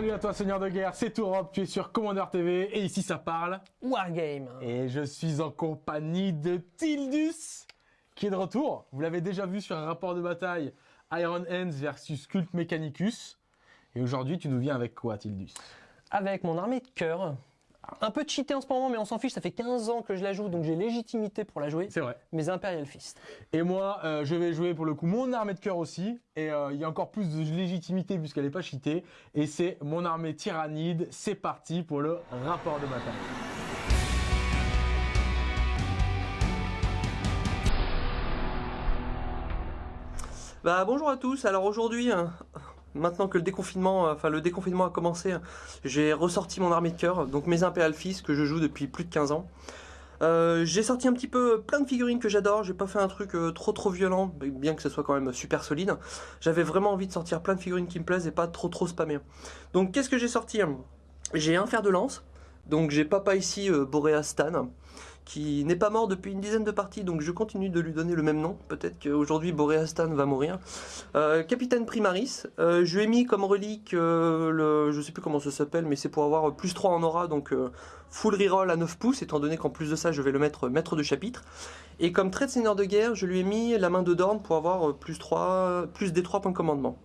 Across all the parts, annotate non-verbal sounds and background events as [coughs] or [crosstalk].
Salut à toi Seigneur de guerre, c'est Tourop, tu es sur Commander TV et ici ça parle Wargame. Et je suis en compagnie de Tildus qui est de retour. Vous l'avez déjà vu sur un rapport de bataille Iron Hands versus Cult Mechanicus. Et aujourd'hui tu nous viens avec quoi Tildus? Avec mon armée de cœur. Un peu cheaté en ce moment, mais on s'en fiche, ça fait 15 ans que je la joue, donc j'ai légitimité pour la jouer. C'est vrai. Mes Imperial Fist. Et moi, euh, je vais jouer pour le coup mon armée de cœur aussi. Et euh, il y a encore plus de légitimité puisqu'elle n'est pas cheatée. Et c'est mon armée tyrannide. C'est parti pour le rapport de bataille. Bah bonjour à tous, alors aujourd'hui, hein, maintenant que le déconfinement, euh, le déconfinement a commencé, j'ai ressorti mon armée de cœur, donc mes Imperial Fist que je joue depuis plus de 15 ans. Euh, j'ai sorti un petit peu plein de figurines que j'adore, j'ai pas fait un truc euh, trop trop violent, bien que ce soit quand même super solide. J'avais vraiment envie de sortir plein de figurines qui me plaisent et pas trop trop spammer. Donc qu'est-ce que j'ai sorti? J'ai un fer de lance, donc j'ai papa ici Boreas Stan qui n'est pas mort depuis une dizaine de parties, donc je continue de lui donner le même nom. Peut-être qu'aujourd'hui Boreastan va mourir. Euh, Capitaine Primaris, euh, je lui ai mis comme relique, euh, le, sais plus comment ça s'appelle, mais c'est pour avoir plus 3 en aura, donc full reroll à 9 pouces, étant donné qu'en plus de ça, je vais le mettre maître de chapitre. Et comme trait de seigneur de guerre, je lui ai mis la main de Dorn pour avoir plus 3, plus des 3 points de commandement.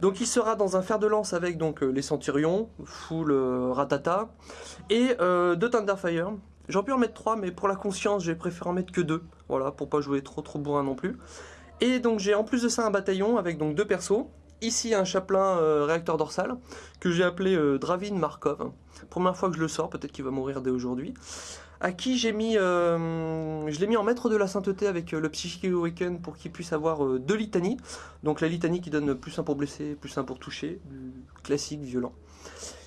Donc il sera dans un fer de lance avec donc les centurions, full ratata, et deux Thunderfire, J'aurais pu en mettre 3, mais pour la conscience, j'ai préféré en mettre que 2. Voilà, pour pas jouer trop trop bourrin non plus. Et donc j'ai en plus de ça un bataillon avec donc deux persos. Ici un chapelain euh, réacteur dorsal que j'ai appelé euh, Dravin Markov. Première fois que je le sors, peut-être qu'il va mourir dès aujourd'hui. À qui j'ai mis, euh, je l'ai mis en maître de la sainteté avec le Psychic Awaken pour qu'il puisse avoir deux litanies. Donc la litanie qui donne plus 1 pour blesser, plus 1 pour toucher, classique, violent.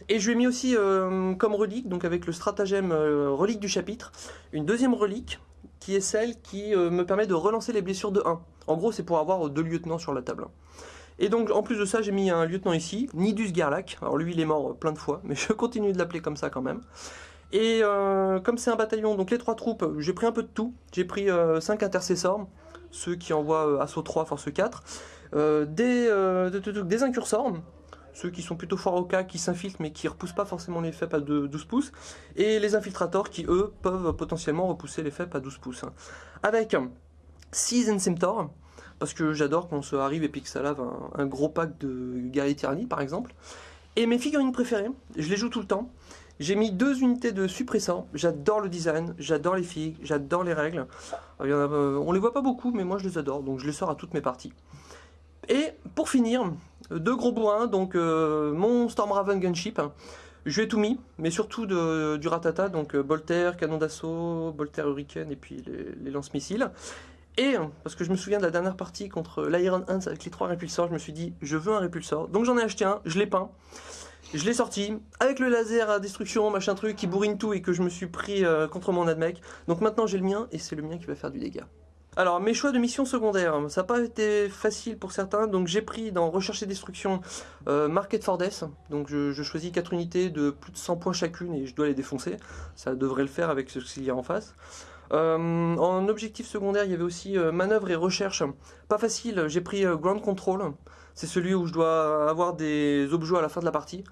Et je lui ai mis aussi euh, comme relique, donc avec le stratagème euh, relique du chapitre, une deuxième relique qui est celle qui euh, me permet de relancer les blessures de 1. En gros, c'est pour avoir deux lieutenants sur la table. Et donc, en plus de ça, j'ai mis un lieutenant ici, Nidus Garlac. Alors lui, il est mort plein de fois, mais [laughs] je continue de l'appeler comme ça quand même. Et comme c'est un bataillon, donc les trois troupes, j'ai pris un peu de tout. J'ai pris 5 intercessors, ceux qui envoient assaut 3, force 4, des, des incursors, ceux qui sont plutôt forts au cas, qui s'infiltrent mais qui repoussent pas forcément les FEP à 12 pouces, et les infiltrators qui eux peuvent potentiellement repousser les FEP à 12 pouces. Avec 6 Ensemtor, parce que j'adore quand se arrive et puis que ça lave un, gros pack de tyrannie par exemple. Et mes figurines préférées, je les joue tout le temps. J'ai mis deux unités de suppressants, j'adore le design, j'adore les figues, j'adore les règles. Il y euh, on les voit pas beaucoup mais moi je les adore donc je les sors à toutes mes parties. Et pour finir, deux gros bourrins, donc euh, mon Stormraven Gunship, je lui tout mis, mais surtout du ratata, donc bolter, canon d'assaut, bolter hurricane et puis les, lance-missiles. Et, parce que je me souvian de la dernière partie contre l'Iron Hands avec les trois répulsors, je me suis dit, je veux un répulsor. Donc j'en ai acheté un, je l'ai peint, je l'ai sorti, avec le laser à destruction, machin truc, qui bourrine tout et que je me suis pris euh, contre mon admec. Donc maintenant j'ai le mien, et c'est le mien qui va faire du dégât. Alors, mes choix de mission secondaire, ça n'a pas été facile pour certains, donc j'ai pris dans Recherche et Destruction euh, Market for Death, donc je, choisis 4 unités de plus de 100 points chacune et je dois les défoncer, ça devrait le faire avec ce qu'il y a en face. Euh, en objectif secondaire, il y avait aussi euh, manœuvre et recherche. Pas facile, j'ai pris Ground Control. C'est celui où je dois avoir des objets à la fin de la partie.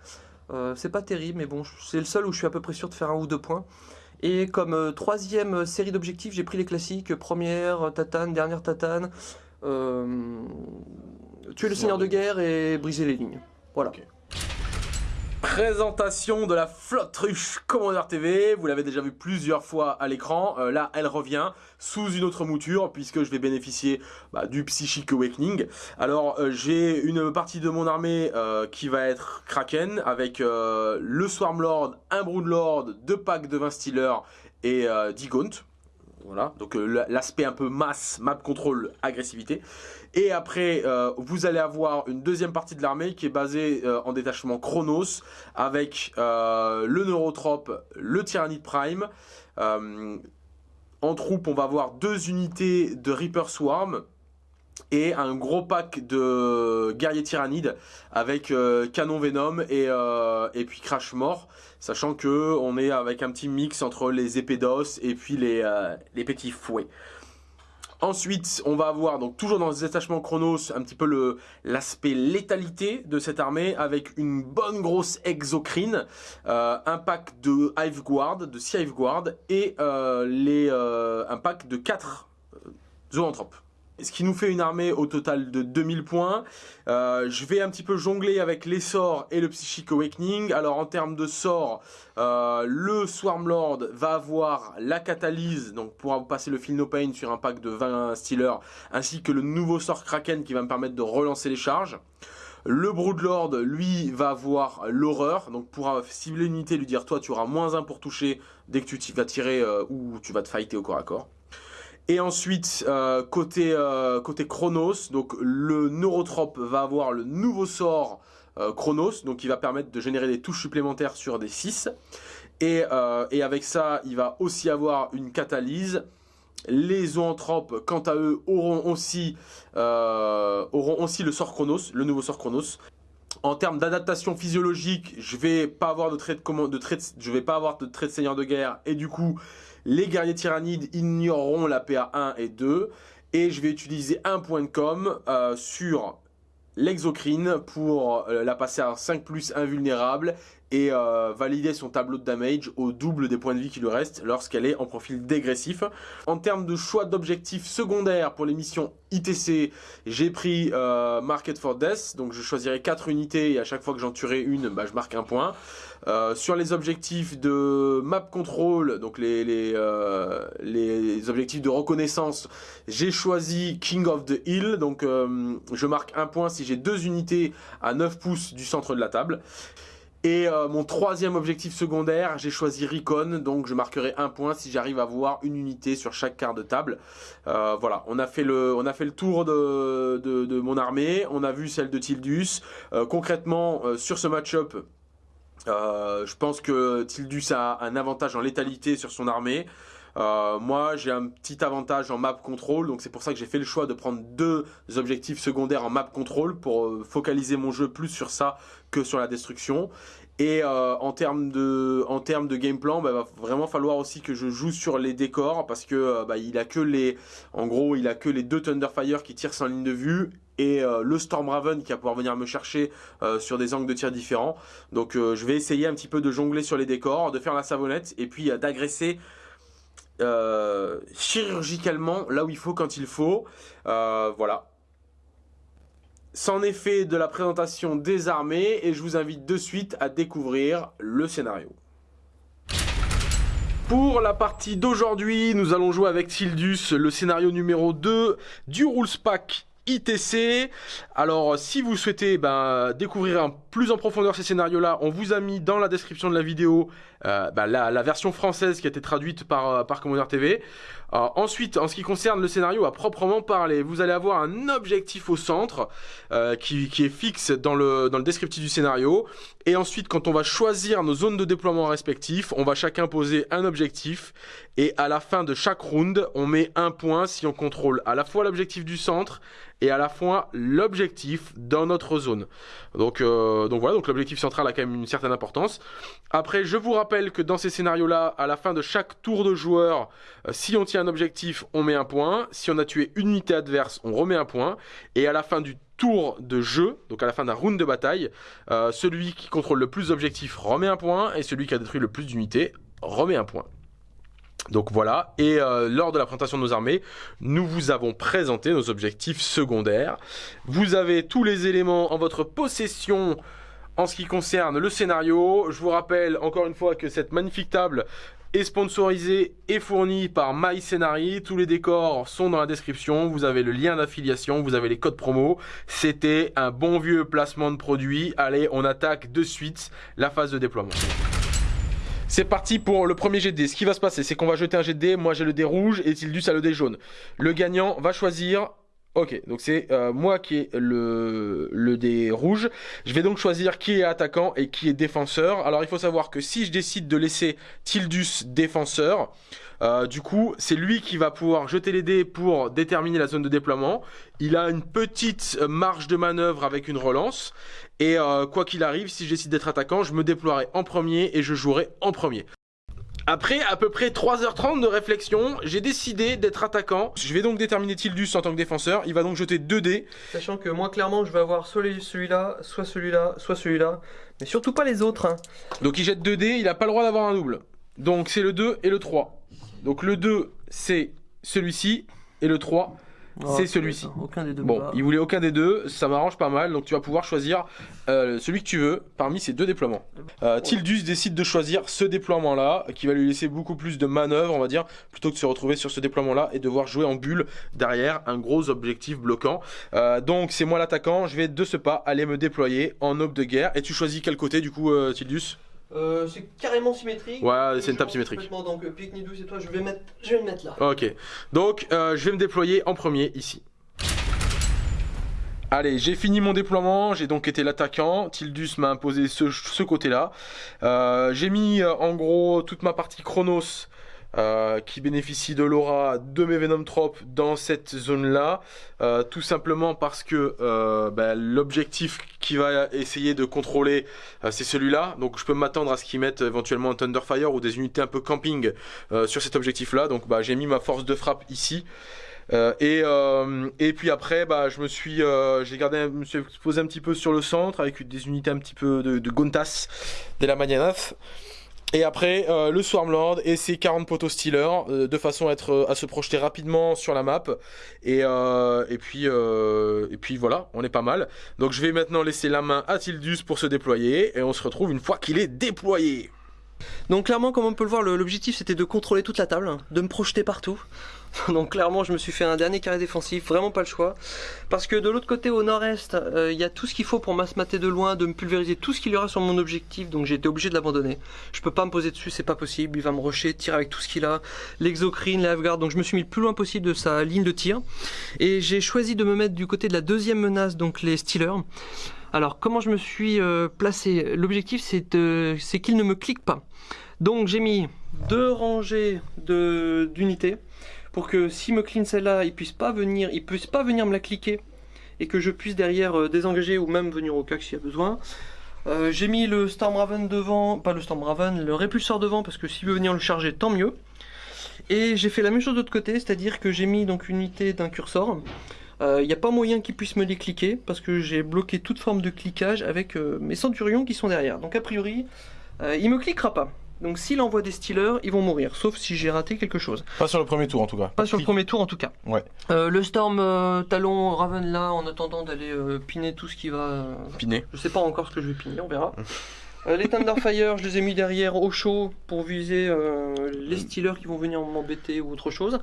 c'est pas terrible, mais bon, c'est le seul où je suis à peu près sûr de faire un ou deux points. Et comme euh, troisième série d'objectifs, j'ai pris les classiques, première tatane, dernière tatane, euh, tuer le seigneur de guerre et briser les lignes. Voilà. Présentation de la flotte ruche Commander TV, vous l'avez déjà vu plusieurs fois à l'écran, euh, là elle revient sous une autre mouture puisque je vais bénéficier bah, du Psychic Awakening. Alors euh, j'ai une partie de mon armée euh, qui va être Kraken avec le Swarmlord, un Broodlord, deux packs de 20 Stealers et 10 Gaunt. Voilà, donc l'aspect un peu masse, map control, agressivité. Et après, euh, vous allez avoir une deuxième partie de l'armée qui est basée euh, en détachement Chronos avec euh, le Neurotrope, le Tyrannide Prime. en troupe, on va avoir deux unités de Reaper Swarm et un gros pack de guerriers tyrannides avec canon venom et, et puis crash mort sachant que on est avec un petit mix entre les épées d'os et puis les, les petits fouets Ensuite, on va avoir, donc toujours dans le détachement Chronos, un petit peu l'aspect létalité de cette armée, avec une bonne grosse exocrine, euh, un pack de Hive Guard, de 6 Hive Guard, et euh, euh, un pack de 4 zoanthropes ce qui nous fait une armée au total de 2000 points. Euh, je vais un petit peu jongler avec les sorts et le Psychic Awakening. Alors en termes de sorts, euh, le Swarmlord va avoir la catalyse, donc pour passer le Feel No Pain sur un pack de 20 Stealers, ainsi que le nouveau sort Kraken qui va me permettre de relancer les charges. Le Broodlord, lui, va avoir l'horreur, donc pour cibler une unité, lui dire toi tu auras moins 1 pour toucher dès que tu vas tirer euh, ou tu vas te fighter au corps à corps. Et ensuite, euh, côté, euh, côté Chronos, donc le Neurotrope va avoir le nouveau sort euh, Chronos, donc il va permettre de générer des touches supplémentaires sur des 6. Et, avec ça, il va aussi avoir une catalyse. Les zoanthropes, quant à eux, auront aussi, auront aussi le sort Chronos, le nouveau sort Chronos. En termes d'adaptation physiologique, je vais de de, de vais pas avoir de trait de seigneur de guerre et du coup, les guerriers tyrannides ignoreront la PA 1 et 2. Et je vais utiliser un point de com euh, sur l'exocrine pour euh, la passer à 5 plus invulnérable et euh, valider son tableau de damage au double des points de vie qui lui restent lorsqu'elle est en profil dégressif. En termes de choix d'objectifs secondaires pour les missions ITC, j'ai pris euh, Market for Death, donc je choisirai 4 unités et à chaque fois que j'en tuerai une, bah, je marque un point. sur les objectifs de map control, donc les objectifs de reconnaissance, j'ai choisi King of the Hill, donc je marque un point si j'ai deux unités à 9 pouces du centre de la table. Et euh, mon troisième objectif secondaire, j'ai choisi Recon, donc je marquerai un point si j'arrive à voir une unité sur chaque quart de table. Euh, voilà, on a, fait le, on a fait le tour de, de, mon armée, on a vu celle de Tildus. Euh, concrètement, sur ce match-up, je pense que Tildus a un avantage en létalité sur son armée. Moi, j'ai un petit avantage en map control, donc c'est pour ça que j'ai fait le choix de prendre deux objectifs secondaires en map control pour focaliser mon jeu plus sur ça que sur la destruction. Et euh, en termes de en termes de game plan, bah, va vraiment falloir aussi que je joue sur les décors parce que bah, il a que les en gros il a que les deux Thunderfire qui tirent sans ligne de vue et le Storm Raven qui va pouvoir venir me chercher sur des angles de tir différents. Donc je vais essayer un petit peu de jongler sur les décors, de faire la savonnette et puis d'agresser euh, chirurgicalement là où il faut quand il faut. Euh, voilà. C'en est fait de la présentation des armées et je vous invite de suite à découvrir le scénario. Pour la partie d'aujourd'hui, nous allons jouer avec Tildus le scénario numéro 2 du Rules Pack ITC. Alors, si vous souhaitez ben, découvrir plus en profondeur ces scénarios-là, on vous a mis dans la description de la vidéo euh, ben, la, version française qui a été traduite par, euh, par Commander TV. Euh, ensuite, en ce qui concerne le scénario à proprement parler, vous allez avoir un objectif au centre qui, qui, est fixe dans le, dans le descriptif du scénario. Et ensuite, quand on va choisir nos zones de déploiement respectifs, on va chacun poser un objectif. Et à la fin de chaque round, on met un point si on contrôle à la fois l'objectif du centre et à la fois l'objectif dans notre zone. Donc, euh, donc voilà, donc l'objectif central a quand même une certaine importance. Après, je vous rappelle que dans ces scénarios-là, à la fin de chaque tour de joueur, euh, si on tient un objectif, on met un point. Si on a tué une unité adverse, on remet un point. Et à la fin du tour de jeu, donc à la fin d'un round de bataille, euh, celui qui contrôle le plus d'objectifs remet un point et celui qui a détruit le plus d'unités remet un point. Donc voilà, et euh, lors de la présentation de nos armées, nous vous avons présenté nos objectifs secondaires. Vous avez tous les éléments en votre possession en ce qui concerne le scénario. Je vous rappelle encore une fois que cette magnifique table est sponsorisée et fournie par MyScenary. Tous les décors sont dans la description. Vous avez le lien d'affiliation, vous avez les codes promo. C'était un bon vieux placement de produit. Allez, on attaque de suite la phase de déploiement. C'est parti pour le premier jet de. Ce qui va se passer, c'est qu'on va jeter un jet de. Moi, j'ai le dé rouge et Tildus a le dé jaune. Le gagnant va choisir Ok, donc c'est euh, moi qui ai le, le dé rouge. Je vais donc choisir qui est attaquant et qui est défenseur. Alors il faut savoir que si je décide de laisser Tildus défenseur, euh, du coup c'est lui qui va pouvoir jeter les dés pour déterminer la zone de déploiement. Il a une petite marge de manœuvre avec une relance. Et euh, quoi qu'il arrive, si je décide d'être attaquant, je me déploierai en premier et je jouerai en premier. Après à peu près 3h30 de réflexion, j'ai décidé d'être attaquant. Je vais donc déterminer Tildus en tant que défenseur. Il va donc jeter 2 dés. Sachant que moi, clairement, je vais avoir soit celui-là, soit celui-là, soit celui-là. Mais surtout pas les autres. hein. Donc il jette 2 dés, il n'a pas le droit d'avoir un double. Donc c'est le 2 et le 3. Donc le 2 c'est celui-ci et le 3 c'est celui-ci. Aucun des deux. Bon, bas. il voulait aucun des deux, ça m'arrange pas mal, donc tu vas pouvoir choisir euh, celui que tu veux parmi ces deux déploiements. Euh, Tildus décide de choisir ce déploiement-là, qui va lui laisser beaucoup plus de manœuvre, on va dire, plutôt que de se retrouver sur ce déploiement-là et devoir jouer en bulle derrière un gros objectif bloquant. Euh, donc c'est moi l'attaquant, je vais de ce pas aller me déployer en aube de guerre. Et tu choisis quel côté du coup, Tildus? Euh, c'est carrément symétrique. Ouais, c'est une table symétrique. Donc, pique Nidou, c'est toi, je vais, mettre... je vais le mettre là. Ok, donc euh, je vais me déployer en premier ici. Allez, j'ai fini mon déploiement, j'ai donc été l'attaquant, Tildus m'a imposé ce, ce côté-là. Euh, j'ai mis en gros toute ma partie Chronos euh, qui bénéficie de l'aura de mes Venomtropes dans cette zone-là, euh, tout simplement parce que euh, bah, l'objectif qui va essayer de contrôler, euh, c'est celui-là, donc je peux m'attendre à ce qu'ils mettent éventuellement un Thunderfire ou des unités un peu camping euh, sur cet objectif-là, donc bah, j'ai mis ma force de frappe ici. Euh, et, euh, et puis après, bah, je me suis, euh, j'ai gardé, me suis posé un petit peu sur le centre avec des unités un petit peu de, de Gontas, de la Manianaf. Et après, euh, le Swarmlord et ses 40 poteaux Stealers, euh, de façon à, être, à se projeter rapidement sur la map. Et, euh, puis, euh, et puis voilà, on est pas mal. Donc je vais maintenant laisser la main à Tildus pour se déployer. Et on se retrouve une fois qu'il est déployé. Donc clairement, comme on peut le voir, l'objectif c'était de contrôler toute la table, hein, de me projeter partout. [laughs] Donc clairement, je me suis fait un dernier carré défensif, vraiment pas le choix. Parce que de l'autre côté, au nord-est, euh, il y a tout ce qu'il faut pour m'asmater de loin, de me pulvériser tout ce qu'il y aura sur mon objectif, donc j'ai été obligé de l'abandonner. Je peux pas me poser dessus, c'est pas possible, il va me rusher, tirer avec tout ce qu'il a, l'exocrine, la donc je me suis mis le plus loin possible de sa ligne de tir. Et j'ai choisi de me mettre du côté de la deuxième menace, donc les Stealers. Alors comment je me suis euh, placé? L'objectif c'est qu'il ne me clique pas. Donc j'ai mis deux rangées d'unités pour que s'il me clean celle-là, il puisse pas venir, il puisse pas venir me la cliquer et que je puisse derrière euh, désengager ou même venir au cac s'il y a besoin. Euh, j'ai mis le Stormraven devant, pas le Stormraven, le répulseur devant parce que s'il veut venir le charger, tant mieux. Et j'ai fait la même chose de l'autre côté, c'est-à-dire que j'ai mis donc une unité d'un cursor. Il n'y a pas moyen qu'il puisse me les cliquer parce que j'ai bloqué toute forme de cliquage avec euh, mes centurions qui sont derrière. Donc a priori, il me cliquera pas. Donc s'il envoie des stealers, ils vont mourir, sauf si j'ai raté quelque chose. Pas sur le premier tour en tout cas. Pas sur le premier tour en tout cas. Ouais. Euh, le Storm euh, Talon Raven là, en attendant d'aller euh, piner tout ce qui va. Piné. je sais pas encore ce que je vais piner, on verra. [laughs] Euh, les Thunderfire, je les ai mis derrière au chaud pour viser euh, les Stealers qui vont venir m'embêter ou autre chose.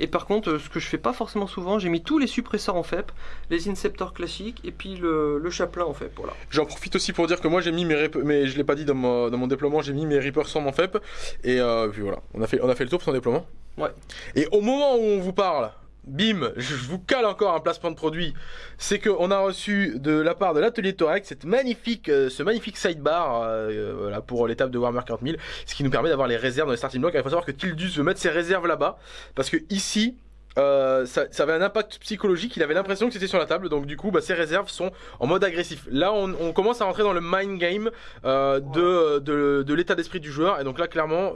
Et par contre, euh, ce que je fais pas forcément souvent, j'ai mis tous les suppresseurs en FEP, les Inceptors classiques et puis le, le Chaplain en FEP. Voilà. J'en profite aussi pour dire que moi j'ai mis mes, mais je l'ai pas dit dans mon, dans mon déploiement, j'ai mis mes Reaper Storm en FEP et euh, puis voilà, on a fait on a fait le tour pour son déploiement. Ouais. Et au moment où on vous parle, bim, je vous cale encore un placement de produit. C'est que on a reçu de la part de l'atelier Torex cette magnifique euh, ce magnifique sidebar euh, euh, pour l'étape de Warhammer 40 000, ce qui nous permet d'avoir les réserves dans les starting blocks. Il faut savoir que Tildus veut mettre ses réserves là-bas parce que ici ça, avait un impact psychologique, il avait l'impression que c'était sur la table, donc du coup, bah, ses réserves sont en mode agressif. Là, on, commence à rentrer dans le mind game de, l'état d'esprit du joueur, et donc là, clairement,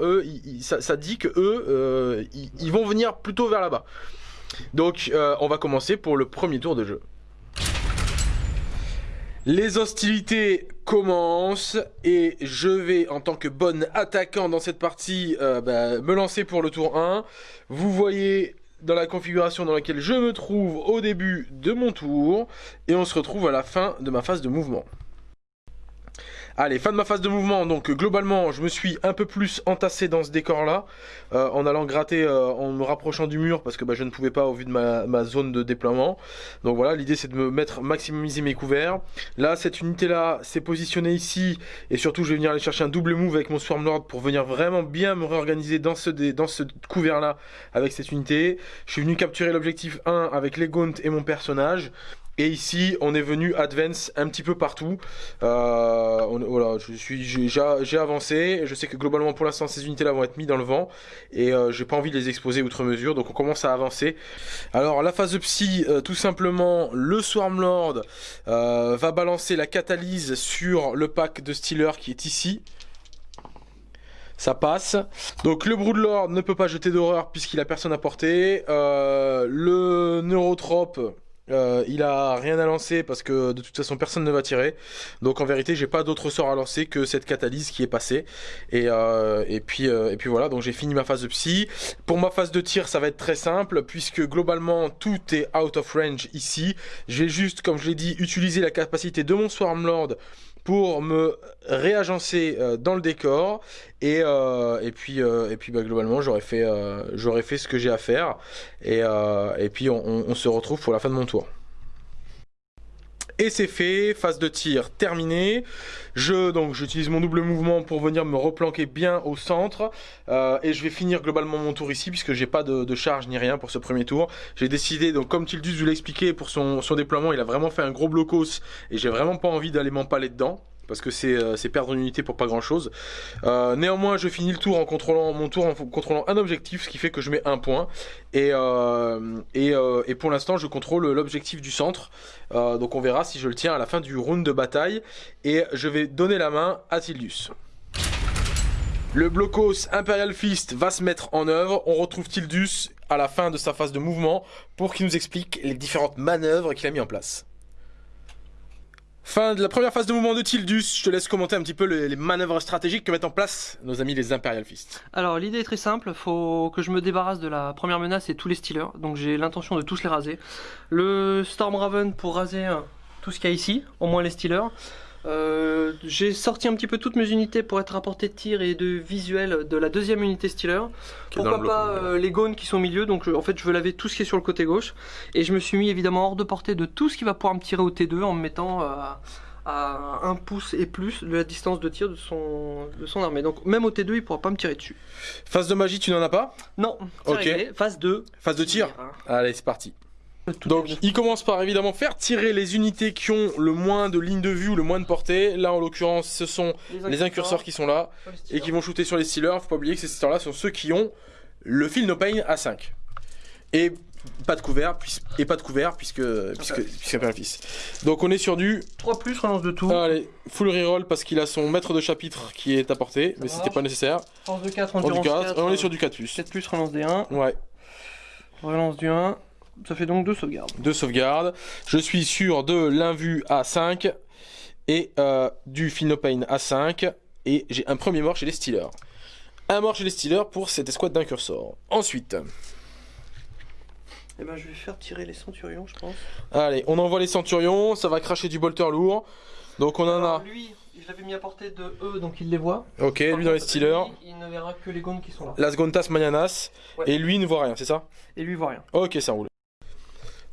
ça, dit que eux, ils vont venir plutôt vers là-bas. Donc, euh, on va commencer pour le premier tour de jeu. Les hostilités commencent et je vais en tant que bon attaquant dans cette partie euh, bah, me lancer pour le tour 1. Vous voyez dans la configuration dans laquelle je me trouve au début de mon tour et on se retrouve à la fin de ma phase de mouvement. Allez, fin de ma phase de mouvement, donc globalement je me suis un peu plus entassé dans ce décor là, en allant gratter, euh, en me rapprochant du mur parce que bah, je ne pouvais pas au vu de ma, zone de déploiement. Donc voilà, l'idée c'est de me mettre, maximiser mes couverts. Là, cette unité là s'est positionnée ici et surtout je vais venir aller chercher un double move avec mon Swarmlord pour venir vraiment bien me réorganiser dans ce, dans ce couvert là avec cette unité. Je suis venu capturer l'objectif 1 avec les Gaunt et mon personnage. Et ici, on est venu advance un petit peu partout. Euh, voilà, je suis, j'ai avancé. Je sais que globalement, pour l'instant, ces unités-là vont être mises dans le vent et euh, j'ai pas envie de les exposer outre mesure. Donc, on commence à avancer. Alors, la phase de psy, euh, tout simplement, le Swarmlord euh, va balancer la catalyse sur le pack de Stealer qui est ici. Ça passe. Donc le Broodlord ne peut pas jeter d'horreur puisqu'il a personne à porter. Euh, le Neurotrope, euh, il a rien à lancer parce que de toute façon personne ne va tirer. Donc en vérité j'ai pas d'autre sort à lancer que cette catalyse qui est passée. Et, euh, et, puis, euh, et puis voilà, donc j'ai fini ma phase de psy. Pour ma phase de tir ça va être très simple puisque globalement tout est out of range ici. Je vais juste, comme je l'ai dit, utiliser la capacité de mon Swarmlord pour me réagencer euh, dans le décor et, euh, puis, euh, et puis bah, globalement j'aurais fait, ce que j'ai à faire et, puis on, se retrouve pour la fin de mon tour. Et c'est fait, phase de tir terminée. Je donc j'utilise mon double mouvement pour venir me replanquer bien au centre et je vais finir globalement mon tour ici puisque j'ai pas de, charge ni rien pour ce premier tour. J'ai décidé donc comme Tildus vous l'a expliqué pour son, son déploiement, il a vraiment fait un gros blocos et j'ai vraiment pas envie d'aller m'empaler dedans parce que euh, c'est perdre une unité pour pas grand chose. Euh, néanmoins, je finis le tour en contrôlant mon tour en contrôlant un objectif, ce qui fait que je mets un point. Et, euh, et, pour l'instant, je contrôle l'objectif du centre. donc on verra si je le tiens à la fin du round de bataille. Et je vais donner la main à Tildus. Le blocos Imperial Fist va se mettre en œuvre. On retrouve Tildus à la fin de sa phase de mouvement pour qu'il nous explique les différentes manœuvres qu'il a mis en place. Fin de la première phase de mouvement de Tildus, je te laisse commenter un petit peu les, manœuvres stratégiques que mettent en place nos amis les Imperial Fist. Alors l'idée est très simple, faut que je me débarrasse de la première menace et tous les Stealers, donc j'ai l'intention de tous les raser. Le Storm Raven pour raser euh, tout ce qu'il y a ici, au moins les Stealers. Euh, j'ai sorti un petit peu toutes mes unités pour être à portée de tir et de visuel de la deuxième unité Stealer. Pourquoi pas euh, les gones qui sont au milieu, donc en fait je veux laver tout ce qui est sur le côté gauche. Et je me suis mis évidemment hors de portée de tout ce qui va pouvoir me tirer au T2 en me mettant euh, à 1 pouce et plus de la distance de tir de son, de son armée. Donc même au T2 il pourra pas me tirer dessus. Phase de magie tu n'en as pas? Non, ok. Phase 2. Phase de tir? Allez c'est parti. Donc il commence par évidemment faire tirer les unités qui ont le moins de ligne de vue ou le moins de portée. Là en l'occurrence ce sont les incurseurs, qui sont là et qui vont shooter sur les stealers. Faut pas oublier que ces stealers là sont ceux qui ont le fil no pain à 5. Et pas de couvert, et pas de couvert puisque puisque, puisque fils. Donc on est sur du 3 plus relance de tout. Allez, full reroll parce qu'il a son maître de chapitre qui est à portée, mais c'était pas nécessaire. Relance de 4, on, 4, on est sur du 4 plus. 4 plus relance des 1. Ouais. Relance du 1. Ça fait donc deux sauvegardes. Deux sauvegardes. Je suis sûr de l'invu à 5 et euh, du Finopane à 5. Et j'ai un premier mort chez les Steelers. Un mort chez les Steelers pour cette escouade d'un cursor. Ensuite. Eh ben, je vais faire tirer les centurions, je pense. Allez, on envoie les centurions. Ça va cracher du bolter lourd. Donc on en a. Lui, je l'avais mis à portée de eux, donc il les voit. Ok, lui dans les Steelers. il ne verra que les gonds qui sont là. Las Gontas Mayanas. Et lui ne voit rien, c'est ça? Et lui voit rien. Ok, ça roule.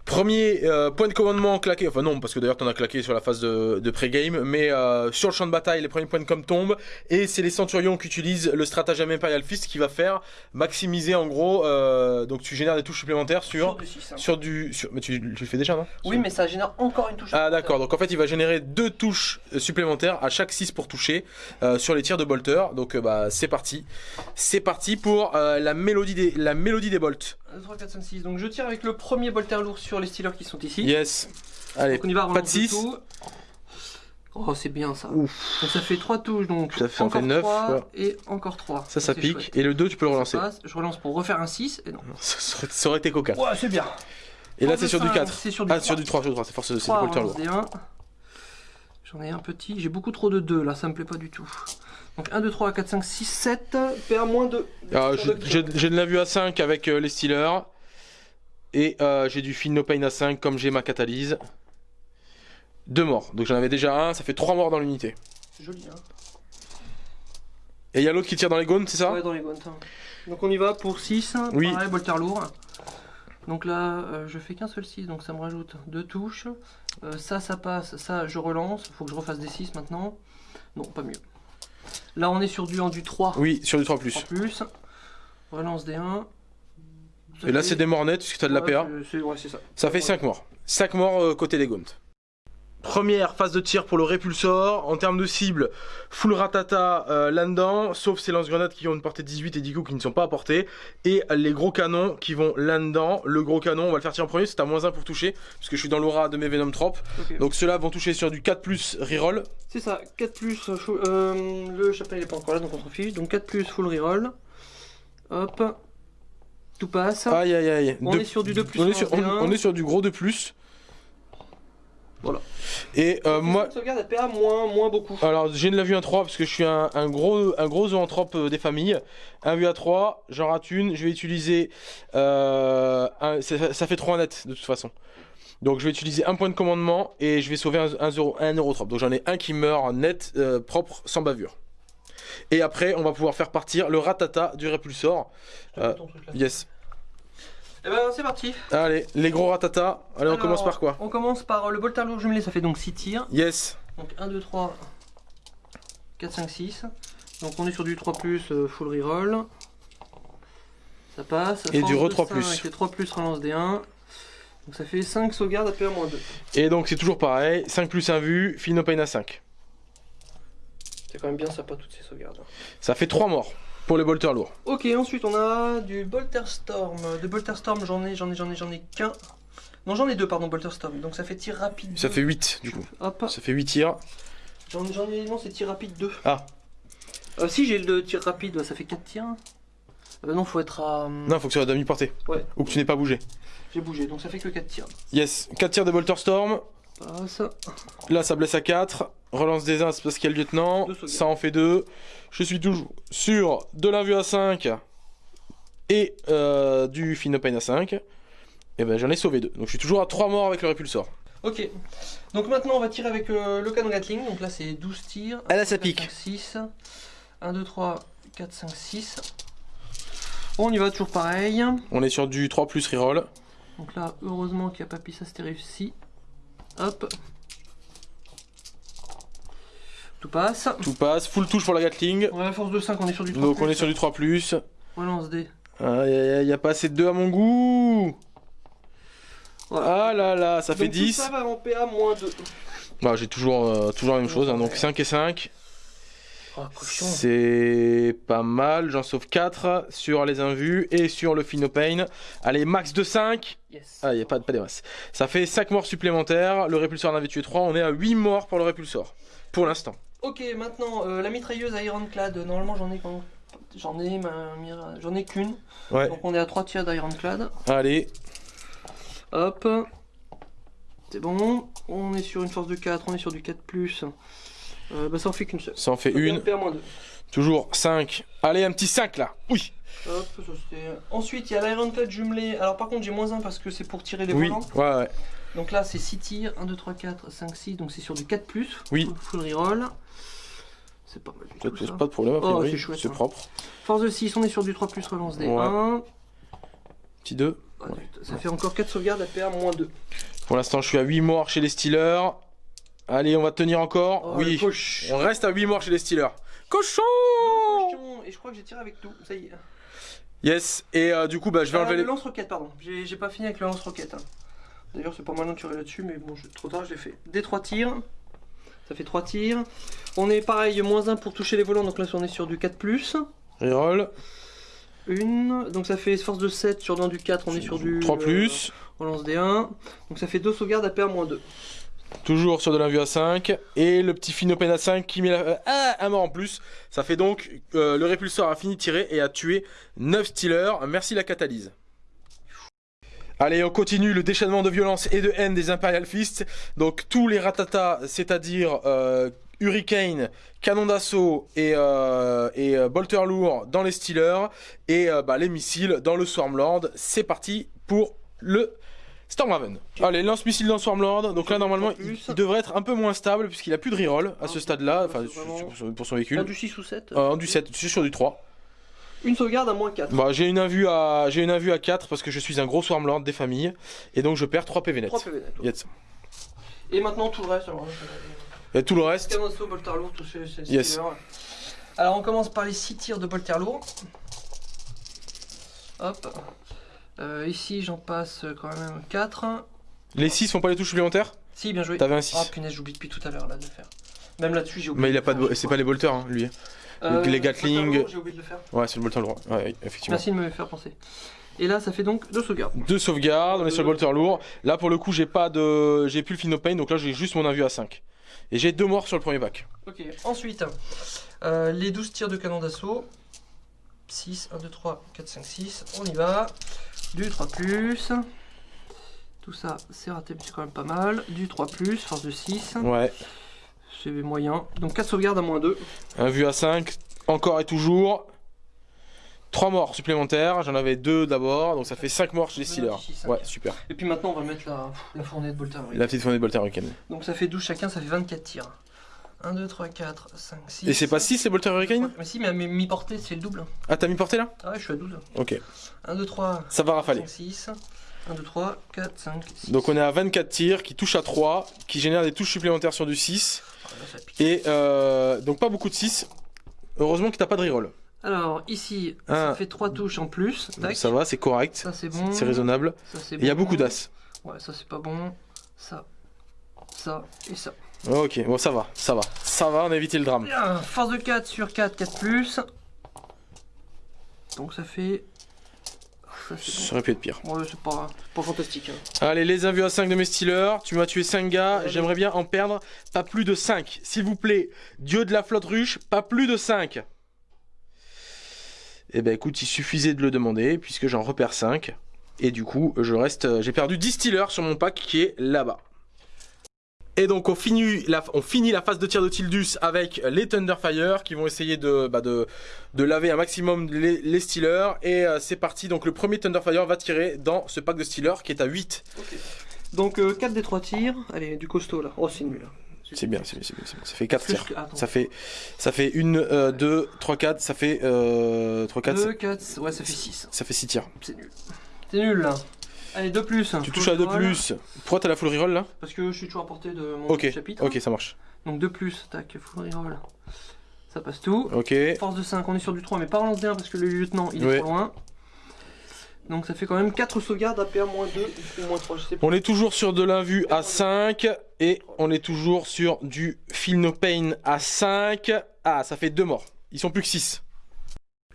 Premier euh, point de commandement claqué, enfin non, parce que d'ailleurs t'en as claqué sur la phase de, de pré-game, mais euh, sur le champ de bataille, les premiers points de com tombent, et c'est les centurions qui utilisent le stratagème Imperial Fist qui va faire maximiser en gros, euh, donc tu génères des touches supplémentaires sur, sur du 6, hein. mais tu, le fais déjà non? Oui, mais ça génère encore une touche Ah d'accord, donc en fait il va générer deux touches supplémentaires à chaque 6 pour toucher sur les tirs de bolter, donc bah c'est parti, c'est parti pour la, mélodie des, la mélodie des bolts. 3, 4, 5, 6. Donc je tire avec le premier bolter lourd sur les stealers qui sont ici. Yes. Allez, on y va, pas de 6. Oh, c'est bien ça. Donc ça fait 3 touches, donc ça fait encore 9, 3 et encore 3. Ça, ça, pique. Et le 2, tu peux le relancer. je relance pour refaire un 6 et non. Ça aurait, été cocasse. Ouais, c'est bien. Et là, c'est sur du 4. C'est sur du ah, 3. sur du 3, sur du 3. C'est force, le bolter lourd. J'en ai un petit. J'ai beaucoup trop de 2 là, ça me plaît pas du tout. Donc 1, 2, 3, 4, 5, 6, 7. PA moins 2. J'ai de la vue à 5 avec euh, les Steelers. Et euh, j'ai du Feel No Pain à 5 comme j'ai ma catalyse. Deux morts. Donc j'en avais déjà un, ça fait trois morts dans l'unité. C'est joli hein. Et il y a l'autre qui tire dans les gaunes, c'est ça? Ouais, dans les. Hein. Donc on y va pour 6. Oui. Pareil, bolter lourd. Donc là, euh, je fais qu'un seul 6, donc ça me rajoute deux touches. Euh, ça, ça passe, ça, je relance. Faut que je refasse des 6 maintenant. Non, pas mieux. Là, on est sur du, en du 3. Oui, sur du 3+. 3+. plus. Relance des 1. Et là, c'est des morts nets, puisque tu as de la PA. Ouais, ça. Ça fait 5 morts. 5 morts euh, côté des Gaunt. Première phase de tir pour le répulsor. En termes de cible, full ratata euh, là-dedans, sauf ces lance-grenades qui ont une portée 18 et 10 coups qui ne sont pas à portée. Et les gros canons qui vont là-dedans. Le gros canon, on va le faire tirer en premier, c'est à moins 1 pour toucher, parce que je suis dans l'aura de mes Venom Trop. Donc ceux-là vont toucher sur du 4 plus reroll. C'est ça, 4 plus, euh, full- euh, le chapelet n'est pas encore là donc on s'en fiche. Donc 4 plus full reroll. Hop. Tout passe. Aïe aïe aïe. On est sur du 2 plus on est sur, on- 1. on est sur du gros 2 plus. Voilà. Et euh, moi, Sauvegarde moins, moins beaucoup. Alors, j'ai de la vue à 3 parce que je suis un, un gros, un gros zoanthrope euh, des familles. Un vue à 3, j'en rate une. Je vais utiliser. euh, un- ça, ça fait 3 net de toute façon. Donc, je vais utiliser un point de commandement et je vais sauver un, un, euro, un eurotrope. Donc, j'en ai un qui meurt net, euh, propre, sans bavure. Et après, on va pouvoir faire partir le ratata du répulsor. Yes. Eh ben c'est parti. Allez, les gros ratata. Allez, on commence par quoi On commence par le bolter lourd jumelé, ça fait donc 6 tirs. Yes. Donc 1, 2, 3, 4, 5, 6. Donc on est sur du 3 plus euh, full reroll. Ça passe. Et du re de 3 5 plus. Les 3 plus relance des 1. Donc ça fait 5 sauvegardes à moins 2. Et donc, c'est toujours pareil. 5 plus 1 vue, Fino Pain à 5. C'est quand même bien sympa toutes ces sauvegardes. Ça fait 3 morts pour les bolters lourds. Ok, ensuite on a du Bolter Storm. De Bolter Storm, j'en ai, j'en ai, j'en ai, j'en ai qu'un. Non, j'en ai deux, pardon, Bolter Storm. Donc ça fait tir rapide. Ça deux. fait 8 du coup. Hop, Ça fait 8 tirs. j'en ai, non, c'est tir rapide 2. Ah. Euh, si j'ai le tir rapide, ça fait 4 tirs. Euh, non, faut être à. hum, Non, faut que ça soit à demi-portée. Ouais. Ou que tu n'aies pas bougé. J'ai bougé, donc ça fait que 4 tirs. Yes, 4 tirs de Bolter Storm. Là, ça blesse à 4. Relance des 1, c'est parce qu'il y a le lieutenant. Ça en fait 2. Je suis toujours sur de l'invue à 5 et euh, du Finopain à 5. Et ben j'en ai sauvé 2. Donc je suis toujours à 3 morts avec le répulsor. Ok. Donc maintenant on va tirer avec euh, le canon Gatling. Donc là c'est 12 tirs. Ah, là, ça pique. 6. 1, 2, 3, 4, 5, 6. On y va toujours pareil. On est sur du 3 plus reroll. Donc là, heureusement qu'il n'y a pas pis, ça c'était réussi. Hop. Tout passe. Tout passe. Full touche pour la Gatling. On a la force de 5, on est sur du 3. Donc on est sur du 3 plus. Relance des. Aïe aïe aïe, y a pas assez de 2 à mon goût. Voilà. Ah là là, ça fait Donc, tout 10. ça va en PA moins 2. Bah, j'ai toujours, euh, toujours la même chose, hein, donc 5 et 5. Oh. C'est pas mal, j'en sauve 4 sur les invus et sur le Finopain. Allez, max de 5. Yes. Ah, y a pas, pas des masses. Ça fait 5 morts supplémentaires. Le répulsor en avait tué 3. On est à 8 morts pour le répulsor. Pour l'instant. Ok, maintenant euh, la mitrailleuse Ironclad. Normalement j'en ai quand J'en ai j'en ai qu'une. Ouais. Donc on est à 3 tirs d'Ironclad. Allez, Hop. C'est bon. On est sur une force de 4, on est sur du 4 euh, bah ça en fait qu'une seule. ça en fait une. PA moins 2. Toujours 5. Allez, un petit 5 là. Oui. Hop, ça c'était. Ensuite, il y a l'Ironclad jumelé. Alors, par contre, j'ai moins 1 parce que c'est pour tirer les Oui. volants. Ouais, ouais. Donc là, c'est 6 tirs 1, 2, 3, 4, 5, 6. Donc c'est sur du 4. Oui. Full, reroll. C'est pas mal du Ça tout. te pose ça. pas de problème, Oh, c'est hein. propre. Force de 6, on est sur du 3, relance des Ouais. 1. Petit 2. Ah, Ça fait encore 4 sauvegardes à PA moins 2. Pour l'instant, je suis à 8 morts chez les Steelers. Allez, on va tenir encore. Oh, oui. On reste à 8 morts chez les Steelers. Cochon Cochon. Et je crois que j'ai tiré avec tout. Ça y est. Yes. Et euh, du coup, bah, je vais Ah, enlever le les. lance-roquette, pardon. J'ai pas fini avec le lance-roquette. hein. D'ailleurs, c'est pas mal de tirer là-dessus, mais bon, je- trop tard, je l'ai fait. Des 3 tirs. Ça fait 3 tirs. On est pareil, moins 1 pour toucher les volants, donc là, on est sur du 4. Reroll. Une. Donc ça fait force de 7 sur dans du 4, on est sur du. 3 euh, plus. on lance des 1. Donc ça fait 2 sauvegardes à PA moins 2. Toujours sur de l'invue à 5. Et le petit Finopen à 5 qui met la... euh, un mort en plus. Ça fait donc euh, le répulsor a fini de tirer et a tué 9 Steelers. Merci la catalyse. Allez, on continue le déchaînement de violence et de haine des Imperial Fists. Donc tous les ratatas, c'est-à-dire euh, Hurricane, canon d'assaut et, bolter lourd dans les Steelers. Et bah, les missiles dans le Swarmlord. C'est parti pour le Stormhaven. Allez, lance-missile dans Swarmlord. Donc là, normalement, il, devrait être un peu moins stable puisqu'il a plus de reroll à ce Ah, stade-là. Enfin, pour son Un véhicule. du 6 ou 7. Euh, du 7, je suis sur du 3. Une sauvegarde à moins 4. Bah, j'ai une invue à j'ai une invue à 4 parce que je suis un gros Swarmlord des familles et donc je perds 3 PV net. 3 PV net. ouais. Yes. Et maintenant tout le reste. Alors, Et tout le reste, Yes. Alors on commence par les 6 tirs de bolter lourd. Hop. Euh, ici j'en passe quand même 4. les 6 font pas les touches supplémentaires Si, bien joué. T'avais un 6. Ah punaise, j'oublie depuis tout à l'heure là de le faire. Même là-dessus, j'ai oublié. Mais il a pas de... C'est pas les bolters, hein, lui. Euh, les Gatling. J'ai oublié de le faire. Ouais, c'est le bolter lourd. Ouais, effectivement. Merci de me faire penser. Et là, ça fait donc deux sauvegardes. Deux sauvegardes, on est sur le bolter lourd. Là, pour le coup, j'ai pas de... J'ai plus le Finopane, donc là, j'ai juste mon invu à 5. Et j'ai deux morts sur le premier pack. Ok, ensuite, euh, les 12 tirs de canon d'assaut. 6, 1, 2, 3, 4, 5, 6. On y va. Du 3. Tout ça, c'est raté, mais c'est quand même pas mal. Du 3, force de 6. Ouais. C'est moyen. Donc 4 sauvegardes à moins 2. Un vu à 5, encore et toujours. 3 morts supplémentaires, j'en avais 2 d'abord, donc ça fait 5 morts chez les Steelers. Ouais, super. Et puis maintenant, on va mettre la, la fournée de Bolter. La petite fournée de bolter Hurricane. Donc ça fait 12 chacun, ça fait 24 tirs. 1, 2, 3, 4, 5, 6. Et c'est pas 6 les bolter Hurricane Mais si, mais mi-portée, c'est le double. Ah, t'as mis portée là? Ah ouais, je suis à 12. Ok. 1, 2, 3, Ça va rafaler. 5, 6. 1, 2, 3, 4, 5, 6. Donc on est à 24 tirs qui touchent à 3, qui génèrent des touches supplémentaires sur du 6. Ah, là, pique. Et euh, donc pas beaucoup de 6. Heureusement que t'as pas de reroll. Alors, ici, Ah. ça fait 3 touches en plus. Tac. Ça va, c'est correct. Ça, c'est bon. C'est raisonnable. Il y a beaucoup d'as. Ouais, ça, c'est pas bon. Ça, ça et ça. Ok, bon ça va, ça va. Ça va, on a évité le drame. Force de 4 sur 4, 4 plus. Donc ça fait. Ça, aurait pu être pire. Ouais, c'est pas, pas fantastique. hein. Allez, les invus à 5 de mes Steelers. Tu m'as tué 5 gars. J'aimerais bien en perdre pas plus de 5. S'il vous plaît, dieu de la flotte ruche, pas plus de 5. Eh ben écoute, il suffisait de le demander puisque j'en repère 5. Et du coup, je reste. euh, J'ai perdu 10 Steelers sur mon pack qui est là-bas. Et donc on finit, la, on finit la phase de tir de Tildus avec les Thunderfire qui vont essayer de, bah, de, de laver un maximum les, les Steelers. Et euh, c'est parti, donc le premier Thunderfire va tirer dans ce pack de Steelers qui est à 8. Donc 4 des 3 tirs. Allez, du costaud là. Oh, c'est nul. C'est bien, c'est bien, c'est bien, c'est bien. Ça fait 4 Plus tirs. Ça fait, ça fait 1, 2, 3, 4, ça fait euh, 3, 4, 2, 4, ouais, ça fait 6. ça fait 6 tirs. C'est nul. C'est nul là. Allez, 2 plus. Tu touches à 2 plus. Pourquoi t'as la full reroll là Parce que je suis toujours à portée de mon chapitre. ok, ça marche. Donc 2 plus, tac, full reroll. Ça passe tout. Ok. Force de 5, on est sur du 3, mais pas relance d'1 parce que le lieutenant il est trop loin. Donc ça fait quand même 4 sauvegardes à PA-2 ou moins 3, je sais pas. On est toujours sur de l'invu à 5 et on est toujours sur du Feel No Pain à 5. Ah, ça fait 2 morts. Ils sont plus que 6.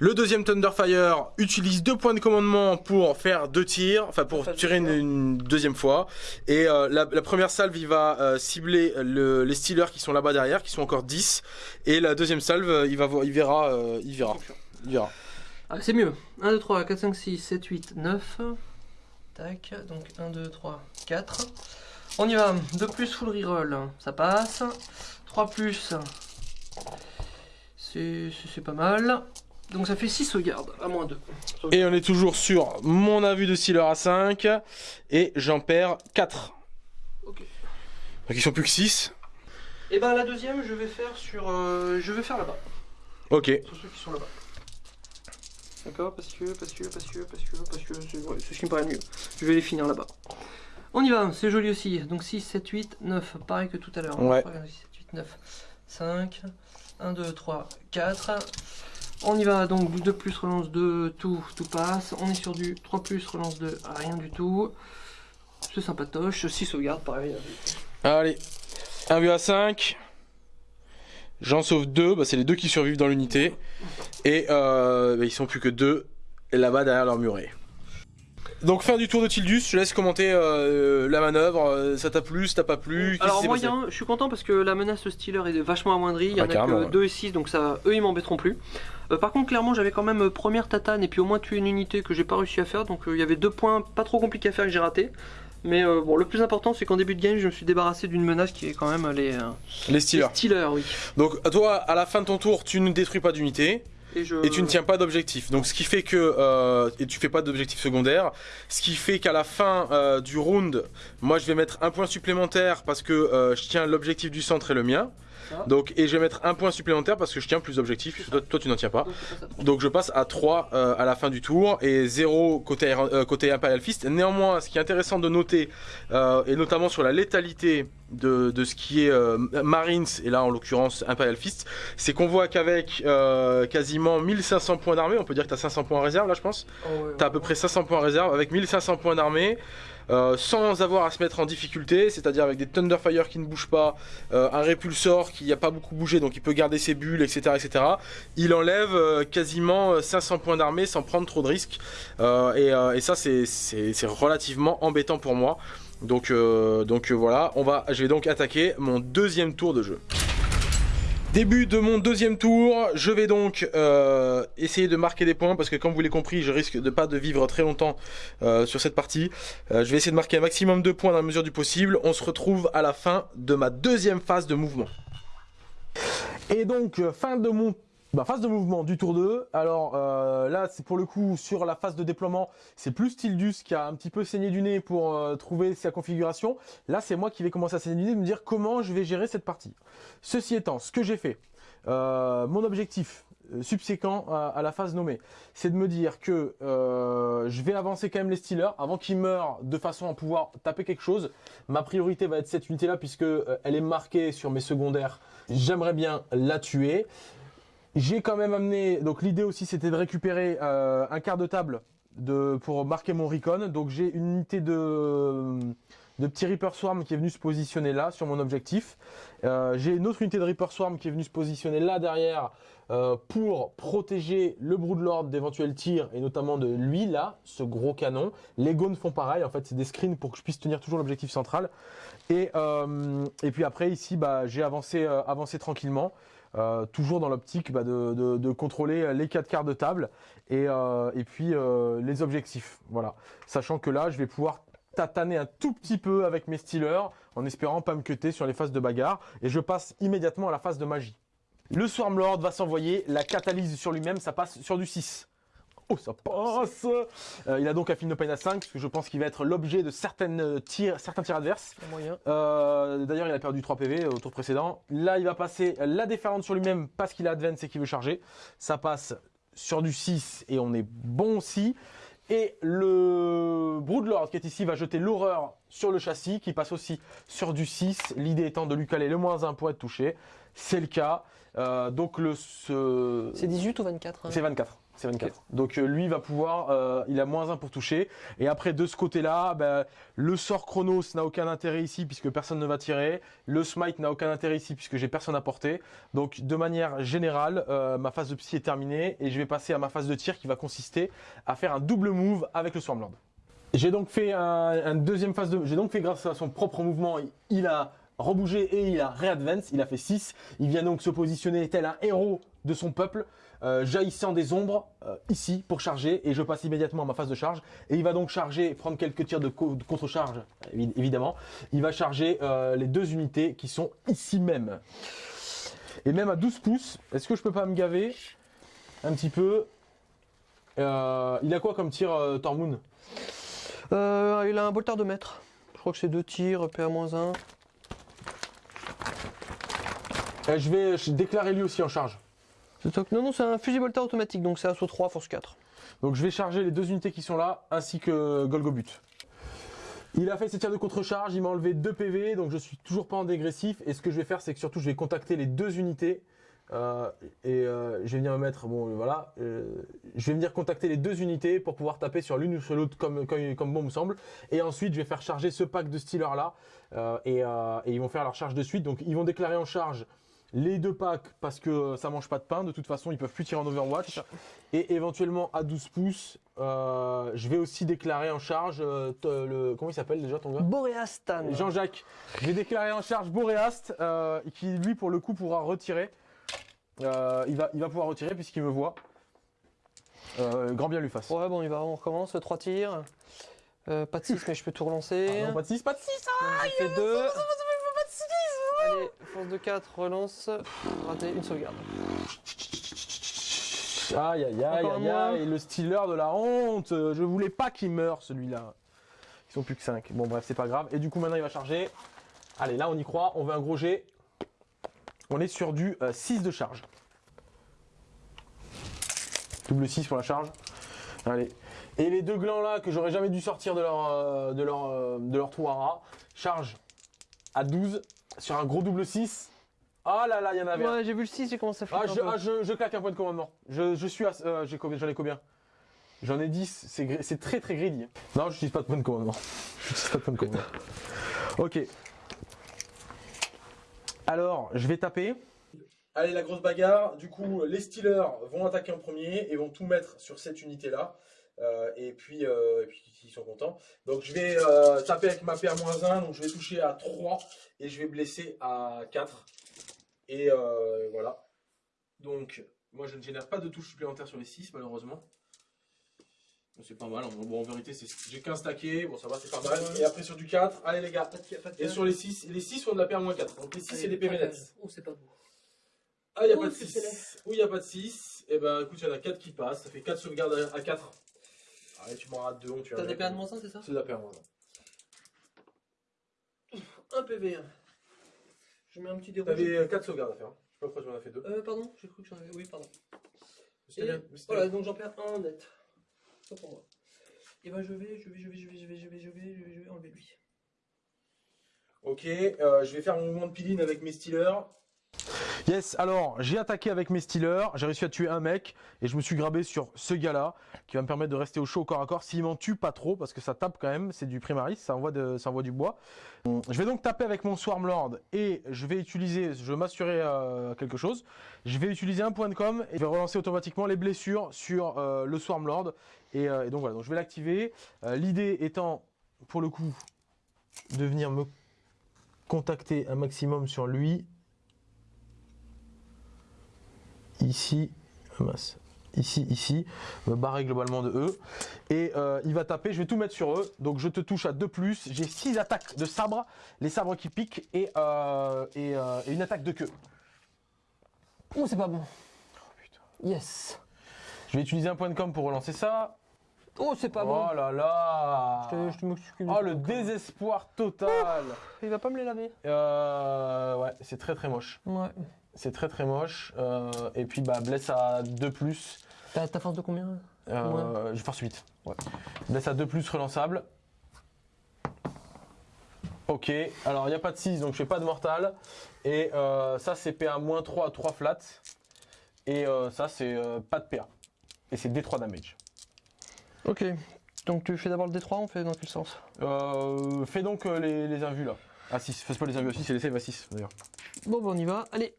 Le deuxième Thunderfire utilise deux points de commandement pour faire deux tirs, enfin pour Enfin, tirer une, deux une deuxième fois. Et euh, la, la première salve, il va euh, cibler le- les Steelers qui sont là-bas derrière, qui sont encore 10. Et la deuxième salve, euh, il, va, voir- il verra, euh, il verra, il verra. Ah, c'est mieux. 1, 2, 3, 4, 5, 6, 7, 8, 9. Tac, donc 1, 2, 3, 4. On y va. 2 plus full reroll, ça passe. 3 plus, c'est pas mal. Donc ça fait 6 sauvegardes, à moins 2. Et on est toujours sur mon avis de Steeler à 5. Et j'en perds 4. Ok. Donc ils sont plus que 6. Et ben la deuxième, je vais faire sur, euh, je vais faire là-bas, Ok. sur ceux qui sont là-bas. D'accord, parce que, parce que, parce que, parce que, parce que, c'est ouais, ce qui me paraît mieux. Je vais les finir là-bas. On y va, c'est joli aussi. Donc 6, 7, 8, 9, pareil que tout à l'heure. Ouais. 3, 6, 7, 8, 9, 5, 1, 2, 3, 4. On y va donc du 2 plus relance 2, tout, tout passe. On est sur du 3 plus relance 2, rien du tout. C'est sympatoche. 6 sauvegardes, pareil. Allez. Un vu à 5. J'en sauve 2. Bah, c'est les deux qui survivent dans l'unité. Et euh, bah, ils sont plus que 2 là-bas derrière leur muret. Donc fin du tour de Tildus, je laisse commenter euh, la manœuvre, euh, ça t'a plu, ça t'a pas plu, Alors moyen, je suis content parce que la menace Stealer est vachement amoindrie. Il y Ah en a carrément, que ouais. 2 et 6, donc ça, eux ils m'embêteront plus. Euh, par contre, clairement, j'avais quand même euh, première tatane et puis au moins tué une unité que j'ai pas réussi à faire. Donc euh, il y avait deux points pas trop compliqués à faire que j'ai raté. Mais euh, bon, le plus important, c'est qu'en début de game, je me suis débarrassé d'une menace qui est quand même les, euh, Les les Steelers. Oui. Donc toi, à la fin de ton tour, tu ne détruis pas d'unité. Et, je... Et tu ne tiens pas d'objectif. Donc ce qui fait que euh, et tu fais pas d'objectif secondaire, ce qui fait qu'à la fin du round, moi je vais mettre un point supplémentaire parce que je tiens l'objectif du centre et le mien. Donc et je vais mettre un point supplémentaire parce que je tiens plus d'objectifs. Toi, toi, tu n'en tiens pas. Donc, je passe à trois. Donc je passe à 3 euh, à la fin du tour et 0 côté, euh, côté Imperial Fist. Néanmoins, ce qui est intéressant de noter, euh, et notamment sur la létalité de, de ce qui est euh, Marines, et là en l'occurrence Imperial Fist, c'est qu'on voit qu'avec quasiment 1500 points d'armée, on peut dire que tu as 500 points en réserve là je pense, tu as à peu près 500 points en réserve, avec 1500 points d'armée, euh, sans avoir à se mettre en difficulté, c'est-à-dire avec des Thunderfire qui ne bougent pas, euh, un répulsor qui n'a pas beaucoup bougé donc il peut garder ses bulles, etc. etc. Il enlève euh, quasiment 500 points d'armée sans prendre trop de risques. Et, ça c'est- relativement embêtant pour moi. Donc, voilà, je vais donc attaquer mon deuxième tour de jeu. Début de mon deuxième tour, je vais donc euh, essayer de marquer des points parce que comme vous l'avez compris, je risque de pas de vivre très longtemps euh, sur cette partie. Euh, je vais essayer de marquer un maximum de points dans la mesure du possible. On se retrouve à la fin de ma deuxième phase de mouvement. Et donc, fin de mon bah, phase de mouvement du tour 2. Alors euh, là, c'est pour le coup sur la phase de déploiement, c'est plus Tildus qui a un petit peu saigné du nez pour euh, trouver sa configuration. Là, c'est moi qui vais commencer à saigner du nez, de me dire comment je vais gérer cette partie. Ceci étant, ce que j'ai fait, euh, mon objectif euh, subséquent à, la phase nommée, c'est de me dire que euh, je vais avancer quand même les Steelers avant qu'ils meurent de façon à pouvoir taper quelque chose. Ma priorité va être cette unité-là puisque euh, elle est marquée sur mes secondaires. J'aimerais bien la tuer. J'ai quand même amené, donc l'idée aussi c'était de récupérer euh, un quart de table pour marquer mon recon. Donc j'ai une unité de, de petit Reaper Swarm qui est venu se positionner là sur mon objectif. Euh, j'ai une autre unité de Reaper Swarm qui est venue se positionner là derrière euh, pour protéger le Broodlord d'éventuels tirs et notamment de lui là, ce gros canon. Les Gones font pareil, en fait c'est des screens pour que je puisse tenir toujours l'objectif central. Et, et puis après ici bah, j'ai avancé, avancé tranquillement. Euh, toujours dans l'optique bah, de, contrôler les quatre quarts de table et, euh, puis euh, les objectifs. Voilà. Sachant que là, je vais pouvoir tataner un tout petit peu avec mes Steelers en espérant pas me cutter sur les phases de bagarre. Et je passe immédiatement à la phase de magie. Le Swarmlord va s'envoyer la catalyse sur lui-même, ça passe sur du 6. Oh, ça passe Euh, Il a donc un film de peine à 5, parce que je pense qu'il va être l'objet de certaines euh, tirs, certains tirs adverses. Euh, D'ailleurs, il a perdu 3 PV au tour précédent. Là, il va passer la déferlante sur lui-même parce qu'il a advance et qu'il veut charger. Ça passe sur du 6 et on est bon aussi. Et le Broodlord qui est ici va jeter l'horreur sur le châssis qui passe aussi sur du 6. L'idée étant de lui caler le moins 1 pour être touché. C'est le cas. Euh, donc le ce... C'est 18 ou 24 hein? C'est 24. C'est 24. Donc euh, lui va pouvoir, euh, il a moins 1 pour toucher. Et après de ce côté-là, ben, le sort Chronos n'a aucun intérêt ici puisque personne ne va tirer. Le Smite n'a aucun intérêt ici puisque j'ai personne à porter. Donc de manière générale, euh, ma phase de psy est terminée et je vais passer à ma phase de tir qui va consister à faire un double move avec le Swarmlord. J'ai donc fait un, un deuxième phase de, j'ai donc fait grâce à son propre mouvement, il a rebougé et il a réadvance, il a fait 6. Il vient donc se positionner tel un héros de son peuple, euh, jaillissant des ombres euh, ici pour charger et je passe immédiatement à ma phase de charge et il va donc charger, prendre quelques tirs de, co- de contre-charge évi- évidemment. Il va charger euh, les deux unités qui sont ici même. Et même à 12 pouces, est-ce que je peux pas me gaver un petit peu? Il a quoi comme tir Tormund Euh, Il a un boltard de mètre. Je crois que c'est deux tirs, PA-1. Euh, Je vais déclarer lui aussi en charge. Non, non, c'est un fusil boltard automatique, donc c'est assaut 3, force 4. Donc je vais charger les deux unités qui sont là, ainsi que Golgobut. Il a fait ses tirs de contre-charge, il m'a enlevé 2 PV, donc je suis toujours pas en dégressif. Et ce que je vais faire, c'est que surtout je vais contacter les deux unités. euh, et euh, je vais venir me mettre, bon euh, voilà, je vais venir contacter les deux unités pour pouvoir taper sur l'une ou sur l'autre comme, bon me semble. Et ensuite je vais faire charger ce pack de Steelers là, et ils vont faire leur charge de suite. Donc ils vont déclarer en charge les deux packs parce que euh, ça mange pas de pain. De toute façon, ils peuvent plus tirer en Overwatch. Et éventuellement à 12 pouces, euh, je vais aussi déclarer en charge euh, t- le comment il s'appelle déjà ton gars? Boreastan. Jean-Jacques. Je vais déclarer en charge Boréast, euh, qui lui pour le coup pourra retirer. Euh, il va il va pouvoir retirer puisqu'il me voit. Euh, grand bien lui fasse. Ouais, bon, il va, on recommence, 3 tirs. Euh, pas de 6, [laughs] mais je peux tout relancer. Ah non, pas de 6, pas de 6 Donc, j'ai fait 2. Allez, force de 4, relance. Raté, une sauvegarde. Aïe aïe aïe Encore aïe moins. aïe, le stealer de la honte. Euh, Je voulais pas qu'il meure celui-là. Ils sont plus que 5. Bon bref, c'est pas grave. Et du coup maintenant il va charger. Allez, là on y croit, on veut un gros jet. On est sur du 6 de charge. Double 6 pour la charge. Allez. Et les deux glands là que j'aurais jamais dû sortir de leur, euh, de leur, euh, de leur trou à rat, charge à 12 sur un gros double 6. Ah là là, il y en avait. Ouais, j'ai vu le 6, j'ai commencé à Ah, je, un peu. ah, je, je claque un point de commandement. Je, je suis à. euh, J'en ai combien? J'en ai 10. C'est très très greedy. Non, je n'utilise pas de point de commandement. [laughs] Je n'utilise pas de point de commandement. Ok. Alors, je vais taper. Allez, la grosse bagarre. Du coup, les Steelers vont attaquer en premier et vont tout mettre sur cette unité-là. Euh, et, puis, euh, et puis, ils sont contents. Donc, je vais euh, taper avec ma paire-1. Donc, je vais toucher à 3 et je vais blesser à 4. Et euh, voilà. Donc, moi, je ne génère pas de touches supplémentaires sur les 6, malheureusement. C'est pas mal. Bon, en vérité, j'ai 15 stackés. Bon, ça va, c'est pas mal. Et après, sur du 4, allez, les gars. Pas de- pas de Et sur les 6, les 6 sont de la paire moins 4. Donc, les 6, c'est des PV nets. Oh, c'est pas beau. Ah, il n'y a Oh, pas de c'est 6. Ou il n'y a pas de 6. Et ben, écoute, il y en a 4 qui passent. Ça fait 4 sauvegardes à 4. Allez, tu m'en rates 2. Tu T'as des paires de moins 1, c'est ça C'est de la paire moins 1 PV. Je mets un petit 1. déroulement. T'avais 4 sauvegardes à faire. hein. Je sais pas pourquoi tu en as fait 2. Euh, pardon, j'ai cru que j'en avais. Oui, pardon. C'était Et bien. Voilà, bien. donc j'en perds un net. Ça pour moi. Et ben je vais, je vais, je vais, je vais, je vais, je vais, je vais, je vais, je vais enlever lui. Ok, euh, je vais faire mon mouvement de piline avec mes Steelers. Yes, alors j'ai attaqué avec mes Steelers, j'ai réussi à tuer un mec et je me suis grabé sur ce gars-là qui va me permettre de rester au chaud au corps à corps s'il m'en tue pas trop parce que ça tape quand même, c'est du primaris, ça envoie, du bois. Je vais donc taper avec mon Swarmlord et je vais utiliser, je vais m'assurer euh, quelque chose, je vais utiliser un point de com et je vais relancer automatiquement les blessures sur euh, le Swarmlord et, euh, et donc voilà, donc je vais l'activer. L'idée étant pour le coup de venir me contacter un maximum sur lui. Ici, mince, ici, ici, me barrer globalement de eux. Et euh, il va taper, je vais tout mettre sur eux. Donc je te touche à 2 plus. J'ai 6 attaques de sabre, les sabres qui piquent et, euh, et, euh, et une attaque de queue. Oh, c'est pas bon. putain. Yes. Je vais utiliser un point de com pour relancer ça. Oh, c'est pas bon. oh là là Je te- je te m'occupe de Oh le désespoir total Il va pas me les laver. Euh, Ouais, c'est très très moche. Ouais. C'est très très moche. Euh, et puis bah blesse à 2 plus. T'as ta force de combien Euh, Je force 8. Ouais. Blesse à 2 plus relançable. Ok, alors il n'y a pas de 6 donc je fais pas de mortal. Et euh, ça c'est PA moins 3 à 3 flat. Et euh, ça c'est euh, pas de PA. Et c'est D3 damage. Ok. Donc tu fais d'abord le D3, on fait dans quel sens? Euh, fais donc euh, les, les invus là. Ah 6, fais pas les invus à 6, c'est les save à 6 d'ailleurs. Bon, bah on y va. Allez.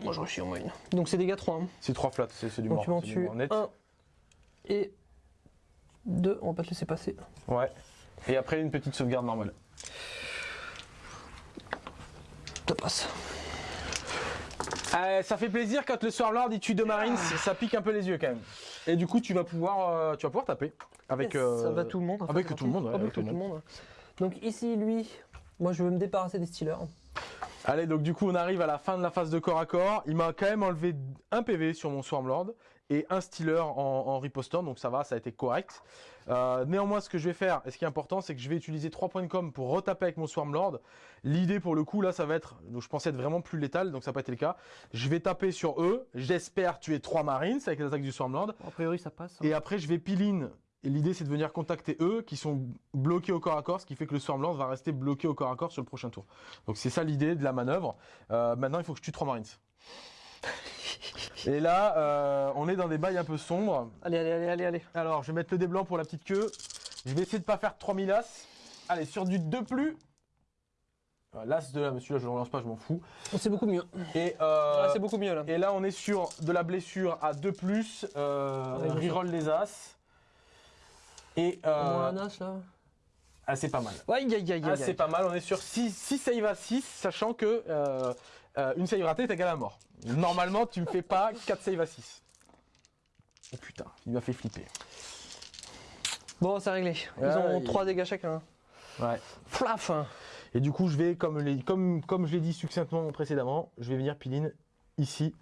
Moi je réussis en moyenne. Donc c'est dégâts 3. Hein. C'est 3 flats, c'est du Donc mort. tu m'en tues mort net. 1 et 2. On va pas te laisser passer. Ouais. Et après une petite sauvegarde normale. Ça passe. Euh, ça fait plaisir quand le Swarmlord il tue deux Marines, ça pique un peu les yeux quand même. Et du coup tu vas pouvoir, euh, tu vas pouvoir taper avec. Ça va tout le monde. en avec tout le monde, ouais, Avec avec tout, tout le le monde. Donc ici, lui, moi je veux me débarrasser des Steelers. Allez, donc du coup on arrive à la fin de la phase de corps à corps. Il m'a quand même enlevé un PV sur mon Swarmlord et un Stealer en, en ripostant, donc ça va, ça a été correct. Euh, néanmoins, ce que je vais faire, et ce qui est important, c'est que je vais utiliser 3 points de com pour retaper avec mon Swarmlord. L'idée pour le coup, là, ça va être, donc je pensais être vraiment plus létal, donc ça n'a pas été le cas. Je vais taper sur eux, j'espère tuer 3 Marines avec les attaques du Swarmlord. A priori, ça passe. hein. Et après, je vais pile-in. Et l'idée, c'est de venir contacter eux qui sont bloqués au corps à corps, ce qui fait que le Swarmlord va rester bloqué au corps à corps sur le prochain tour. Donc c'est ça l'idée de la manœuvre. Euh, maintenant, il faut que je tue 3 Marines. [laughs] Et là, euh, on est dans des bails un peu sombres. Allez, allez, allez, allez, allez. Alors, je vais mettre le dé blanc pour la petite queue. Je vais essayer de pas faire 3000 as. Allez, sur du 2 plus. Euh, L'as de là, monsieur, là, je le relance pas, je m'en fous. C'est beaucoup mieux. Et, euh, Là, c'est beaucoup mieux là. et là, on est sur de la blessure à 2 plus. Euh, Ouais, je reroll les as. Et euh, un as là. ah, c'est pas mal. Aïe, Ah, c'est pas mal. On est sur 6, 6 save à 6, sachant que euh, euh, une save ratée est égale à mort. Normalement, tu me fais pas 4 save à 6. Oh putain, il m'a fait flipper. Bon, c'est réglé. Ils Ouais, ont il- 3 dégâts chacun. Ouais. Flaf hein. Et du coup, je vais, comme, les- comme, comme je l'ai dit succinctement précédemment, je vais venir piline ici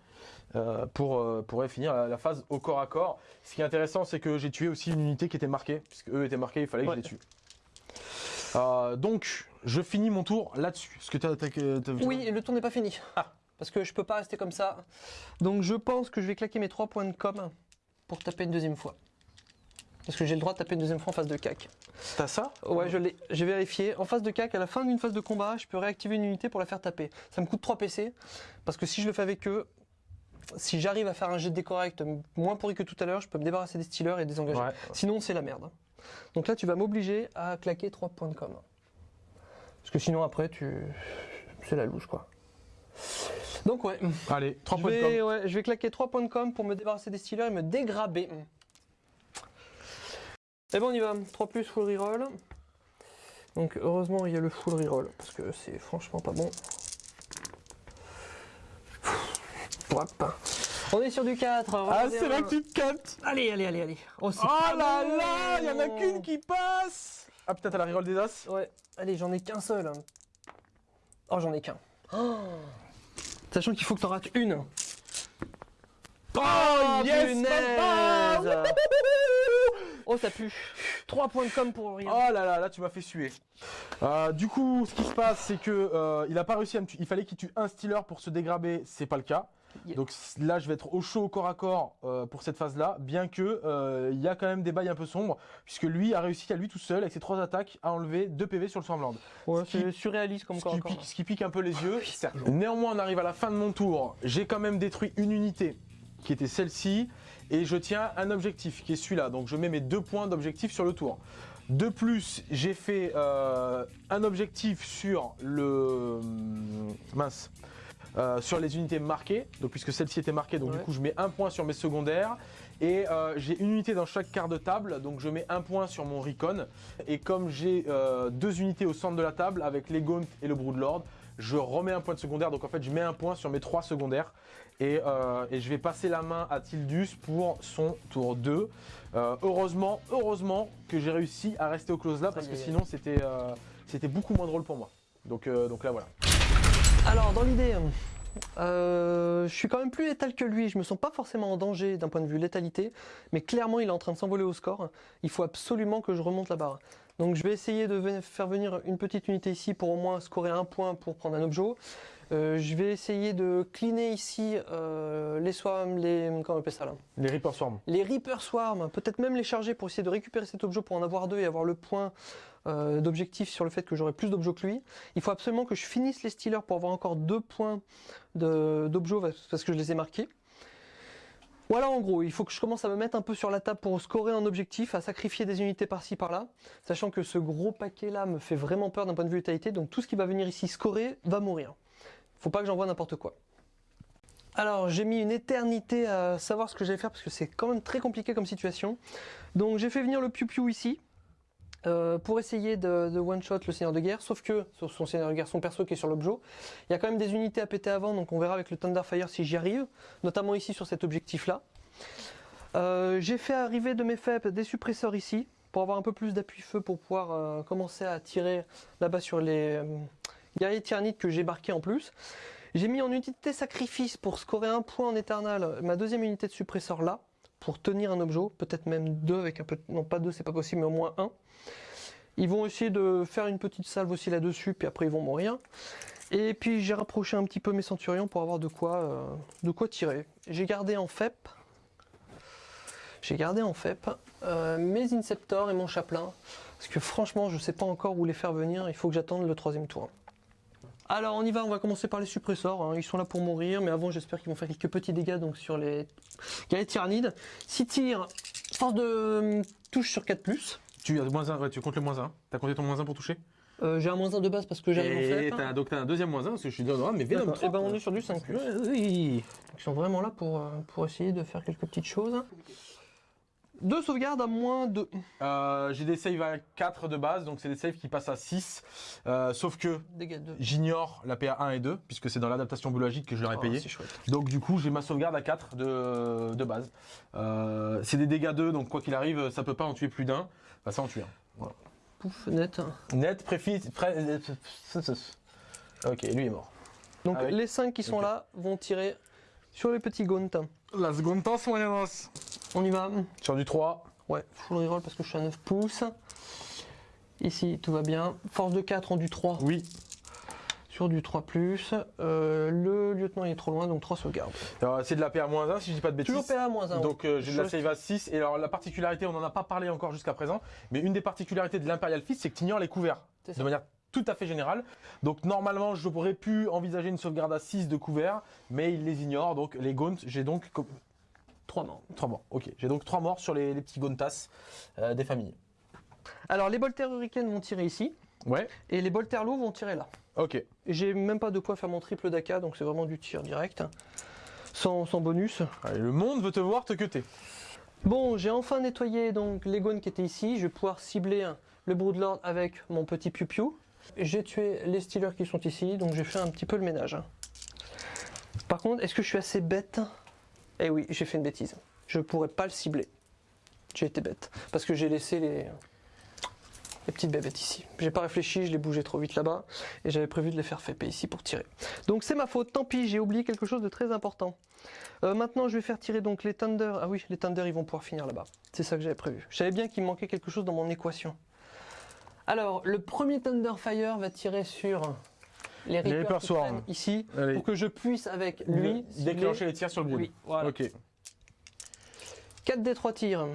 euh, pour, euh, pour finir la, la phase au corps à corps. Ce qui est intéressant, c'est que j'ai tué aussi une unité qui était marquée, puisque eux étaient marqués, il fallait que Ouais. je les tue. Euh, donc, je finis mon tour là-dessus. Est-ce que t'as, t'as- t'as- Oui, et le tour n'est pas fini. Ah. Parce que je peux pas rester comme ça. Donc je pense que je vais claquer mes 3 points de com pour taper une deuxième fois. Est-ce que j'ai le droit de taper une deuxième fois en phase de cac T'as ça? Ouais, je l'ai. J'ai vérifié. En phase de cac, à la fin d'une phase de combat, je peux réactiver une unité pour la faire taper. Ça me coûte 3 PC, parce que si je le fais avec eux, si j'arrive à faire un jet de correct, moins pourri que tout à l'heure, je peux me débarrasser des stealers et désengager. Ouais. Sinon, c'est la merde. Donc là, tu vas m'obliger à claquer 3 points de com. Parce que sinon, après, tu. C'est la louche, quoi. Donc, ouais. Allez, 3 Je points de vais, com. ouais, je vais claquer 3 points de com pour me débarrasser des stealers et me dégraber. Et bon, on y va. 3 plus full reroll. Donc, heureusement, il y a le full reroll parce que c'est franchement pas bon. Hop. On est sur du 4. Ah, regardez, c'est là hein. que tu te captes Allez, allez, allez, allez. Oh, Oh pas là bon. là Il y en a qu'une qui passe Ah, putain, t'as la reroll des As Ouais, allez, j'en ai qu'un seul. Oh, j'en ai qu'un. Oh. [gasps] Sachant qu'il faut que t'en rates une. Oh, yes punaise. papa [laughs] Oh, ça pue. 3 points de com pour rien. Oh là là, là tu m'as fait suer. Euh, du coup, ce qui se passe, c'est que euh, il a pas réussi à me tuer. Il fallait qu'il tue un stealer pour se dégraber, c'est pas le cas. Yeah. Donc là, je vais être au chaud au corps à corps euh, pour cette phase-là, bien que euh, il y a quand même des bails un peu sombres, puisque lui a réussi à lui tout seul avec ses trois attaques à enlever 2 PV sur le Swarmland. Ouais, ce qui- c'est surréaliste comme Ce corps qui, à corps. pique, ce qui pique un peu les yeux. [laughs] Néanmoins, on arrive à la fin de mon tour. J'ai quand même détruit une unité qui était celle-ci. Et je tiens un objectif qui est celui-là. Donc je mets mes deux points d'objectif sur le tour. De plus, j'ai fait euh, un objectif sur le. Mince. Euh, sur les unités marquées, donc puisque celle-ci était marquée, donc Ouais. du coup je mets un point sur mes secondaires et euh, j'ai une unité dans chaque quart de table, donc je mets un point sur mon recon et comme j'ai euh, deux unités au centre de la table avec les Gaunt et le Broodlord, je remets un point de secondaire, donc en fait je mets un point sur mes trois secondaires et, et je vais passer la main à Tildus pour son tour 2. Euh, heureusement, heureusement que j'ai réussi à rester au close là parce que sinon c'était beaucoup moins drôle pour moi. Donc, donc là voilà. Alors, dans l'idée, euh, je suis quand même plus létal que lui. Je me sens pas forcément en danger d'un point de vue létalité, mais clairement, il est en train de s'envoler au score. Il faut absolument que je remonte la barre. Donc, je vais essayer de faire venir une petite unité ici pour au moins scorer un point pour prendre un objet. Euh, je vais essayer de cleaner ici euh, les swarms, les comment on appelle ça là? Les Reaper Swarm. les Reaper Swarm, peut-être même les charger pour essayer de récupérer cet objet pour en avoir deux et avoir le point euh, d'objectif sur le fait que j'aurai plus d'objets que lui. Il faut absolument que je finisse les Stealers pour avoir encore deux points d'objets parce que je les ai marqués. Voilà en gros, il faut que je commence à me mettre un peu sur la table pour scorer un objectif, à sacrifier des unités par-ci par-là, sachant que ce gros paquet là me fait vraiment peur d'un point de vue létalité, donc tout ce qui va venir ici scorer va mourir. Faut pas que j'envoie n'importe quoi. Alors j'ai mis une éternité à savoir ce que j'allais faire parce que c'est quand même très compliqué comme situation. Donc j'ai fait venir le Piu Piu ici euh, pour essayer de, one-shot le Seigneur de Guerre, sauf que sur son Seigneur de Guerre, son perso qui est sur l'objet, il y a quand même des unités à péter avant, donc on verra avec le Thunderfire si j'y arrive, notamment ici sur cet objectif-là. Euh, j'ai fait arriver de mes FEP des suppresseurs ici pour avoir un peu plus d'appui feu pour pouvoir euh, commencer à tirer là-bas sur les guerriers tyrannites que j'ai marqués en plus. J'ai mis en unité sacrifice pour scorer un point en éternel ma deuxième unité de suppresseur là, pour tenir un objet, peut-être même deux avec un peu. Non, pas deux, c'est pas possible, mais au moins un. Ils vont essayer de faire une petite salve aussi là-dessus, puis après ils vont mourir. Et puis j'ai rapproché un petit peu mes centurions pour avoir de quoi, euh, de quoi tirer. J'ai gardé en FEP. J'ai gardé en FEP euh, mes Inceptors et mon Chaplain. Parce que franchement, je sais pas encore où les faire venir. Il faut que j'attende le troisième tour. Alors on y va, on va commencer par les suppresseurs. hein. Ils sont là pour mourir, mais avant j'espère qu'ils vont faire quelques petits dégâts donc sur les tyrannides. 6 tirs, force de euh, touche sur 4+. Tu as moins 1, ouais, tu comptes le moins 1. T'as compté ton moins 1 pour toucher? Euh, j'ai un moins 1 de base parce que j'arrive en Et fait. t'as- donc t'as un deuxième moins 1 parce que je suis dans le mais Venom D'accord. 3. Et ben on est sur du 5 plus. Ouais, oui. Ils sont vraiment là pour, euh, pour essayer de faire quelques petites choses. Deux sauvegardes à moins de. Euh, J'ai des saves à 4 de base, donc c'est des saves qui passent à 6. Euh, sauf que j'ignore la PA 1 et 2, puisque c'est dans l'adaptation biologique que je leur ai Oh, payé. Donc du coup, j'ai ma sauvegarde à 4 de, de base. Euh, c'est des dégâts 2, donc quoi qu'il arrive, ça peut pas en tuer plus d'un. Bah ça en tue un. Pouf, net. Net, préfis... Pré... Ok, lui est mort. Donc Avec- les 5 qui sont là vont tirer sur les petits gaunt. La seconde tasse, moyenos. On y va. Sur du 3. Ouais, full reroll parce que je suis à 9 pouces. Ici, tout va bien. Force de 4 en du 3 Oui. Sur du 3 euh, Le lieutenant est trop loin, donc 3 sauvegardes. C'est de la PA-1 si je dis pas de bêtises. Toujours PA-1. Donc euh, j'ai de la save à 6 et alors la particularité, on n'en a pas parlé encore jusqu'à présent, mais une des particularités de l'Imperial Fist, c'est que tu ignores les couverts de manière tout à fait générale. Donc normalement, j'aurais pu envisager une sauvegarde à 6 de couverts, mais il les ignore. Donc les Gaunts, j'ai donc 3 morts. 3 morts. Ok, j'ai donc 3 morts sur les, les petits Gauntas euh, des familles. Alors les bolters hurricanes vont tirer ici, Ouais, et les bolters lourds vont tirer là. Ok. J'ai même pas de quoi faire mon triple d'AK, donc c'est vraiment du tir direct. Sans, sans bonus. Allez, le monde veut te voir te cuter. Bon, j'ai enfin nettoyé donc les gones qui étaient ici. Je vais pouvoir cibler le Broodlord avec mon petit piou-piou. J'ai tué les Steelers qui sont ici, donc j'ai fait un petit peu le ménage. Par contre, est-ce que je suis assez bête? Eh oui, j'ai fait une bêtise. Je pourrais pas le cibler. J'ai été bête. Parce que j'ai laissé les, les petites bébêtes ici. J'ai pas réfléchi, je les bougé trop vite là-bas. Et j'avais prévu de les faire FP ici pour tirer. Donc c'est ma faute, tant pis, j'ai oublié quelque chose de très important. Euh, maintenant, je vais faire tirer donc les Thunder. Ah oui, les Thunder, ils vont pouvoir finir là-bas. C'est ça que j'avais prévu. Je savais bien qu'il me manquait quelque chose dans mon équation. Alors, le premier Thunderfire va tirer sur les Reapers Reaper qui ici Allez. pour que je puisse avec lui déclencher les tirs sur le brood. Oui, voilà. Ok. 4 des 3 tirs.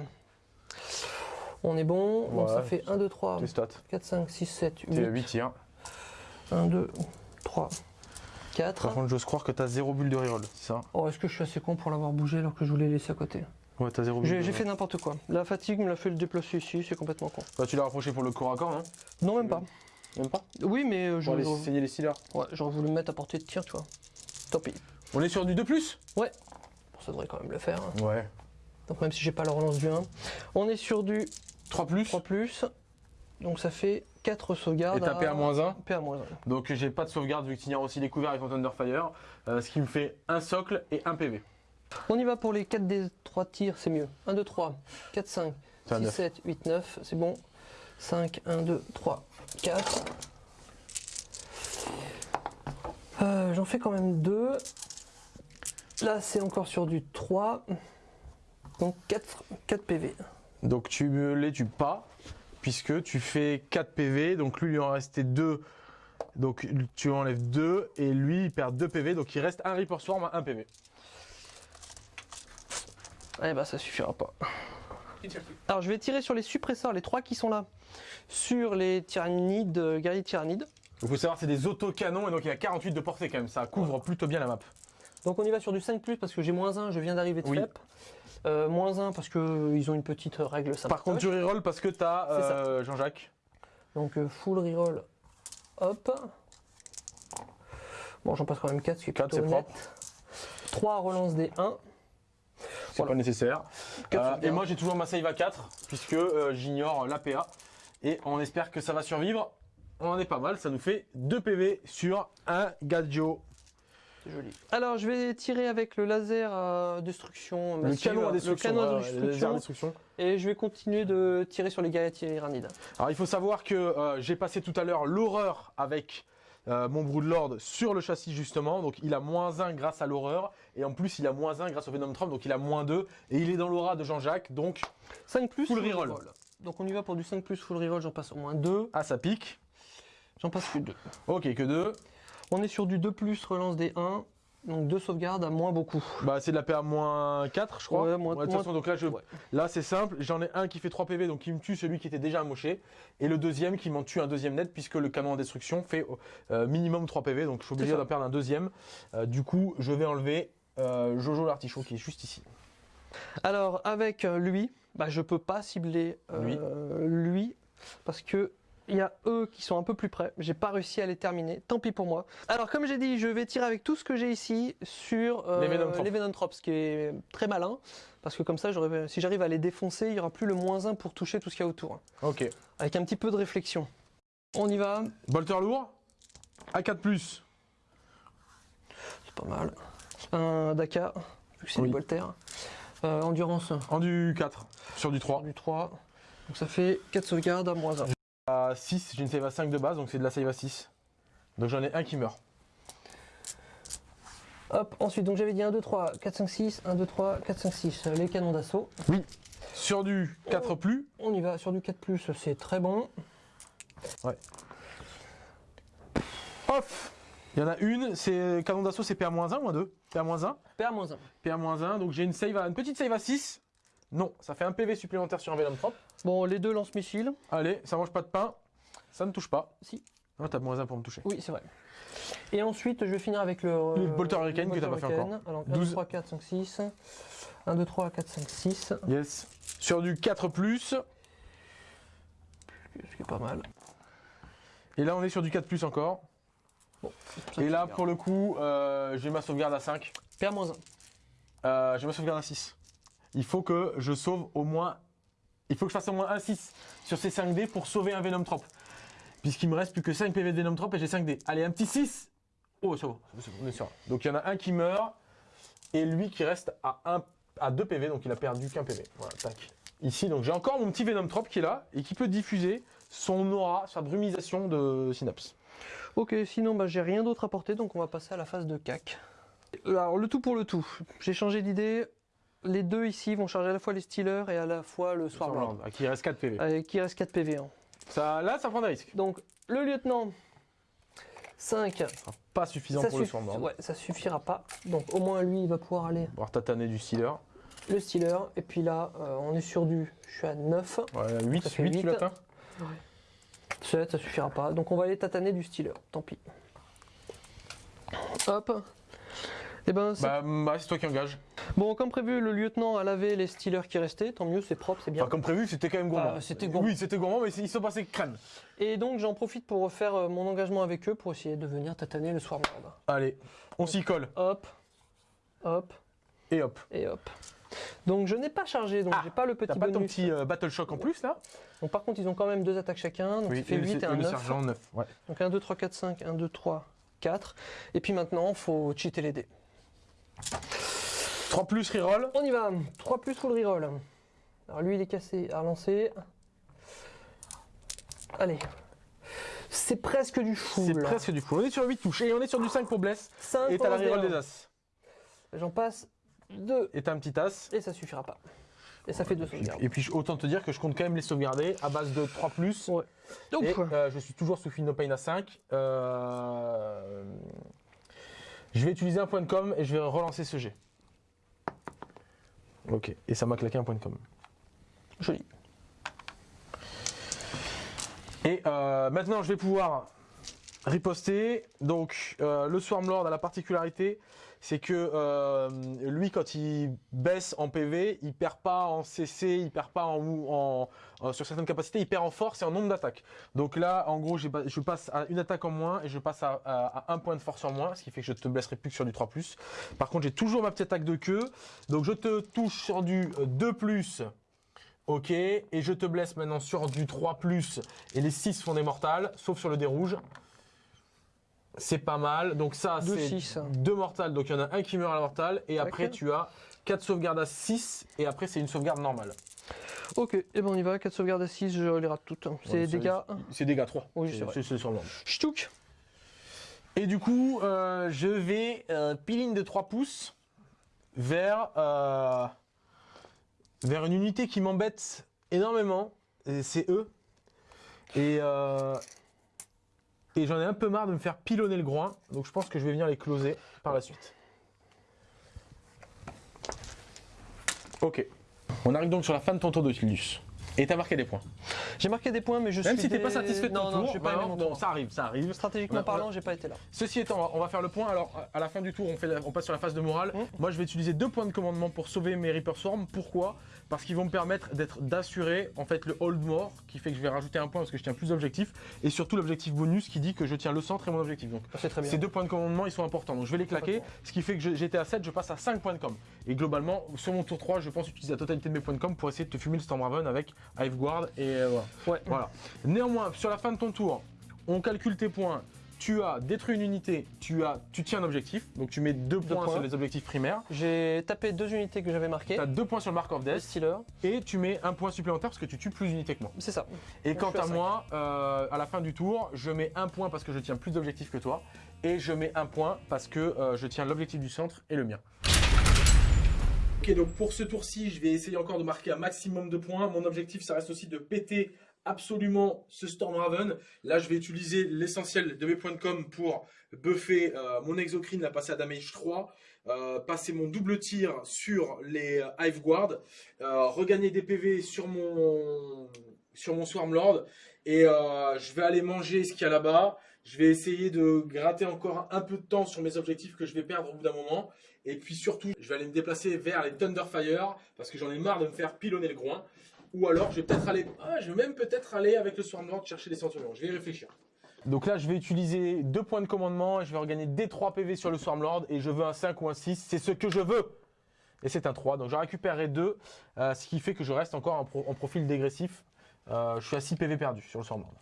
On est bon. Donc Ouais. ça fait 1, 2, 3, Tes stats. 4, 5, 6, 7, T'es 8. 8 tirs. 1, 2, 3, 4. Par contre, j'ose croire que t'as 0 bulle de reroll, c'est ça Oh, est-ce que je suis assez con pour l'avoir bougé alors que je voulais laisser à côté? Ouais, t'as 0 bulle. J'ai fait n'importe quoi. La fatigue me l'a fait le déplacer ici, c'est complètement con. Bah, tu l'as rapproché pour le corps à corps, non? Non, même pas. Même pas? Oui, mais euh, aller saigner les ouais, j'aurais voulu me mettre à portée de tir, tu vois. Tant pis. On est sur du 2 plus? Bon, ça devrait quand même le faire. hein. Ouais. Donc même si j'ai pas la relance du 1. On est sur du 3 plus 3 plus. Donc ça fait 4 sauvegardes. Et t'as à- PA-1 PA-1. Donc j'ai pas de sauvegarde vu que tu aussi les couverts avec ton Thunderfire. euh, ce qui me fait un socle et un PV. On y va pour les 4 des 3 tirs, c'est mieux. 1, 2, 3, 4, 5, C'est un 6, neuf. 7, 8, 9, c'est bon. 5, 1, 2, 3, 4. Euh, J'en fais quand même 2. Là, c'est encore sur du 3. Donc 4, 4 PV. Donc tu me les tues pas, puisque tu fais 4 PV, donc lui il lui en restait 2. Donc tu enlèves 2 et lui il perd 2 PV, donc il reste un Reaper Swarm à 1 PV. Eh bah, ça suffira pas. Alors, je vais tirer sur les suppresseurs, les 3 qui sont là. Sur les tyrannides, euh, guerriers tyrannides. Il faut savoir c'est des autocanons et donc il y a 48 de portée quand même, ça couvre plutôt bien la map. Donc on y va sur du 5 parce que j'ai moins 1, je viens d'arriver de Oui. FEP. Euh, moins 1 parce qu'ils ont une petite règle sympa. Par contre tu reroll parce que t'as euh, Jean-Jacques. Donc euh, full reroll. Hop. Bon, j'en passe quand même 4, ce qui est Quatre, plutôt c'est honnête. propre. 3 relance des 1. C'est Voilà. pas nécessaire. Euh, et moi j'ai toujours ma save à 4 puisque euh, j'ignore l'APA. Et on espère que ça va survivre. On en est pas mal, ça nous fait 2 PV sur un Gadjo. C'est joli. Alors je vais tirer avec le laser à destruction. Le massive, canon à destruction. Le canon à ouais, ouais, le laser à destruction. destruction. Et je vais continuer de tirer sur les guerriers tyrannides. Alors il faut savoir que euh, j'ai passé tout à l'heure l'horreur avec euh, mon Broodlord sur le châssis justement. Donc il a moins 1 grâce à l'horreur. Et en plus il a moins 1 grâce au Venom Trump. Donc il a moins 2. Et il est dans l'aura de Jean-Jacques. Donc 5 plus Full reroll. Donc on y va pour du 5 plus full reroll, j'en passe au moins 2. ah ça pique. J'en passe que 2. Ok que 2. On est sur du 2 plus relance des 1. Donc 2 sauvegardes à moins beaucoup. Bah c'est de la PA moins 4 je crois. Ouais, moins- de toute façon donc là je... ouais. Là c'est simple. J'en ai un qui fait 3 PV. Donc il me tue celui qui était déjà amoché. Et le deuxième qui m'en tue un deuxième net. Puisque le canon en destruction fait euh, minimum 3 PV. Donc je suis obligé d'en perdre un deuxième. Euh, du coup je vais enlever euh, Jojo l'artichaut qui est juste ici. Alors avec lui, bah, je peux pas cibler lui. parce que il y a eux qui sont un peu plus près. J'ai pas réussi à les terminer. Tant pis pour moi. Alors comme j'ai dit, je vais tirer avec tout ce que j'ai ici sur euh, Les Venomtrops, ce qui est très malin parce que comme ça, si j'arrive à les défoncer, il y aura plus le moins 1 pour toucher tout ce qu'il y a autour. Ok. Avec un petit peu de réflexion. On y va. Bolter lourd. A4+. C'est pas mal. Un Dakar, vu que c'est Oui. Voltaire. Euh, endurance En du 4 sur du 3. du 3. Donc ça fait 4 sauvegardes à moins 1. À 6, j'ai une save à 5 de base, donc c'est de la save à 6. Donc j'en ai un qui meurt. Hop, ensuite, donc j'avais dit 1, 2, 3, 4, 5, 6, 1, 2, 3, 4, 5, 6, les canons d'assaut. Sur du 4 plus, On y va sur du 4, c'est très bon. off Il y en a une, c'est canon d'assaut, c'est PA-1 ou 2 PA-1 PA-1. PA-1, donc j'ai une save, à, une petite save à 6. Non, ça fait un PV supplémentaire sur un Venom. Bon, les deux lance-missiles. Allez, ça mange pas de pain, ça ne touche pas. Si. Non, t'as moins 1 pour me toucher. Oui, c'est vrai. Et ensuite, je vais finir avec le. Le Bolter Hurricane que t'as pas fait Hurricane. Alors, 1, 12. 2, 3, 4, 5, 6. 1, 2, 3, 4, 5, 6. Yes. Sur du 4 plus, Ce qui est pas mal. et là on est sur du 4 plus encore. Bon. Et là, pour le coup, euh, j'ai ma sauvegarde à 5. PA-1. Euh, j'ai ma sauvegarde à 6. Il faut que je sauve au moins. Il faut que je fasse au moins un 6 sur ces 5 dés pour sauver un Venom Trop. Puisqu'il me reste plus que 5 PV de Venom Trop et j'ai 5 dés. Allez, un petit 6 Oh, c'est bon, c'est bon, on est sûr. Donc il y en a un qui meurt et lui qui reste à, 1, à 2 PV, donc il a perdu qu'un PV. Voilà, tac. Ici, donc j'ai encore mon petit Venom Trop qui est là et qui peut diffuser son aura, sa brumisation de synapse. Ok, sinon, bah, j'ai rien d'autre à porter, donc on va passer à la phase de CAC. Alors, le tout pour le tout. J'ai changé d'idée. Les deux ici vont charger à la fois les Steelers et à la fois le Swarmlord. À qui reste 4 PV. Avec qui reste 4 PV. hein. Ça, là, ça prend des risques. Donc, le lieutenant, 5. Pas suffisant Ça, pour le Swarmlord. ouais, ça suffira pas. Donc, au moins, lui, il va pouvoir aller Voir tataner du Stealer. le Steeler. Et puis là, euh, on est sur du. Je suis à 9. Ouais, 8, Ça fait 8, tu l'atteins 7, ça suffira pas. Donc, on va aller tataner du Steeler. Tant pis. Hop. Et ben, c'est- Bah, bah, c'est toi qui engage. Bon, comme prévu, le lieutenant a lavé les Steelers qui restaient. Tant mieux, c'est propre, c'est bien. Enfin, comme prévu, c'était quand même gourmand. Ah, c'était gourmand. Oui, c'était gourmand, mais ils sont passés crème. Et donc, j'en profite pour refaire euh, mon engagement avec eux pour essayer de venir tataner le Swarmlord. Allez, on s'y colle. Hop, hop Et hop. et hop. Donc, je n'ai pas chargé, donc Ah, j'ai pas le T'as petit pas ton bonus. petit euh, Battle Shock en plus là? Donc, par contre, ils ont quand même deux attaques chacun, donc ça fait et le- 8 et un le 9. sergent 9. Ouais. Donc 1, 2, 3, 4, 5, 1, 2, 3, 4. Et puis maintenant, faut cheater les dés. 3 plus reroll. On y va 3 plus full reroll. Alors lui, il est cassé à relancer. Allez. C'est presque du full. C'est presque du full. On est sur 8 touches. Et on est sur du 5 pour bless. 5 Et t'as la reroll des as. J'en passe 2. Et t'as un petit as. Et ça suffira pas. Et ça fait 2 sauvegardes. Et puis autant te dire que je compte quand même les sauvegarder à base de 3 plus. Ouais. Donc, Et euh, je suis toujours sous No Pain à 5. Euh, Je vais utiliser un point de com et je vais relancer ce jet. Ok, et ça m'a claqué un point de com. joli. Et euh, maintenant, je vais pouvoir riposter. Donc, euh, le Swarmlord a la particularité, c'est que euh, lui, quand il baisse en PV, il perd pas en CC, il perd pas en, en- en- sur certaines capacités, il perd en force et en nombre d'attaques. Donc là, en gros, je passe à une attaque en moins et je passe à, un point de force en moins, ce qui fait que je te blesserai plus que sur du 3+. Par contre, j'ai toujours ma petite attaque de queue. Donc je te touche sur du euh, 2+. Ok, et je te blesse maintenant sur du 3+, et les 6 font des mortales, sauf sur le dé rouge. C'est pas mal, donc ça Deux c'est six. 2 mortales, donc il y en a un qui meurt à la mortale, et après tu as 4 sauvegardes à 6, et après c'est une sauvegarde normale. Ok, et ben on y va. 4 sauvegardes à 6, je les rate toutes. C'est Ouais, dégâts. C'est dégâts 3. Oui, c'est. C'est sur le nombre. Ch'touk Et du coup, euh, je vais euh, piline de 3 pouces vers, euh, vers une unité qui m'embête énormément. C'est eux. Et, euh, et j'en ai un peu marre de me faire pilonner le groin. Donc je pense que je vais venir les closer par la suite. Ok. On arrive donc sur la fin de ton tour de Tildus. Et t'as marqué des points. J'ai marqué des points, mais je Même suis. si t'es dé- pas satisfait de ton non, tour, non, j'ai pas aimé mon tour. ça arrive, ça arrive. Stratégiquement parlant, j'ai pas été là. Ceci étant, on va- faire le point. Alors, à la fin du tour, on, fait la- on passe sur la phase de morale. Mm. Moi, je vais utiliser deux points de commandement pour sauver mes Reaper Swarm. Pourquoi? Parce qu'ils vont me permettre d'être d'assurer en fait le hold more, qui fait que je vais rajouter un point parce que je tiens plus d'objectifs, et surtout l'objectif bonus qui dit que je tiens le centre et mon objectif. Donc, C'est très bien. ces deux points de commandement, ils sont importants. Donc, je vais les claquer, ce qui fait que je- j'étais à 7, je passe à 5 points de com. Et globalement, sur mon tour 3, je pense utiliser la totalité de mes points de com pour essayer de te fumer le Stormraven avec Hive Guard et voilà. Ouais. Voilà. Néanmoins, sur la fin de ton tour, on calcule tes points. Tu as détruit une unité, tu, as, tu tiens un objectif, donc tu mets deux, points, points. sur les objectifs primaires. J'ai tapé deux unités que j'avais marquées. Tu as deux points sur le Mark of Le Death Stealer, et tu mets un point supplémentaire parce que tu tues plus d'unités que moi. c'est ça. Et Donc, quant à moi, euh, à la fin du tour, je mets un point parce que je tiens plus d'objectifs que toi et je mets un point parce que euh, je tiens l'objectif du centre et le mien. Ok, donc pour ce tour-ci, je vais essayer encore de marquer un maximum de points. Mon objectif, ça reste aussi de péter absolument ce Storm Raven. Là, je vais utiliser l'essentiel de mes points de com pour buffer euh, mon Exocrine, la passer à damage 3, euh, passer mon double tir sur les euh, Hive Guard, regagner des PV sur mon, sur mon Swarm Lord, et je vais aller manger ce qu'il y a là-bas. Je vais essayer de gratter encore un peu de temps sur mes objectifs que je vais perdre au bout d'un moment. Et puis surtout, je vais aller me déplacer vers les Thunderfire parce que j'en ai marre de me faire pilonner le groin. Ou alors, je vais peut-être aller, ah, je vais même peut-être aller avec le Swarm Lord chercher des centurions. Je vais y réfléchir. Donc là, je vais utiliser deux points de commandement et je vais regagner des 3 PV sur le Swarm Lord et je veux un 5 ou un 6. C'est ce que je veux. Et c'est un 3. Donc je récupérerai 2, euh, ce qui fait que je reste encore en, profil dégressif. Euh, je suis à 6 PV perdus sur le Swarm Lord.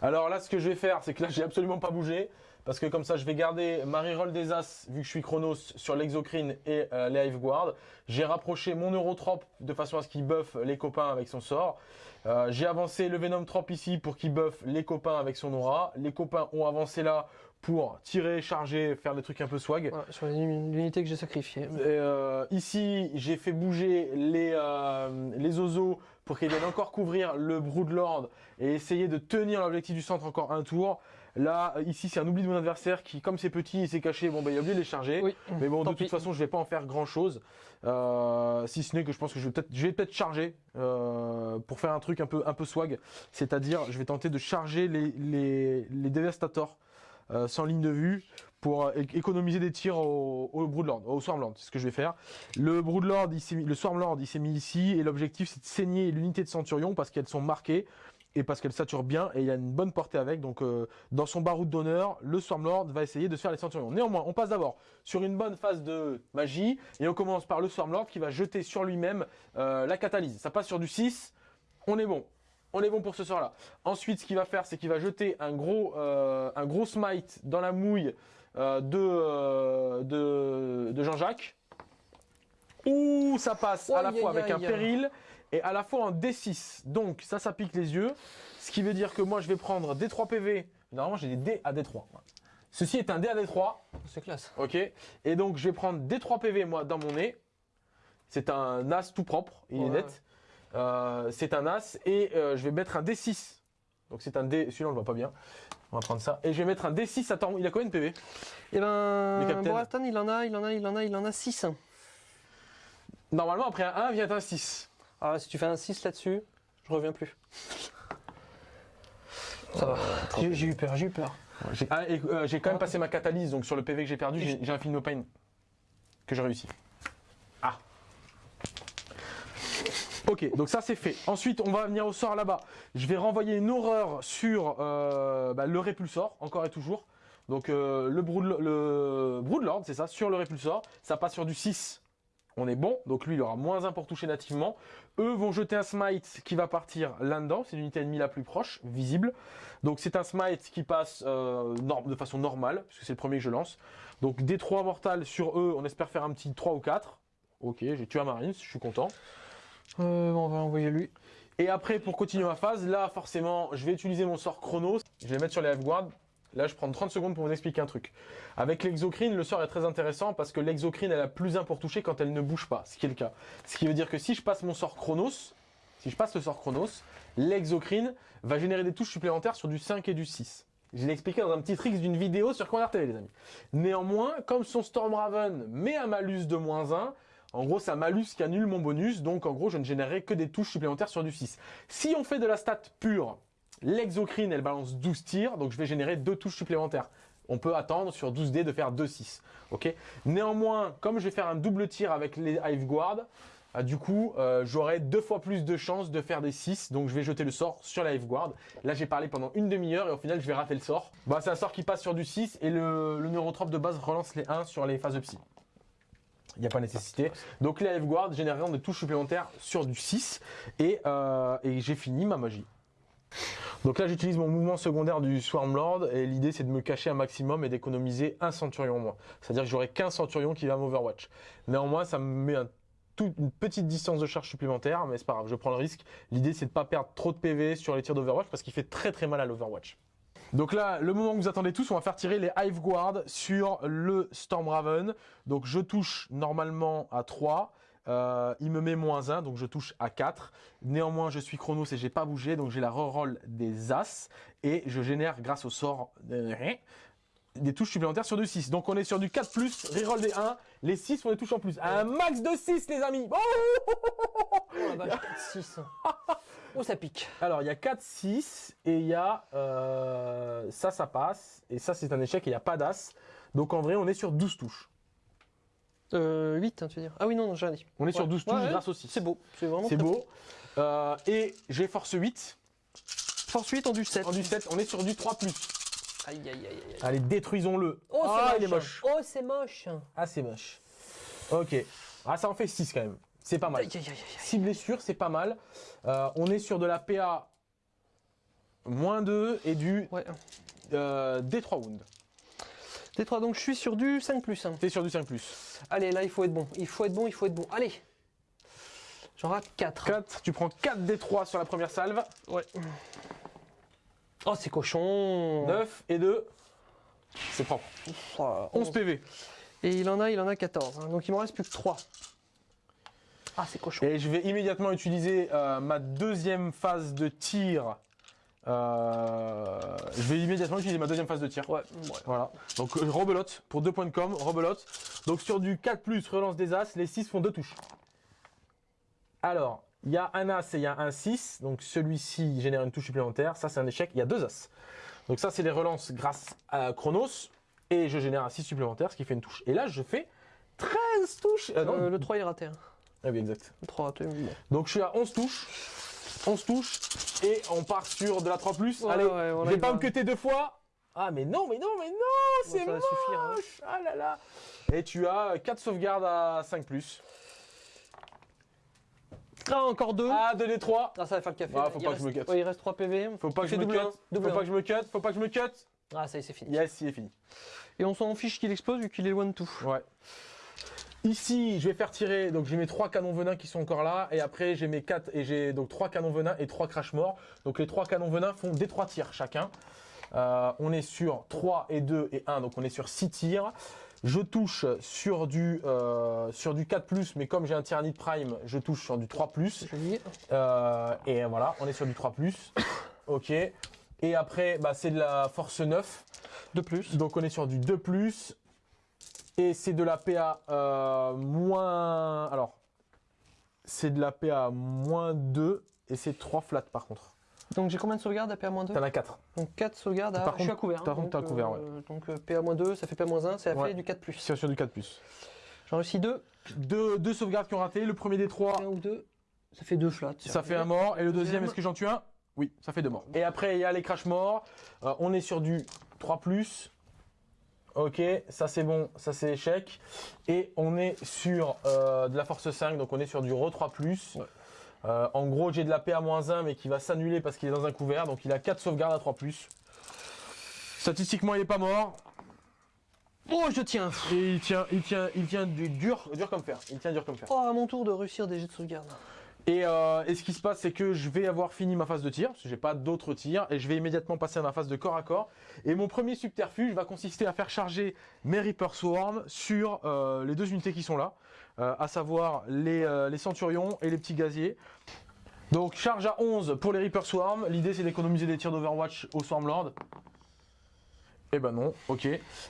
Alors là, ce que je vais faire, c'est que là, j'ai absolument pas bougé. Parce que comme ça, je vais garder ma reroll des As, vu que je suis Chronos, sur l'Exocrine et euh, les Hive Guard. J'ai rapproché mon Neurotrope de façon à ce qu'il buff les copains avec son sort. Euh, j'ai avancé le Venom Trop ici pour qu'il buff les copains avec son aura. Les copains ont avancé là pour tirer, charger, faire des trucs un peu swag. sur l'unité que j'ai sacrifiée. Euh, ici, j'ai fait bouger les, les osos pour qu'ils viennent encore couvrir le Broodlord et essayer de tenir l'objectif du centre encore un tour. Là, ici, c'est un oubli de mon adversaire qui, comme c'est petit, il s'est caché. Bon, bah, il a oublié de les charger. mais bon, de toute façon, je vais pas en faire grand chose. Euh, si ce n'est que je pense que je vais peut-être, je vais peut-être charger euh, pour faire un truc un peu, un peu swag. C'est-à-dire, je vais tenter de charger les, les, les Devastators euh, sans ligne de vue pour économiser des tirs au, au Broodlord, au Swarmlord, c'est ce que je vais faire. Le Broodlord, il le Swarmlord, il s'est mis ici et l'objectif c'est de saigner l'unité de Centurion parce qu'elles sont marquées et parce qu'elle sature bien et il a une bonne portée avec. Donc euh, dans son baroud d'honneur, le Swarmlord va essayer de se faire les centurions. Néanmoins, on passe d'abord sur une bonne phase de magie et on commence par le Swarmlord qui va jeter sur lui-même euh, la catalyse. Ça passe sur du 6, on est bon. On est bon pour ce sort-là. Ensuite, ce qu'il va faire, c'est qu'il va jeter un gros, euh, un gros smite dans la mouille de, de, Jean-Jacques. Ouh, ça passe à la fois avec un péril et à la fois en D6. Donc ça, ça pique les yeux. Ce qui veut dire que moi, je vais prendre D3 PV. Normalement, j'ai des D à D3. Ceci est un D à D3. C'est classe. Ok. Et donc, je vais prendre D3 PV, moi, dans mon nez. C'est un As tout propre, il est net. Euh, c'est un As. Et euh, je vais mettre un D6. Donc c'est un D, celui-là on le voit pas bien. On va prendre ça. Et je vais mettre un D6. Attends, il a combien de PV Eh ben, Borastan, il en a, il en a, il en a, il en a 6. Normalement, après un 1 vient un 6. Ah, si tu fais un 6 là-dessus, je reviens plus. Ça va. J'ai eu peur, j'ai eu peur. Ah, euh, j'ai quand même passé ma catalyse, donc sur le PV que j'ai perdu, j'ai un film no pain que j'ai réussi. Ah. Ok, donc ça c'est fait. Ensuite, on va venir au sort là-bas. Je vais renvoyer une horreur sur euh, bah, le répulsor, encore et toujours. Donc euh, le, brood, le Broodlord, c'est ça, sur le répulsor. Ça passe sur du 6 on est bon. Donc lui, il aura moins 1 pour toucher nativement. Eux vont jeter un smite qui va partir là-dedans. C'est l'unité ennemie la plus proche, visible. Donc c'est un smite qui passe euh, de façon normale, puisque c'est le premier que je lance. Donc des 3 mortales sur eux, on espère faire un petit 3 ou 4. Ok, j'ai tué un marine, je suis content. Euh, on va envoyer lui. Et après, pour continuer ma phase, là, forcément, je vais utiliser mon sort Chronos. Je vais mettre sur les F-Guard. Là, je prends 30 secondes pour vous expliquer un truc. Avec l'exocrine, le sort est très intéressant parce que l'exocrine, elle a plus 1 pour toucher quand elle ne bouge pas, ce qui est le cas. Ce qui veut dire que si je passe mon sort Chronos, si je passe le sort Chronos, l'exocrine va générer des touches supplémentaires sur du 5 et du 6. Je l'ai expliqué dans un petit trick d'une vidéo sur Commander TV, les amis. Néanmoins, comme son Storm Raven met un malus de moins 1, en gros, un malus qui annule mon bonus, donc en gros, je ne générerai que des touches supplémentaires sur du 6. Si on fait de la stat pure, L'exocrine, elle balance 12 tirs, donc je vais générer deux touches supplémentaires. On peut attendre sur 12 dés de faire 2-6. ok? Néanmoins, comme je vais faire un double tir avec les Hive Guard, euh, du coup, euh, j'aurai deux fois plus de chances de faire des 6, donc je vais jeter le sort sur la Guard. Là, j'ai parlé pendant une demi-heure et au final, je vais rater le sort. Bah, c'est un sort qui passe sur du 6 et le, neurotrope de base relance les 1 sur les phases de psy. Il n'y a pas nécessité. Donc les Guard généreront des touches supplémentaires sur du 6 et, euh, et j'ai fini ma magie. Donc là, j'utilise mon mouvement secondaire du Swarm Lord et l'idée c'est de me cacher un maximum et d'économiser un centurion moins. C'est-à-dire que j'aurai qu'un centurion qui va m'overwatch. Néanmoins, ça me met une petite distance de charge supplémentaire, mais c'est pas grave, je prends le risque. L'idée c'est de pas perdre trop de PV sur les tirs d'Overwatch parce qu'il fait très très mal à l'Overwatch. Donc là, le moment que vous attendez tous, on va faire tirer les Hive Guard sur le Storm Raven. Donc je touche normalement à 3. Euh, il me met moins 1, donc je touche à 4. Néanmoins, je suis chronos et j'ai pas bougé, donc j'ai la reroll des As. Et je génère, grâce au sort, de- des touches supplémentaires sur du 6. Donc on est sur du 4+, plus, reroll des 1. Les 6 font des touches en plus. Un max de 6, les amis Oh Oh la vache, 4-6. [laughs] Oh, ça pique. Alors, il y a 4, 6 et il y a euh, ça, ça passe. Et ça, c'est un échec et il n'y a pas d'as. Donc en vrai, on est sur 12 touches. Euh, 8, hein, tu veux dire. Ah oui, non, non, j'ai rien dit. On est sur Ouais. 12 touches Ouais, grâce au 6. C'est beau. C'est vraiment C'est beau. Euh, et j'ai force 8. Force 8 en du 7. En du 7, on est sur du 3 plus. Aïe, aïe, aïe, aïe. Allez, détruisons-le. Oh, c'est ah, moche. il est moche. Oh, c'est moche. Ah, c'est moche. Ok. Ah, ça en fait 6 quand même. C'est pas mal. Aïe, aïe, aïe, aïe. 6 blessures, c'est pas mal. Euh, on est sur de la PA moins 2 et du Ouais. euh, D3 wound. T3, donc je suis sur du 5 plus. hein. T'es sur du 5 plus. Allez, là, il faut être bon. Il faut être bon, il faut être bon. Allez. J'en rate 4. 4, tu prends 4 D3 sur la première salve. Ouais. Oh, c'est cochon. 9 et 2. C'est propre. Oh, 11 PV. Et il en a, il en a 14. hein. Donc il m'en reste plus que 3. Ah, c'est cochon. Et je vais immédiatement utiliser euh, ma deuxième phase de tir. Euh, je vais immédiatement utiliser ma deuxième phase de tir. Ouais, ouais. Voilà. Donc euh, rebelote pour 2 points de com, rebelote. Donc sur du 4 plus relance des as, les 6 font 2 touches. Alors, il y a un as et il y a un 6. Donc celui-ci génère une touche supplémentaire. Ça c'est un échec. Il y a deux as. Donc ça c'est les relances grâce à Chronos. Et je génère un 6 supplémentaire, ce qui fait une touche. Et là je fais 13 touches. Euh, non. Euh, le 3 est raté. hein. Ah oui, exact. Le 3 raté. Donc je suis à 11 touches. 11 touches. Et on part sur de la 3 plus. Ouais, Allez, ouais, voilà, je vais pas me cutter deux fois. Ah mais non, mais non, mais non, c'est ça va moche. suffire, hein. Ah là là. Et tu as 4 sauvegardes à 5 plus. Ah, encore 2. Ah, 2 des 3. Ah, ça va faire le café. Ah, faut il pas que reste... je me cut. ouais, il reste 3 PV. Faut pas que je me cut. Faut pas que je me cut. Faut pas que je me cut. Ah, ça y est, c'est fini. Yes, il est fini. Et on s'en fiche qu'il explose vu qu'il est loin de tout. Ouais. Ici, je vais faire tirer. Donc j'ai mes 3 canons venin qui sont encore là. Et après, j'ai mes 4 et j'ai donc 3 canons venin et 3 crash morts. Donc les 3 canons venin font des 3 tirs chacun. Euh, on est sur 3 et 2 et 1, donc on est sur 6 tirs. Je touche sur du, euh, sur du 4+, mais comme j'ai un Tyrannide Prime, je touche sur du 3+. Joli. Euh, et voilà, on est sur du 3+. [coughs] ok. Et après, bah, c'est de la force 9. De plus. Donc on est sur du 2+. Et c'est de la PA euh, moins... Alors, c'est de la PA moins 2 et c'est 3 flats par contre. Donc j'ai combien de sauvegardes à PA-2 T'en as 4. Donc 4 sauvegardes à. Par je suis contre- à couvert. par hein, contre, donc, couvert, euh, Donc euh, PA-2, ça fait PA-1, c'est la Ouais. fait du 4. C'est sur du 4+. J'en réussis 2. Deux, deux sauvegardes qui ont raté. Le premier des trois, 1 ou 2. Ça fait 2 flats. ça fait un mort. Et le deuxième, est-ce que j'en tue un? Oui, ça fait deux morts. Et après, il y a les crash morts. Euh, on est sur du 3+. Ok, ça c'est bon, ça c'est échec. Et on est sur euh, de la force 5, donc on est sur du re 3+. Ouais. Euh, en gros, j'ai de la PA-1, mais qui va s'annuler parce qu'il est dans un couvert. Donc il a 4 sauvegardes à 3+. Statistiquement, il est pas mort. Oh, je tiens. Et il tient, il tient, il tient du dur, dur comme fer. Il tient dur comme fer. Oh, à mon tour de réussir des jets de sauvegarde. Et, euh, et ce qui se passe, c'est que je vais avoir fini ma phase de tir, parce que j'ai pas d'autres tirs, et je vais immédiatement passer à ma phase de corps à corps. Et mon premier subterfuge va consister à faire charger mes Reaper Swarm sur euh, les deux unités qui sont là, euh, à savoir les, Centurions et les petits gaziers. Donc charge à 11 pour les Reaper Swarm, l'idée c'est d'économiser des tirs d'Overwatch au Swarm Lord. Eh ben non, ok.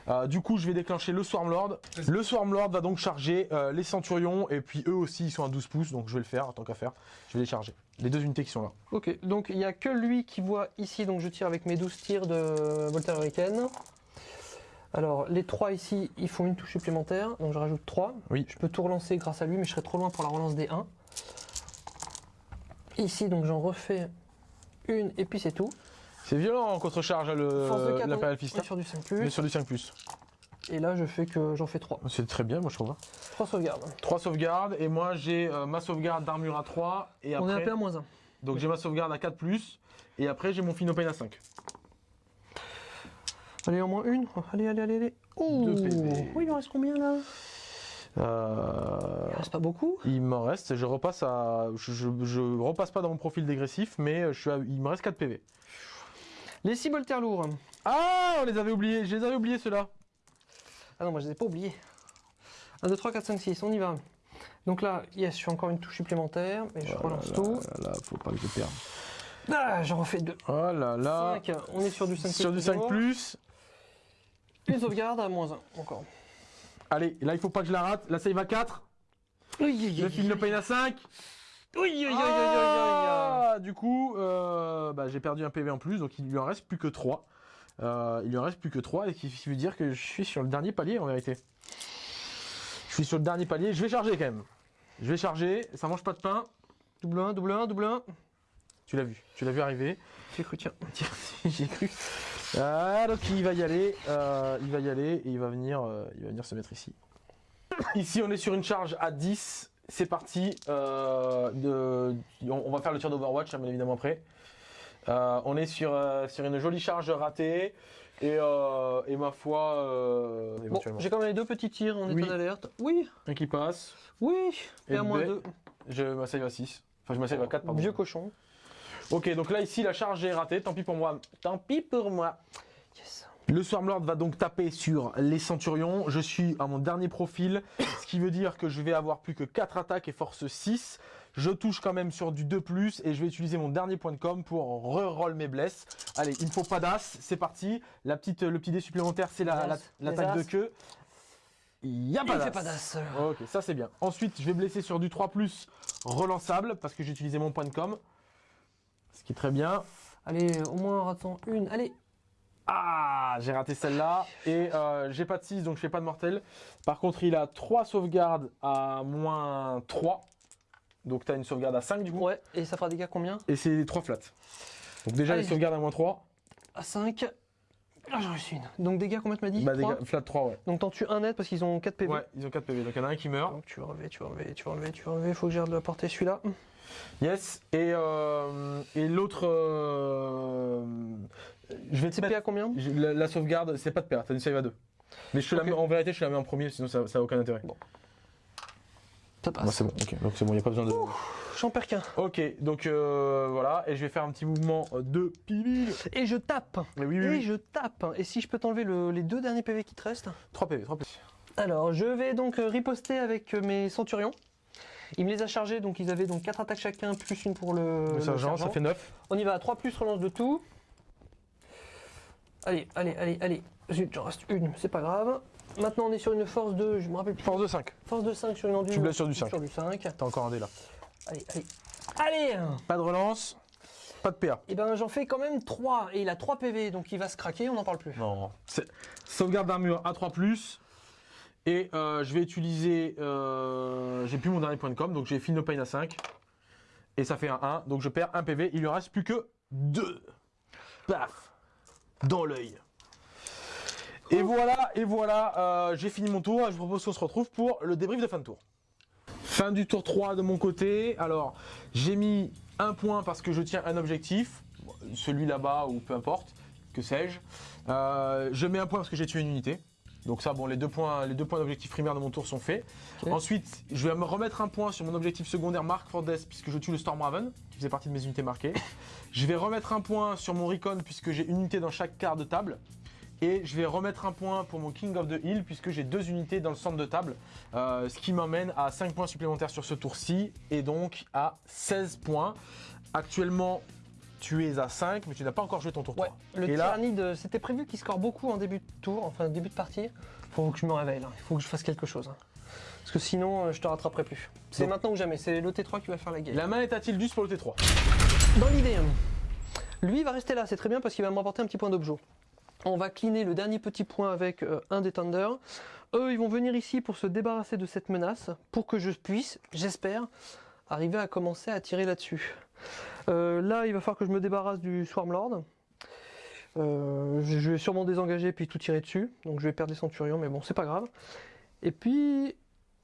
Euh, du coup, je vais déclencher le Swarm Lord. Le Swarm Lord va donc charger euh, les Centurions, et puis eux aussi, ils sont à 12 pouces, donc je vais le faire, tant qu'à faire. Je vais les charger. Les deux unités qui sont là. Ok, donc il n'y a que lui qui voit ici, donc je tire avec mes 12 tirs de Voltaire Hurricane. Alors, les 3 ici, ils font une touche supplémentaire, donc je rajoute 3. Oui. Je peux tout relancer grâce à lui, mais je serai trop loin pour la relance des 1. Ici, donc j'en refais une, et puis c'est tout. C'est violent en contre-charge, hein, Force de le, on Fist. est sur du 5+. Mais sur du 5+. Et là, je fais que j'en fais 3. C'est très bien, moi je trouve. hein. 3 sauvegardes. 3 sauvegardes, et moi j'ai euh, ma sauvegarde d'armure à 3, et On est après... à PA-1. Donc j'ai ma sauvegarde à 4+, et après j'ai mon Finopane à 5. Allez, au moins une. Allez, allez, allez, allez. Oh Deux PV. Oui, il en reste combien là? Euh... Il reste pas beaucoup. Il m'en reste, je repasse à... Je, je, je repasse pas dans mon profil dégressif, mais je suis à- il me reste 4 PV. Les 6 bolters lourds. Ah, on les avait oubliés, je les avais oubliés ceux-là. Ah non, moi je les ai pas oubliés. 1, 2, 3, 4, 5, 6, on y va. Donc là, yes, je suis encore une touche supplémentaire, mais je Oh relance là tout. là là, faut pas que je perde. Ah, j'en refais deux. Oh là là. 5, on est sur du 5 Sur du 5 toujours. plus. Une sauvegarde à moins 1, encore. Allez, là il faut pas que je la rate. Ça y va 4. Le film le paye à 5. Oui, oui. Ah, du coup, euh, bah, j'ai perdu un PV en plus, donc il lui en reste plus que 3. il lui en reste plus que 3, et qui veut dire que je suis sur le dernier palier en vérité. Je suis sur le dernier palier, je vais charger quand même. Je vais charger, ça mange pas de pain. Double 1, double 1, double 1. Tu l'as vu, tu l'as vu arriver. J'ai cru, tiens. Tiens, [laughs] J'ai cru. Ah, donc il va y aller, euh, il va y aller et il va venir, euh, il va venir se mettre ici. [coughs] Ici, on est sur une charge à 10. C'est parti. euh, de, on, on va faire le tir d'Overwatch, hein, bien évidemment après. Euh, on est sur, euh, sur une jolie charge ratée et, et ma foi, Bon, j'ai quand même les deux petits tirs en Oui. état d'alerte. Oui, un qui passe. oui. Et, Et à moins. 2. Je m'asseye à 6. Enfin, je m'asseye à 4, pardon. Vieux cochon. Ok, donc là, ici, la charge est ratée. Tant pis pour moi. Tant pis pour moi. Yes. Le Swarmlord va donc taper sur les Centurions. Je suis à mon dernier profil, ce qui veut dire que je vais avoir plus que 4 attaques et force 6. Je touche quand même sur du 2+, et je vais utiliser mon dernier point de com pour reroll mes blesses. Allez, il me faut pas d'as, c'est parti. La petite, le petit dé supplémentaire, c'est la- Les la- l'attaque les de queue. Il y a pas d'as. Ok, ça c'est bien. Ensuite, je vais blesser sur du 3+, relançable, parce que j'ai utilisé mon point de com. Ce qui est très bien. Allez, au moins ratons une. Allez. Ah, j'ai raté celle-là. Et euh, j'ai pas de 6, donc je fais pas de mortel. Par contre, il a 3 sauvegardes à moins 3. Donc tu as une sauvegarde à 5 du coup. Ouais, et ça fera des dégâts combien? Et c'est 3 flats. Donc déjà, Allez. les sauvegardes à moins 3. À 5. Ah, j'en reçu une. Donc dégâts, combien tu m'as dit? Bah, Trois dégâts- flat 3, ouais. Donc t'en tues un net parce qu'ils ont 4 PV. Ouais, ils ont 4 PV. Donc il y en a un qui meurt. Donc tu vas enlever, tu vas enlever, tu vas enlever, tu vas enlever. Faut que j'ai de la portée celui-là. Yes. Et, euh, et l'autre. euh, je vais te mettre. à combien La, la sauvegarde, c'est pas de perte. T'as une save à 2. Mais je te la mets, en vérité, je te la mets en premier, sinon ça, ça a aucun intérêt. Ça passe. Bah, c'est bon, ok. Donc c'est bon, il n'y a pas besoin de. J'en perds qu'un. Ok, donc euh, voilà, et je vais faire un petit mouvement de pibil. Et je tape. Mais oui, oui, Et oui. je tape. Et si je peux t'enlever le- les deux derniers PV qui te restent 3 PV, 3 PV. Alors, je vais donc euh, riposter avec euh, mes centurions. Il me les a chargés, donc ils avaient donc 4 attaques chacun, plus une pour le, Le le sergent, ça fait 9. On y va, 3 plus, relance de tout. Allez, allez, allez, allez. Zut, j'en reste une, c'est pas grave. Maintenant, on est sur une force de, je me rappelle plus, Force de 5. force de 5 sur une endure. Tu blesses sur du 5. Sur du 5. T'as encore un dé là. Allez, allez. Allez Pas de relance, pas de PA. Et ben, j'en fais quand même 3. Et il a 3 PV, donc il va se craquer, on n'en parle plus. Non. Sauvegarde d'armure à 3. Et euh, je vais utiliser. euh, j'ai plus mon dernier point de com, donc j'ai No Pain à 5. Et ça fait un 1, donc je perds un PV. Il lui reste plus que 2. Paf Dans l'œil. Et voilà, et voilà, euh, j'ai fini mon tour. Je vous propose qu'on se retrouve pour le débrief de fin de tour. Fin du tour 3 de mon côté. Alors, j'ai mis un point parce que je tiens un objectif, celui là-bas ou peu importe, que sais-je. Euh, je mets un point parce que j'ai tué une unité. Donc ça, bon, les deux points, les deux points d'objectif primaire de mon tour sont faits. Ensuite, je vais me remettre un point sur mon objectif secondaire Mark for Death puisque je tue le Stormraven, qui faisait partie de mes unités marquées. [laughs] je vais remettre un point sur mon Recon puisque j'ai une unité dans chaque quart de table. Et je vais remettre un point pour mon King of the Hill puisque j'ai deux unités dans le centre de table. Euh, ce qui m'emmène à 5 points supplémentaires sur ce tour-ci et donc à 16 points. Actuellement, tu es à 5, mais tu n'as pas encore joué ton tour 3. Ouais, le là, tyrannide, c'était prévu qu'il score beaucoup en début de tour, enfin début de partie. Faut que je me réveille il faut que je fasse quelque chose. hein. Parce que sinon, euh, je te rattraperai plus. C'est maintenant ou jamais, c'est le T3 qui va faire la game. la main est à Tildus pour le T3. Dans l'idée, hein, lui il va rester là, c'est très bien parce qu'il va me rapporter un petit point d'objet. On va cleaner le dernier petit point avec euh, un des Thunder. Eux, ils vont venir ici pour se débarrasser de cette menace, pour que je puisse, j'espère, arriver à commencer à tirer là-dessus. Euh, là, il va falloir que je me débarrasse du Swarmlord. Euh, je vais sûrement désengager puis tout tirer dessus, donc je vais perdre des centurions, mais bon, c'est pas grave. Et puis,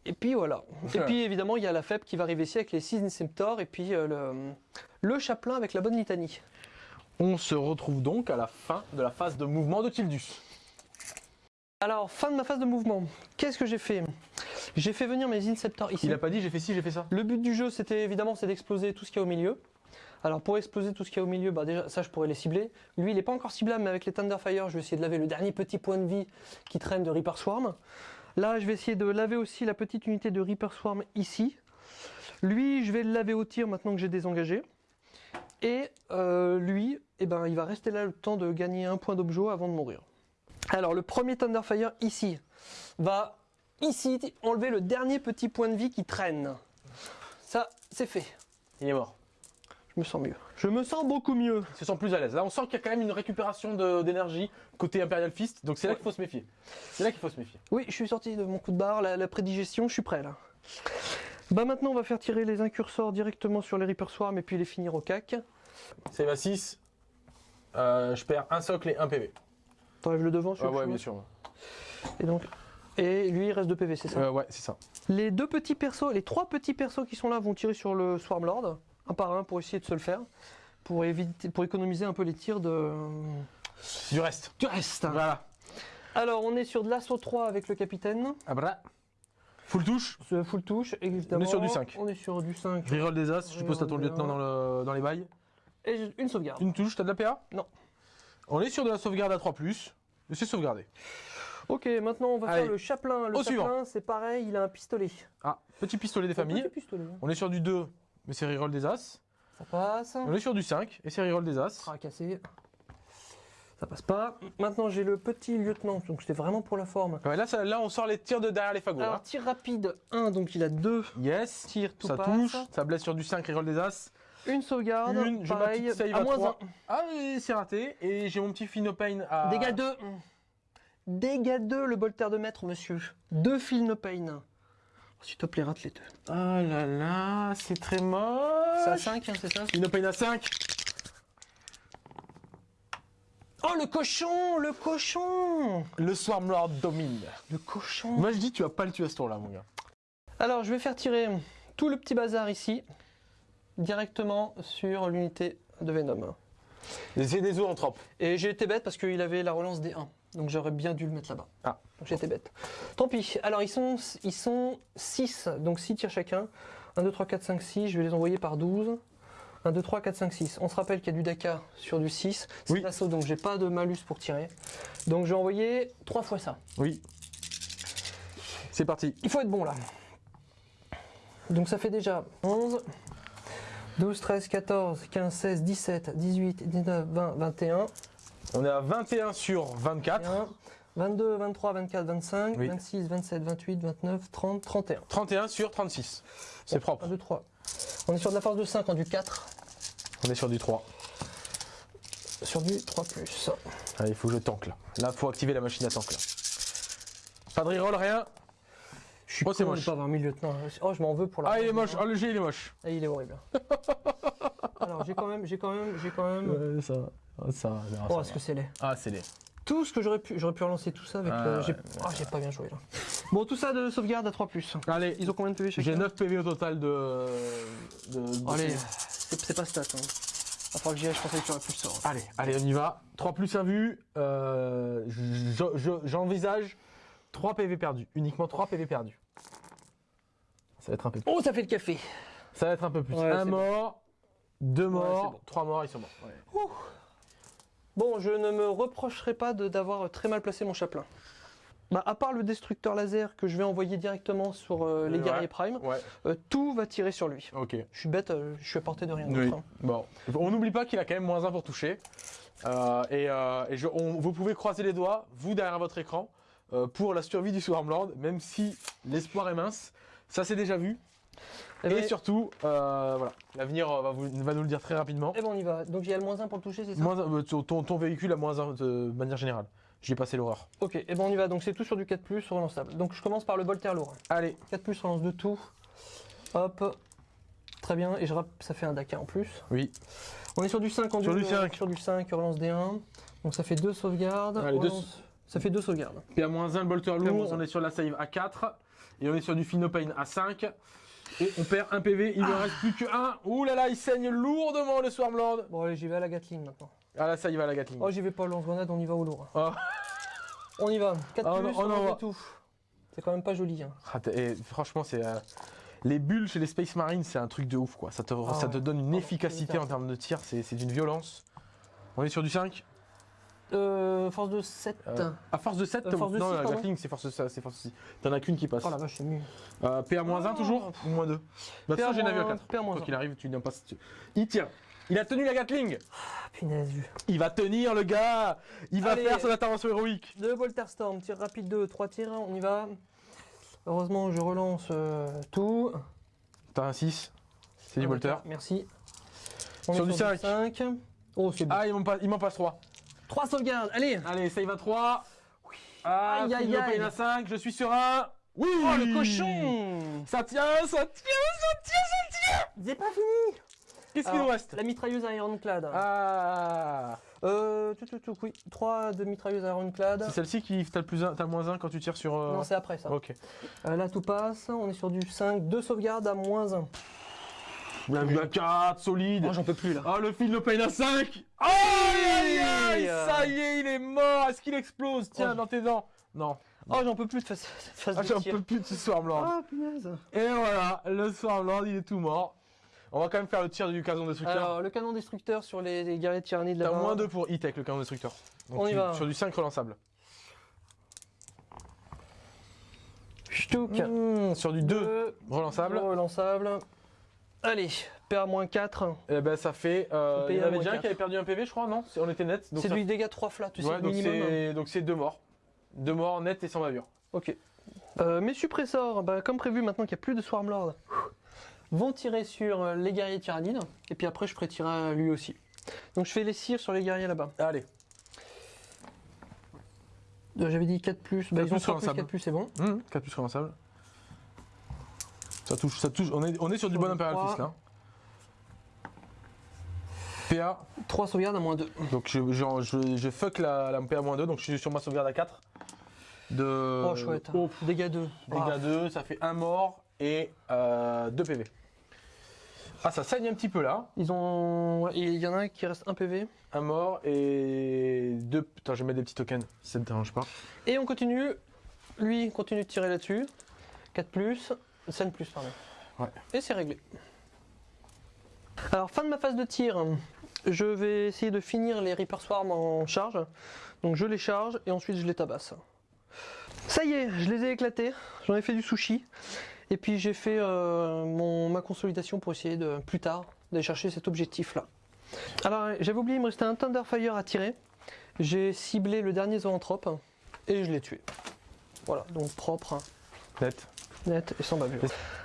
et puis voilà. Et puis [laughs] évidemment, il y a la FEP qui va arriver ici avec les 6 Inceptors et puis euh, le, le chaplain avec la bonne litanie. On se retrouve donc à la fin de la phase de mouvement de Tildus. Alors, fin de ma phase de mouvement. Qu'est-ce que j'ai fait? J'ai fait venir mes Inceptors ici. Il a pas dit j'ai fait ci, j'ai fait ça. Le but du jeu, c'était évidemment c'est d'exploser tout ce qu'il y a au milieu. Alors pour exploser tout ce qu'il y a au milieu, bah déjà ça je pourrais les cibler. Lui il n'est pas encore ciblable, mais avec les Thunderfire, je vais essayer de laver le dernier petit point de vie qui traîne de Reaper Swarm. Là, je vais essayer de laver aussi la petite unité de Reaper Swarm ici. Lui, je vais le laver au tir maintenant que j'ai désengagé. Et euh, lui, eh ben, il va rester là le temps de gagner un point d'objet avant de mourir. Alors, le premier Thunderfire ici va ici enlever le dernier petit point de vie qui traîne. Ça, c'est fait. Il est mort. Je me sens mieux. Je me sens beaucoup mieux. Ils se sent plus à l'aise. Là, on sent qu'il y a quand même une récupération de- d'énergie côté Imperial Fist. Donc c'est là Ouais. qu'il faut se méfier. C'est là qu'il faut se méfier. Oui, je suis sorti de mon coup de barre, la, la prédigestion, je suis prêt là. Bah maintenant, on va faire tirer les incursors directement sur les Reaper Swarm et puis les finir au cac. Save à 6. Euh, je perds un socle et un PV. T'enlèves le devant, Ah celui-là ouais, bien sûr. Et donc, et lui, il reste 2 PV, c'est ça? Euh, ouais, c'est ça. Les deux petits persos, les trois petits persos qui sont là vont tirer sur le Swarm Lord, un par un pour essayer de se le faire, pour, éviter, pour économiser un peu les tirs de... Du reste. du reste. Voilà. Alors, on est sur de l'assaut 3 avec le capitaine, Ah bah. Full touche. ce full touche, évidemment. On est sur du 5. On est sur du 5. Reroll des as. Je suppose que t'as ton lieutenant dans, le, dans les bails. Et une sauvegarde. Une touche, t'as de la PA Non. On est sur de la sauvegarde à 3. Et c'est sauvegardé. Ok, maintenant on va Allez. faire le chaplain. Le Au chaplain, c'est pareil, il a un pistolet. Ah, petit pistolet des familles. Un petit pistolet. hein. On est sur du 2, mais c'est reroll des as. Ça passe. On est sur du 5 et c'est reroll des as. Fracassé. Ça passe pas. Maintenant j'ai le petit lieutenant, donc c'était vraiment pour la forme. Ouais, là, ça- là, on sort les tirs de derrière les fagots. Alors hein. tir rapide 1, donc il a deux Yes. tirs, tout ça passe. touche. Ça blesse sur du 5, reroll des as. Une sauvegarde, Une, ma pareil, save à à moins trois. Ah, et c'est raté. Et j'ai mon petit Finopane à. 1. Dégâts 2. Dégâts 2, le bolter de maître, monsieur. Deux fil no pain. S'il te plaît, rate les deux. Oh là là, c'est très moche. C'est à 5, c'est ça? Finopane à 5. Oh, le cochon Le cochon Le Swarmlord domine. Le cochon Moi, je dis, tu vas pas le tuer à ce tour-là, mon gars. Alors, je vais faire tirer tout le petit bazar ici, directement sur l'unité de Venom. C'est des trope. Et j'ai été bête parce qu'il avait la relance des 1. Donc j'aurais bien dû le mettre là-bas. Ah. J'étais bête. Tant pis. Alors ils sont, ils sont 6, donc 6 tirs chacun. 1, 2, 3, 4, 5, 6. Je vais les envoyer par 12. 1, 2, 3, 4, 5, 6. On se rappelle qu'il y a du Daka sur du 6. C'est Oui. l'assaut, donc j'ai pas de malus pour tirer. Donc je vais envoyer 3 fois ça. Oui. C'est parti. Il faut être bon là. Donc ça fait déjà 11, 12, 13, 14, 15, 16, 17, 18, 19, 20, 21, On est à 21 sur 24. 21, 22, 23, 24, 25, Oui. 26, 27, 28, 29, 30, 31. 31 sur 36. C'est 1, propre. 2, 3. On est sur de la force de 5 en du 4, On est sur du 3. sur du 3 plus. Allez, il faut que je tank là. Là, faut activer la machine à tank là. Pas de reroll, rien. Je suis Oh, c'est con de moche. pas avoir mis le lieutenant. Oh, je m'en veux pour la. Ah, il est moche. Ah, le G, il est moche. Ah, il est horrible. [laughs] Alors, j'ai quand même, j'ai quand même, j'ai quand même. ça va. Ça va. Oh, est-ce que c'est laid Ah, c'est laid. Tout ce que j'aurais pu, j'aurais pu relancer tout ça avec. Ah, le- j'ai- ouais. Ah, j'ai pas bien joué là. Bon, tout ça de sauvegarde à 3 plus. Allez, Ils ont combien de PV chacun j'ai 9 PV au total de. de, de- Allez, c'est pas stat. Hein. Va falloir que j'y aille, je pensais que tu aurais pu le sort. Allez, allez, on y va. 3 plus 1 vu. Euh, je- je- J'envisage 3 PV perdus. Uniquement 3 PV perdus. Ça va être un peu plus. Oh, ça fait le café. Ça va être un peu plus. Ouais, un c'est bon. mort, deux morts, bon. trois morts, ils sont morts. Ouais. Bon, je ne me reprocherai pas d'avoir très mal placé mon chaplain. Bah, à part le destructeur laser que je vais envoyer directement sur euh, les Ouais. guerriers prime, Ouais, euh, tout va tirer sur lui. ok. Je suis bête, euh, je suis à portée de rien Oui. hein. Bon, on n'oublie pas qu'il a quand même moins 1 pour toucher. Et et je- on- vous pouvez croiser les doigts, vous derrière votre écran, euh, pour la survie du Swarmlord, même si l'espoir est mince. Ça c'est déjà vu. Eh et ben, surtout, euh, voilà, l'avenir euh, va, nous le dire très rapidement. eh ben, on y va. Donc il y a le moins 1 pour le toucher, c'est ça? Moins, un- ton, véhicule a moins 1 de manière générale. J'y ai passé l'horreur. Ok, et ben on y va. Donc c'est tout sur du 4 plus relançable. Donc je commence par le bolter lourd. Allez, 4 plus relance de tout. Hop. Très bien, et je rapp- ça fait un Dakar en plus. oui. On est sur du 5 en Sur du 5. Sur du 5, relance D1. Donc ça fait 2 sauvegardes. Allez, relance- Ça fait 2 sauvegardes. PA-1, le bolter PA-1. lourd, on est sur la save à 4. Et on est sur du Finopane à 5. Et on perd un PV, il ne reste plus que 1. Ouh là là, il saigne lourdement le Swarmlord. Bon allez, j'y vais à la Gatling maintenant. Ah là, ça y va la Gatling. Oh j'y vais pas au lance-grenade, on y va au lourd. Oh. [laughs] On y va. 4 Oh, plus, on non, envoie ouais. tout. C'est quand même pas joli. Hein. Ah, et franchement, c'est. euh, les bulles chez les Space Marines, c'est un truc de ouf quoi. Ça te, ça ouais. te donne une efficacité en termes de tir, c'est d'une violence. On est sur du 5. Euh, force de 7. Euh, à force de 7, Euh, force de non, la. Gatling c'est force, ça, c'est force 6. T'en as qu'une qui passe. Oh la vache, c'est mieux. Euh, PA-1 Oh. toujours ou moins 2 Bah, de 4. PA-1. Quoi qu'il arrive, tu n'as pas. Il tient. Il a tenu la Gatling. Ah, punaise. vu. Il va tenir le gars. Il va Allez. faire son intervention héroïque. Deux Voltaire Storm, tir rapide 2, 3 tirs, on y va. Heureusement, je relance euh, tout. T'as un 6. C'est du Un bolter. Merci. On Sur du cinq. 5. Oh, c'est bon. Ah, il m'en passe, il m'en passe 3. 3 sauvegardes, allez Allez, save à 3. Ah, Aïe, aïe, aïe. À 5. Je suis serein. Oui Oh, le cochon Ça tient, ça tient. C'est pas fini Qu'est-ce qu'il nous reste La mitrailleuse Ironclad. Ah Euh, tout, tout, tout, oui. 3 de mitrailleuse Ironclad. C'est celle-ci qui t'as le plus un, t'as le moins 1 quand tu tires sur. euh, Non, c'est après ça. Ok. Euh, là, tout passe. On est sur du 5. 2 sauvegardes à moins 1. On a vu un 4, solide. Oh, j'en peux plus là. Ah, le fil le paye à 5 Aïe aïe aïe. Ça y est, il est mort Est-ce qu'il explose? Tiens, Oh. dans tes dents Non. Oh, j'en peux plus de face, face Ah, de j'en peux plus de ce Swarmlord. Ah, punaise. Et voilà, le Swarmlord, il est tout mort. On va quand même faire le tir du canon destructeur. Alors, le canon destructeur sur les, les guerriers de tyrannie de T'as là moins 2 pour hit avec le canon destructeur. Donc On y tu- va. Sur du 5 relançable. Ch'touk. Mmh, sur du 2 Deux. relançable. Relançable. Allez, PA-4. Et ben ça fait. Euh, il y en avait déjà un qui avait perdu un PV, je crois, non? On était net. C'est ça- du dégât 3 flats, tu sais, Ouais, donc minimum. c'est donc c'est deux morts. Deux morts net et sans bavure. Ok. Euh, mes suppresseurs, bah, comme prévu, maintenant qu'il n'y a plus de Swarmlord, vont tirer sur euh, les guerriers tyrannides. Et puis après, je ferai tirer à lui aussi. Donc je fais les cires sur les guerriers là-bas. Allez. Euh, J'avais dit 4 plus. Bah, Quatre ils ont plus 3 plus, relançable. 4 plus, c'est bon. Mmh, 4 plus relançable. Ça touche, ça touche. On est, on est sur du bon trois. Fist là. PA. 3 sauvegardes à moins 2. Donc je, je, je, je fuck la, la PA-2, donc je suis sur ma sauvegarde à 4. De, oh, chouette. oh, Dégâts 2. dégâts 2, ça fait un mort et 2 PV. Ah, ça saigne un petit peu là. Ils ont. Il y en a un qui reste 1 PV. Un mort et deux. Putain, je vais mettre des petits tokens, ça ne te dérange pas. Et on continue. Lui continue de tirer là-dessus. 4 plus. 5 plus, pardon. Ouais. Et c'est réglé. Alors, fin de ma phase de tir. Je vais essayer de finir les Reaper Swarm en charge. Donc, je les charge et ensuite je les tabasse. Ça y est, je les ai éclatés. J'en ai fait du sushi. Et puis, j'ai fait euh, ma consolidation pour essayer de, plus tard, d'aller chercher cet objectif-là. Alors, j'avais oublié, il me restait un Thunderfire à tirer. J'ai ciblé le dernier zoanthrope et je l'ai tué. Voilà, donc propre, hein, Net. Net et sans bavure.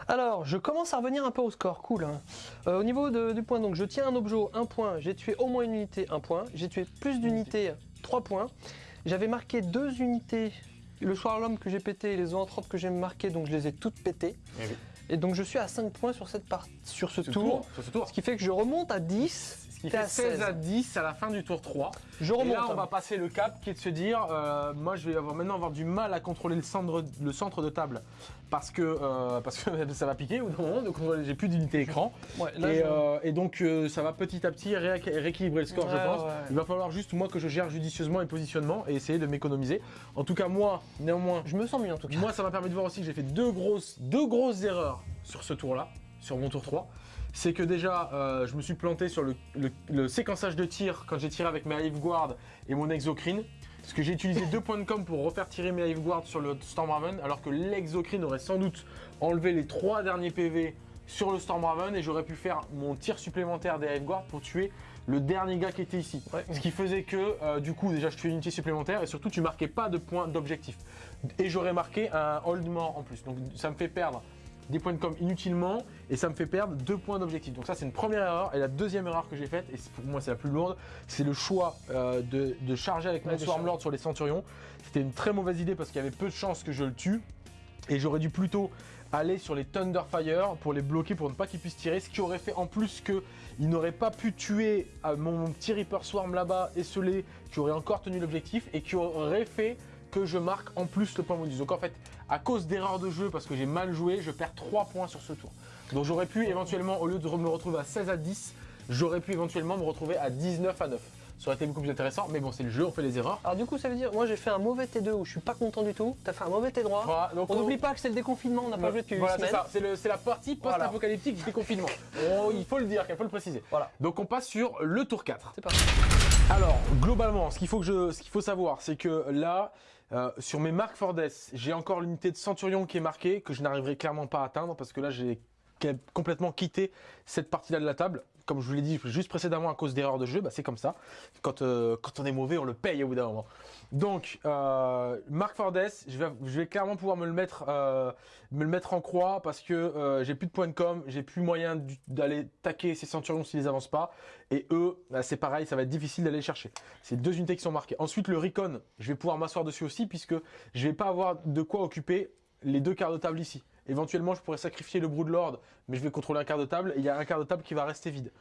Alors, je commence à revenir un peu au score, cool. hein. Euh, au niveau de- du point, donc je tiens un objet, un point, j'ai tué au moins une unité, un point. J'ai tué plus d'unités, trois points. J'avais marqué deux unités, le Swarlom que j'ai pété et les zoanthropes que j'ai marqué, donc je les ai toutes pétées. Eh oui. Et donc je suis à 5 points sur, cette part... sur ce Ce tour, Sur ce tour. ce qui fait que je remonte à 10. T'es fait à 16 à 16. 10 à la fin du tour 3. Je Et remonte. là, on va passer le cap qui est de se dire euh, moi, je vais avoir, maintenant avoir du mal à contrôler le centre, le centre de table parce que, euh, parce que [laughs] ça va piquer au moment de contrôler. J'ai plus d'unité écran. Ouais, là, Et, je- euh, et donc, ça va petit à petit ré- rééquilibrer le score, je pense. ouais. Il va falloir juste, moi, que je gère judicieusement les positionnements et essayer de m'économiser. En tout cas, moi, néanmoins, je me sens mieux en tout cas. moi, ça m'a permis de voir aussi que j'ai fait deux grosses, deux grosses erreurs sur ce tour-là, sur mon tour 3. C'est que déjà, euh, je me suis planté sur le, le- le séquençage de tir quand j'ai tiré avec mes Hive Guard et mon Exocrine. Parce que j'ai utilisé deux points de com pour refaire tirer mes Hive Guard sur le Stormraven, alors que l'exocrine aurait sans doute enlevé les trois derniers PV sur le Stormraven et j'aurais pu faire mon tir supplémentaire des Hive Guard pour tuer le dernier gars qui était ici. Ouais. Ce qui faisait que, euh, du coup, déjà, je tuais une unité supplémentaire et surtout, tu marquais pas de points d'objectif. Et j'aurais marqué un hold mort en plus. Donc, ça me fait perdre des points de com inutilement et ça me fait perdre deux points d'objectif. Donc ça c'est une première erreur et la deuxième erreur que j'ai faite et pour moi c'est la plus lourde, c'est le choix euh, de, de charger avec mon Swarmlord sur les Centurions. C'était une très mauvaise idée parce qu'il y avait peu de chances que je le tue et j'aurais dû plutôt aller sur les Thunderfire pour les bloquer pour ne pas qu'ils puissent tirer, ce qui aurait fait en plus que il n'aurait pas pu tuer euh, mon, mon petit Reaper Swarm là-bas esselé qui aurait encore tenu l'objectif et qui aurait fait que je marque en plus le point bonus. Donc en fait, à cause d'erreurs de jeu, parce que j'ai mal joué, je perds 3 points sur ce tour. Donc j'aurais pu éventuellement, au lieu de me retrouver à 16 à 10, j'aurais pu éventuellement me retrouver à 19 à 9. Ça aurait été beaucoup plus intéressant, mais bon, c'est le jeu, on fait les erreurs. Alors du coup, ça veut dire, moi j'ai fait un mauvais T2 où je suis pas content du tout. T'as fait un mauvais T3. Voilà, donc On n'oublie pas que c'est le déconfinement, on n'a pas joué depuis Voilà, c'est ça, c'est la partie Voilà. post-apocalyptique du déconfinement. [laughs] Oh, il faut le dire, il faut le préciser. Voilà. Donc on passe sur le tour 4. C'est parti. Alors, globalement, ce qu'il faut, que je, ce qu'il faut savoir, c'est que là, euh, sur mes marques Fordes, j'ai encore l'unité de Centurion qui est marquée, que je n'arriverai clairement pas à atteindre, parce que là, j'ai complètement quitté cette partie-là de la table. Comme je vous l'ai dit juste précédemment à cause d'erreurs de jeu, bah, c'est comme ça. Quand, euh, quand on est mauvais, on le paye au bout d'un moment. Donc, euh, Marc Fordes, je vais, clairement pouvoir me le mettre, euh, en croix parce que j'ai plus de points de com, j'ai plus moyen d'aller taquer ces centurions s'ils avancent pas. Et eux, bah, c'est pareil, ça va être difficile d'aller chercher. C'est deux unités qui sont marquées. Ensuite, le Recon, je vais pouvoir m'asseoir dessus aussi puisque je vais pas avoir de quoi occuper les deux quarts de table ici. Éventuellement, je pourrais sacrifier le Broodlord, mais je vais contrôler un quart de table et il y a un quart de table qui va rester vide.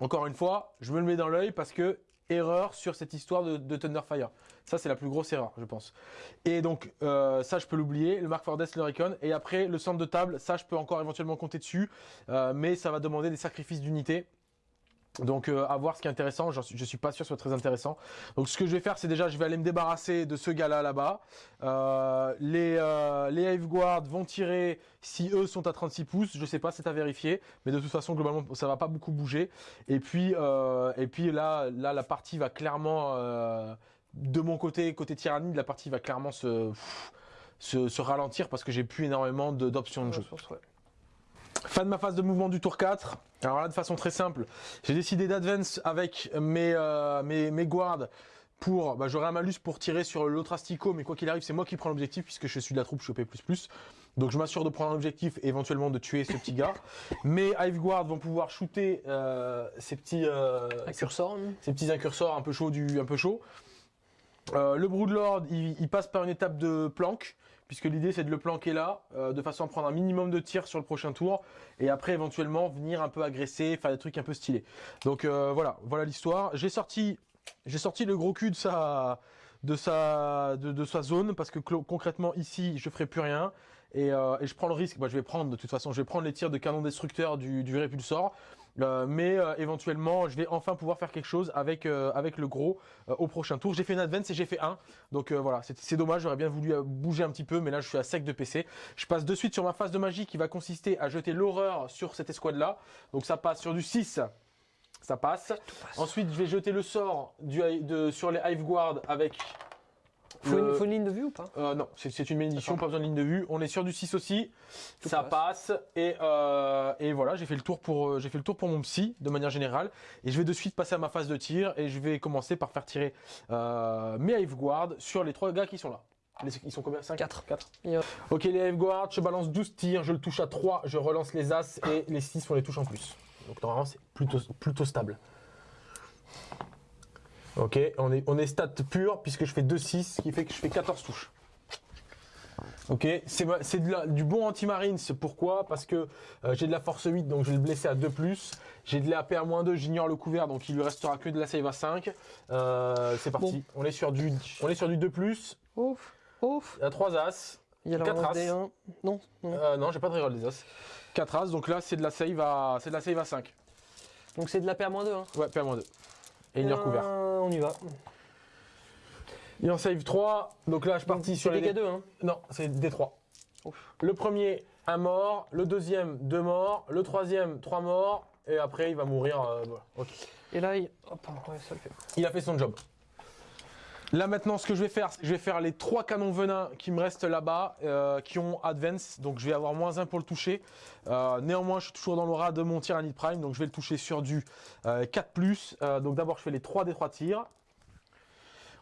Encore une fois, je me le mets dans l'œil parce que erreur sur cette histoire de, de Thunderfire. Ça, c'est la plus grosse erreur, je pense. Et donc, euh, ça, je peux l'oublier. Le Mark Fordes, le Recon. Et après, le centre de table, ça, je peux encore éventuellement compter dessus. Euh, mais ça va demander des sacrifices d'unités. Donc, euh, à voir ce qui est intéressant. J'en suis- Je suis pas sûr que ce soit très intéressant. Donc, ce que je vais faire, c'est déjà, je vais aller me débarrasser de ce gars-là là-bas. Euh, les euh, les Hive Guard vont tirer si eux sont à 36 pouces. Je sais pas, c'est à vérifier. Mais de toute façon, globalement, ça va pas beaucoup bouger. Et puis, euh, et puis là, là, la partie va clairement, de mon côté, côté tyrannide, la partie va clairement se, se, se ralentir parce que j'ai plus énormément de- d'options de jeu. Fin de ma phase de mouvement du tour 4. Alors là, de façon très simple, j'ai décidé d'advance avec mes, euh, mes, mes guards pour. Bah, J'aurai un malus pour tirer sur l'autre asticot, mais quoi qu'il arrive, c'est moi qui prends l'objectif puisque je suis de la troupe, je suis au P. Donc je m'assure de prendre un objectif et éventuellement de tuer ce petit gars. [laughs] Mes Hive Guards vont pouvoir shooter euh, ces petits. euh, hein. ces petits incursors un peu chauds du un peu chaud. Euh, le Broodlord, il, il passe par une étape de planque, puisque l'idée c'est de le planquer là, euh, de façon à prendre un minimum de tirs sur le prochain tour, et après éventuellement venir un peu agresser, faire des trucs un peu stylés. Donc euh, voilà, voilà l'histoire. J'ai sorti, j'ai sorti le gros cul de sa, de sa, zone, parce que concrètement ici je ferai plus rien. Et, euh, je prends le risque, bah, je vais prendre de toute façon, je vais prendre les tirs de canon destructeur du répulsor, euh, mais euh, éventuellement, je vais enfin pouvoir faire quelque chose avec, euh, avec le gros au prochain tour. J'ai fait une advance et j'ai fait un. Donc voilà, c'est dommage, j'aurais bien voulu bouger un petit peu, mais là je suis à sec de PC. Je passe de suite sur ma phase de magie qui va consister à jeter l'horreur sur cette escouade-là. Donc ça passe sur du 6. Ça passe. Ensuite, je vais jeter le sort du, de, sur les Hive Guard avec. Faut, une, faut une ligne de vue ou pas? euh, non, c'est une bénédiction, pas besoin de ligne de vue. On est sur du 6 aussi. Tout ça passe. Et, euh, et voilà, j'ai fait le tour pour euh, j'ai fait le tour pour mon psy de manière générale. Et je vais de suite passer à ma phase de tir et je vais commencer par faire tirer euh, mes Hive Guard sur les trois gars qui sont là. Les- ils sont combien? 5 Quatre. 4. Et, euh, Ok, les Hive Guard, je balance 12 tirs, je le touche à 3, je relance les As et les 6 on les touche en plus. Donc normalement c'est plutôt, plutôt stable. Ok, on est, on est stat pur puisque je fais 2-6, ce qui fait que je fais 14 touches. Ok, c'est la- du bon anti-marines. Pourquoi? Parce que euh, j'ai de la force 8, donc je vais le blesser à 2+. J'ai de l'AP à moins 2, j'ignore le couvert, donc il lui restera que de la save à 5. Euh, c'est parti. On est sur du, on est sur du 2+. Ouf, ouf. Il y a 3 As. Il y a la Quatre relance as. des 1. Non, non. Euh, non, j'ai pas de reroll des As. 4 As, donc là c'est de la save à, c'est de la save à 5. Donc c'est de la paix à moins 2. Hein. Ouais, P à moins 2. Et ignore couvert. Euh, on y va. Il en save 3, donc là je suis parti sur C'est les dégâts 2. Hein. Non, c'est des 3. Ouf. Le premier, un mort. Le deuxième, deux morts. Le troisième, trois morts. Et après, il va mourir. euh, voilà. Ok. Et là, il... Hop, ouais, ça le fait. Il a fait son job. Là maintenant, ce que je vais faire, c'est que je vais faire les trois canons venins qui me restent là-bas, euh, qui ont advance. Donc je vais avoir moins 1 pour le toucher. Euh, néanmoins, je suis toujours dans l'aura de mon Tyrannid Prime, donc je vais le toucher sur du euh, 4+. Euh, donc d'abord, je fais les 3 des 3 tirs.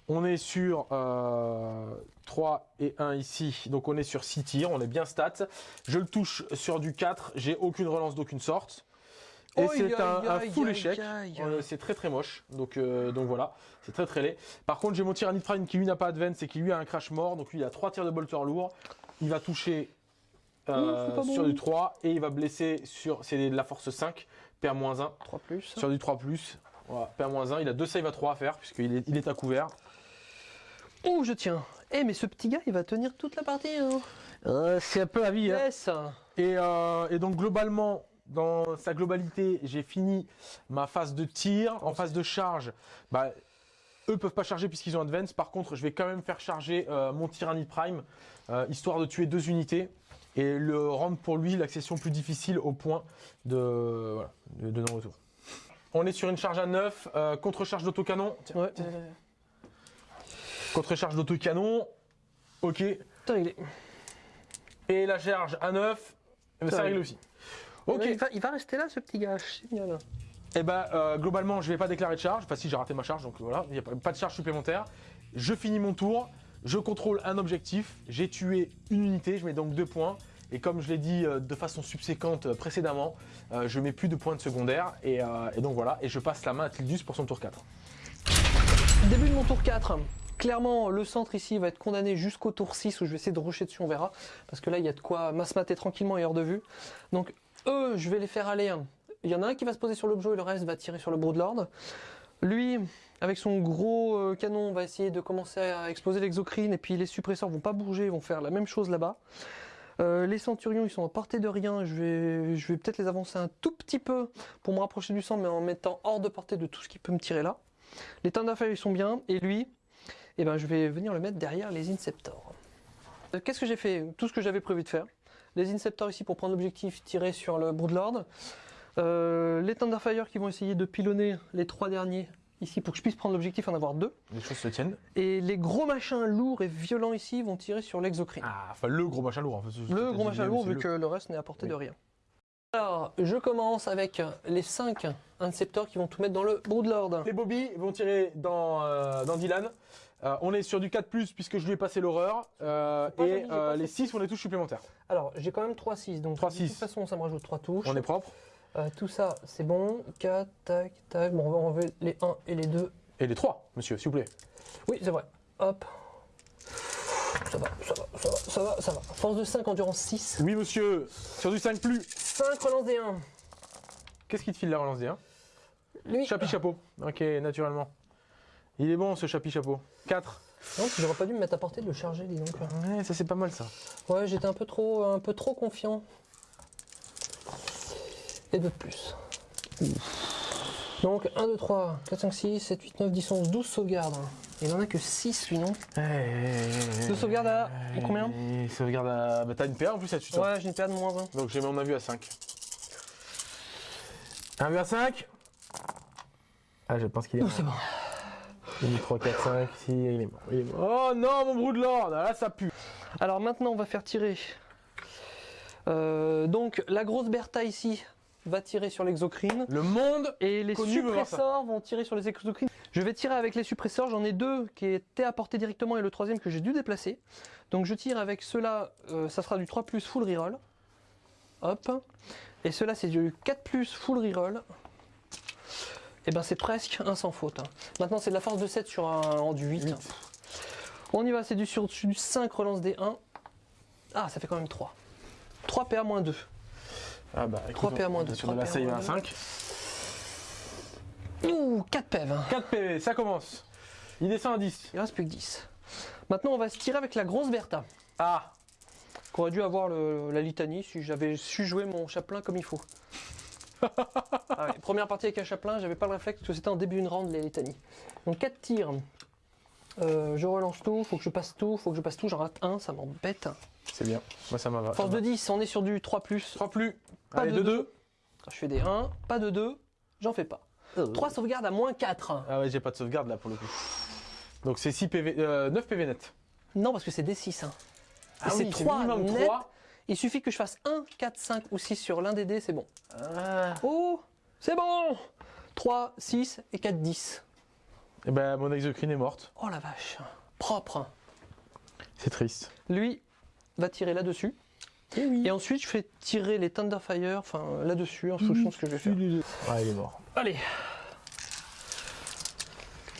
On est sur euh, 3 et 1 ici, donc on est sur 6 tirs, on est bien stat. Je le touche sur du 4, j'ai aucune relance d'aucune sorte. Et Aïe, c'est un, full échec. Euh, c'est très très moche, donc, euh, donc voilà, c'est très très laid. Par contre, j'ai mon Tyrannid Prime qui lui n'a pas advance et qui lui a un crash mort, donc lui il a 3 tirs de bolter lourd. Il va toucher euh, sur bon. du 3 et il va blesser sur. C'est de la force 5, PA-1. 3 plus. Sur du 3, voilà, PA-1. Il a deux saves à 3 à faire puisqu'il est, il est à couvert. Oh, je tiens. Eh, mais ce petit gars, il va tenir toute la partie. Hein. c'est un peu la vie. Yes. Et, euh, et donc globalement, dans sa globalité, j'ai fini ma phase de tir. En phase de charge, bah, Eux peuvent pas charger puisqu'ils ont Advance. Par contre, je vais quand même faire charger euh, mon Tyrannid Prime, euh, histoire de tuer deux unités et le rendre pour lui l'accession plus difficile au point de, voilà, de, de non-retour. On est sur une charge à 9, euh, contre-charge d'autocanon. Ouais. Contre-charge d'autocanon. Ok. Et la charge à 9, eh ben, ça Ça règle. aussi. Ok. Il va, il va rester là, ce petit gars. Génial. Et ben euh, globalement, je vais pas déclarer de charge. Enfin, si j'ai raté ma charge, donc voilà, il n'y a pas, de charge supplémentaire. Je finis mon tour, je contrôle un objectif, j'ai tué une unité, je mets donc deux points. Et comme je l'ai dit euh, de façon subséquente euh, précédemment, je mets plus de points de secondaire. Et, et donc voilà, et je passe la main à Tildus pour son tour 4. Début de mon tour 4. Clairement, le centre ici va être condamné jusqu'au tour 6 où je vais essayer de rusher dessus, on verra. Parce que là, il y a de quoi masse-mater tranquillement et hors de vue. Donc, eux, je vais les faire aller. Il y en a un qui va se poser sur l'objet et le reste va tirer sur le Broodlord. Lui, avec son gros euh, canon, va essayer de commencer à exploser l'exocrine et puis les suppresseurs vont pas bouger, vont faire la même chose là-bas. Euh, les centurions, ils sont à portée de rien. Je vais, je vais peut-être les avancer un tout petit peu pour me rapprocher du centre, mais en mettant hors de portée de tout ce qui peut me tirer là. Les Thunderfire, ils sont bien. Et lui, eh ben, je vais venir le mettre derrière les Inceptors. Euh, Qu'est-ce que j'ai fait? Tout ce que j'avais prévu de faire. Les Inceptors ici pour prendre l'objectif, tirer sur le Broodlord. Euh, les Thunderfire qui vont essayer de pilonner les trois derniers ici pour que je puisse prendre l'objectif en avoir deux. Les choses se tiennent. Et les gros machins lourds et violents ici vont tirer sur l'exocrine. Ah, enfin le gros machin lourd. en fait, Le gros machin lourd, vu le- que le reste n'est à portée Oui. de rien. Alors, je commence avec les 5 Inceptors qui vont tout mettre dans le Broodlord. Les Bobby vont tirer dans, euh, dans Dylan. Euh, on est sur du 4 puisque je lui ai passé l'horreur. Euh, et euh, les fait. 6 on est tous supplémentaires. Alors, j'ai quand même 3-6, donc 3-6. de toute façon, ça me rajoute 3 touches. On est propre. Euh, tout ça, c'est bon. 4, tac, tac. Bon, on va enlever les 1 et les 2. Et les 3, monsieur, s'il vous plaît. Oui, c'est vrai. Hop. Ça va, ça va, ça va, ça va, ça va. Force de 5, endurance 6. Oui, monsieur, sur du 5 plus. 5, relance des 1. Qu'est-ce qui te file la relance des 1 Lui. Chapi chapeau. Ok, naturellement. Il est bon ce chapi chapeau. 4. Non, j'aurais pas dû me mettre à portée de le charger, dis donc. Ouais, ça c'est pas mal ça. Ouais, j'étais un peu trop, un peu trop confiant. Et deux de plus. Donc 1, 2, 3, 4, 5, 6, 7, 8, 9, 10, 11, 12 sauvegardes. Il en a que 6 lui, non De sauvegarde à combien Et Sauvegarde à. Bah t'as une PA en plus là-dessus. toi. Ouais, j'ai une paire de moins 1. Donc j'ai mis mon avis à 5. Un vue à 5 Ah, je pense qu'il est mort. C'est bon. 1, 3, 4, 5, 6, il est mort. Il est mort. Oh non, mon Broodlord Là, ça pue. Alors maintenant, on va faire tirer. Euh, donc la grosse Bertha ici va tirer sur l'exocrine. Le monde Et les suppresseurs vont tirer sur les exocrines. Je vais tirer avec les suppresseurs. J'en ai deux qui étaient à portée directement et le troisième que j'ai dû déplacer. Donc je tire avec ceux-là. euh, ça sera du 3 plus full reroll. Hop. Et ceux-là, c'est du 4 plus full reroll. Et ben c'est presque un sans faute. hein. Maintenant, c'est de la force de 7 sur un en du 8. Huit. On y va, c'est du sur du 5 relance des 1. Ah, ça fait quand même 3. 3 PA moins 2. Ah bah, écoute, 3 PA moins on est 2. Sur de la save à 5. Ouh, 4 PV. 4 PV, ça commence. Il descend à 10. Il reste plus que 10. Maintenant, on va se tirer avec la grosse Bertha. Ah Qu'aurait dû avoir le- la litanie si j'avais su jouer mon chaplain comme il faut. Ah ouais, Première partie avec un chaplain, j'avais pas le réflexe parce que c'était en début d'une round les litanies. Donc 4 tirs. Euh, je relance tout, faut que je passe tout, faut que je passe tout, j'en rate un, ça m'embête. C'est bien. Moi ça m'a va. Force de 10, on est sur du 3 plus. 3 plus. Pas Allez, de 2 deux. 2. Je fais des 1, pas de 2, j'en fais pas. 3 sauvegardes à moins 4. Ah ouais, j'ai pas de sauvegarde là pour le coup. Donc c'est 6 PV, euh, 9 PV net. Non, parce que c'est des 6. Hein. Ah c'est oui, 3 minimum net. 3. Il suffit que je fasse 1, 4, 5 ou 6 sur l'un des dés, c'est bon. Ah. Oh, c'est bon 3, 6 et 4, 10. Et ben mon exocrine est morte. Oh la vache, propre. C'est triste. Lui va tirer là-dessus. Et ensuite, je fais tirer les Thunderfire, enfin là-dessus, en fonction de ce que je vais faire. Ah il est mort. Allez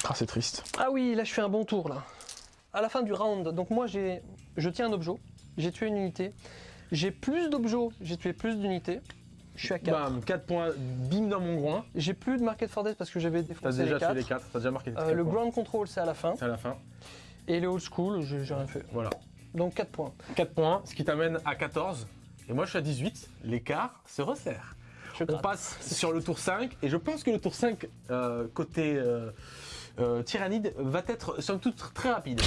Ah c'est triste. Ah oui, là je fais un bon tour là. À la fin du round, donc moi j'ai, je tiens un objet, j'ai tué une unité. J'ai plus d'objets, j'ai tué plus d'unités. Je suis à 4. Bam, 4 points, bim dans mon groin. J'ai plus de Market for Death parce que j'avais T'as défoncé déjà les tué 4. les 4, t'as déjà marqué les Euh, quatre le points. Ground Control c'est à la fin. C'est à la fin. Et les Old School, j'ai rien fait. Voilà. Donc 4 points. 4 points, ce qui t'amène à 14. Et moi je suis à 18. L'écart se resserre. Je On passe sur le tour 5. Et je pense que le tour 5, euh, côté, euh, euh, Tyrannide va être somme toute très rapide.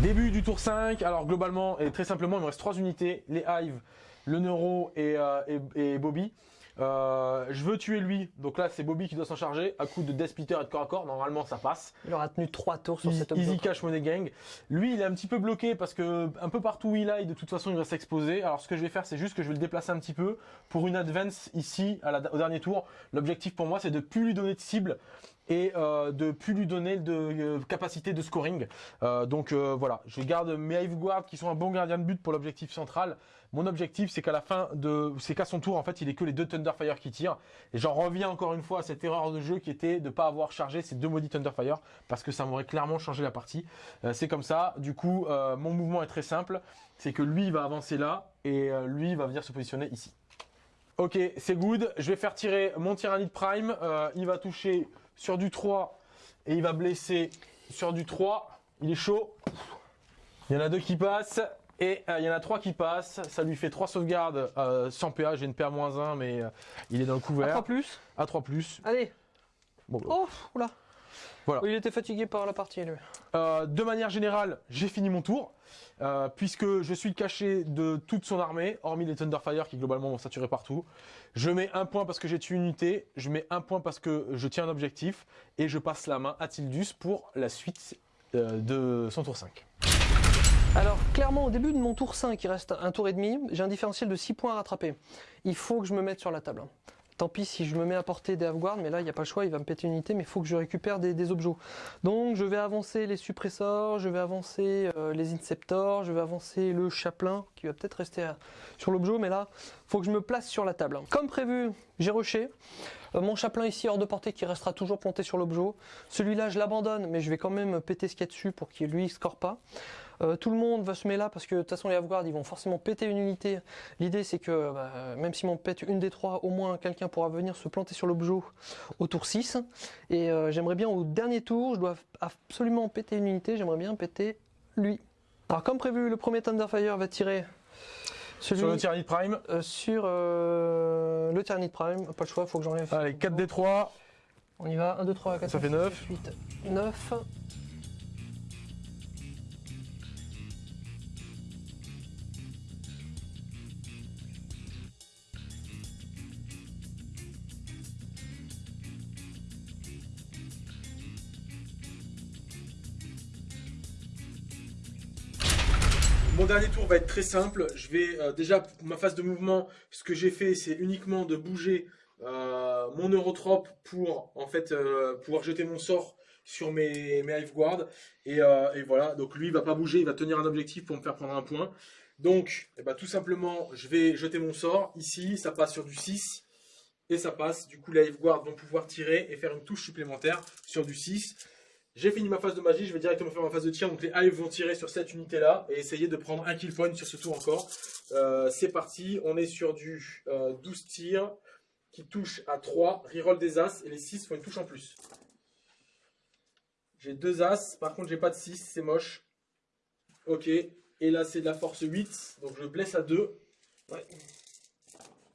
Début du tour 5, alors globalement et très simplement il me reste 3 unités, les Hive, le Neuro et, euh, et- et Bobby. Euh, je veux tuer lui, donc là c'est Bobby qui doit s'en charger, à coup de Death Splitter et de corps à corps, normalement ça passe. Il aura tenu 3 tours sur Easy, cet easy. Cash Money Gang. Lui, il est un petit peu bloqué parce que un peu partout où il aille, de toute façon, il reste exposé. Alors, ce que je vais faire, c'est juste que je vais le déplacer un petit peu pour une advance ici à la- au dernier tour. L'objectif pour moi, c'est de plus lui donner de cible et euh, de plus lui donner de euh, capacité de scoring. Euh, donc euh, voilà, je garde mes Hive Guard qui sont un bon gardien de but pour l'objectif central. Mon objectif, c'est qu'à la fin de, c'est qu'à son tour, en fait, il est que les deux Thunderfire qui tirent. Et j'en reviens encore une fois à cette erreur de jeu qui était de pas avoir chargé ces deux maudits Thunderfire parce que ça m'aurait clairement changé la partie. C'est comme ça. Du coup, mon mouvement est très simple. C'est que lui il va avancer là et lui il va venir se positionner ici. Ok, c'est good. Je vais faire tirer mon Tyrannide Prime. Il va toucher sur du 3 et il va blesser sur du 3. Il est chaud. Il y en a deux qui passent. Et euh, il y en a trois qui passent. Ça lui fait 3 sauvegardes euh, sans PA. J'ai une PA-1, mais euh, il est dans le couvert. 3 plus. À 3 plus. Allez. Bon, bah, Oh, oula. Voilà. Oui, il était fatigué par la partie, lui. De manière générale, j'ai fini mon tour, euh, puisque je suis caché de toute son armée, hormis les Thunderfire qui globalement vont saturer partout. Je mets un point parce que j'ai tué une unité, je mets un point parce que je tiens un objectif, et je passe la main à Tildus pour la suite euh, de son tour 5. Alors, clairement, au début de mon tour 5, il reste un tour et demi, j'ai un différentiel de 6 points à rattraper. Il faut que je me mette sur la table. Tant pis si je me mets à porter des Halfguard, mais là, il n'y a pas le choix, il va me péter une unité, mais il faut que je récupère des, objets. Donc, je vais avancer les suppressors, je vais avancer euh, les Inceptors, je vais avancer le Chaplain, qui va peut-être rester à- sur l'objet, mais là, faut que je me place sur la table. Comme prévu, j'ai rushé. Euh, mon Chaplain ici, hors de portée, qui restera toujours planté sur l'objet. Celui-là, je l'abandonne, mais je vais quand même péter ce qu'il y a dessus pour qu'il lui score pas. Euh, tout le monde va se mettre là parce que de toute façon les Halfguard ils vont forcément péter une unité. L'idée c'est que bah, même si on pète une des trois, au moins quelqu'un pourra venir se planter sur l'objet au tour 6. Et euh, j'aimerais bien au dernier tour, je dois absolument péter une unité, j'aimerais bien péter lui. Alors comme prévu, le premier Thunderfire va tirer celui Sur le Tyrannide Prime, euh, sur euh, le Tyrannide Prime. Pas le choix, faut que j'enlève. allez, 4 d 3, On y va, 1, 2, 3, 4, Ça fait 9. 8, 9. Mon dernier tour va être très simple. Je vais euh, déjà pour ma phase de mouvement, ce que j'ai fait, c'est uniquement de bouger euh, mon Eurotrope pour en fait euh, pouvoir jeter mon sort sur mes, mes Hive Guard. Et, voilà, donc lui il va pas bouger, il va tenir un objectif pour me faire prendre un point. Donc eh ben, tout simplement, je vais jeter mon sort. Ici, ça passe sur du 6 et ça passe. Du coup, les Hive Guard vont pouvoir tirer et faire une touche supplémentaire sur du 6. J'ai fini ma phase de magie, je vais directement faire ma phase de tir. Donc les Hive vont tirer sur cette unité là et essayer de prendre un kill point sur ce tour encore. Euh, c'est parti, on est sur du euh, 12 tirs qui touche à 3, reroll des As et les 6 font une touche en plus. J'ai deux As, par contre j'ai pas de 6, c'est moche. Ok, et là c'est de la force 8, donc je blesse à 2. Ouais.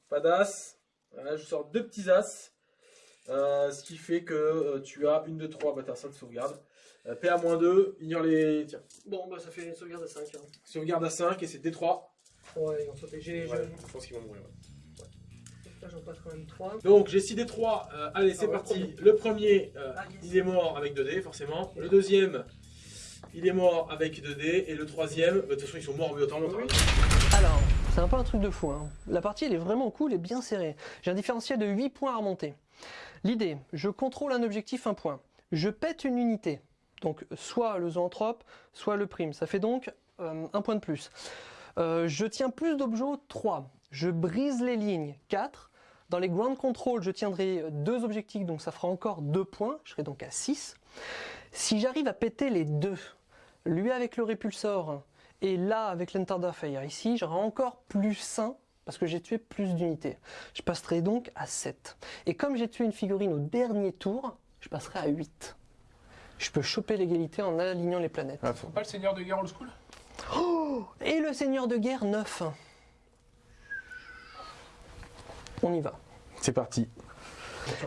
Pas d'As. Voilà, je sors deux petits As. Euh, ce qui fait que euh, tu as une de 3, bah t'as ça de sauvegarde. Euh, PA-2, ignore les. Tiens, Bon, bah ça fait une sauvegarde à 5. sauvegarde à 5 et c'est D3. Ouais, ils ont sauté. J'ai, Ouais, je pense qu'ils vont mourir. ouais. Là, j'en passe quand même 3. Donc j'ai 6 D3, euh, allez c'est Ah ouais, parti. Le premier, euh, Ah, il est mort avec 2D forcément. Le deuxième, il est mort avec 2D. Et le troisième, bah, de toute façon ils sont morts obligatoirement. Oui. Alors, c'est un peu un truc de fou. hein. La partie, elle est vraiment cool et bien serrée. J'ai un différentiel de 8 points à remonter. L'idée, je contrôle un objectif, un point. Je pète une unité. Donc, soit le zoanthrope, soit le prime. Ça fait donc euh, un point de plus. Euh, je tiens plus d'objets, 3. Je brise les lignes, 4. Dans les ground control, je tiendrai deux objectifs, donc ça fera encore 2 points. Je serai donc à 6. Si j'arrive à péter les deux, lui avec le répulsor et là avec l'Entarder Fire ici, j'aurai encore plus 1 parce que j'ai tué plus d'unités. Je passerai donc à 7. Et comme j'ai tué une figurine au dernier tour, je passerai à 8. Je peux choper l'égalité en alignant les planètes. Pas le seigneur de guerre old school? Et le seigneur de guerre 9. On y va. C'est parti.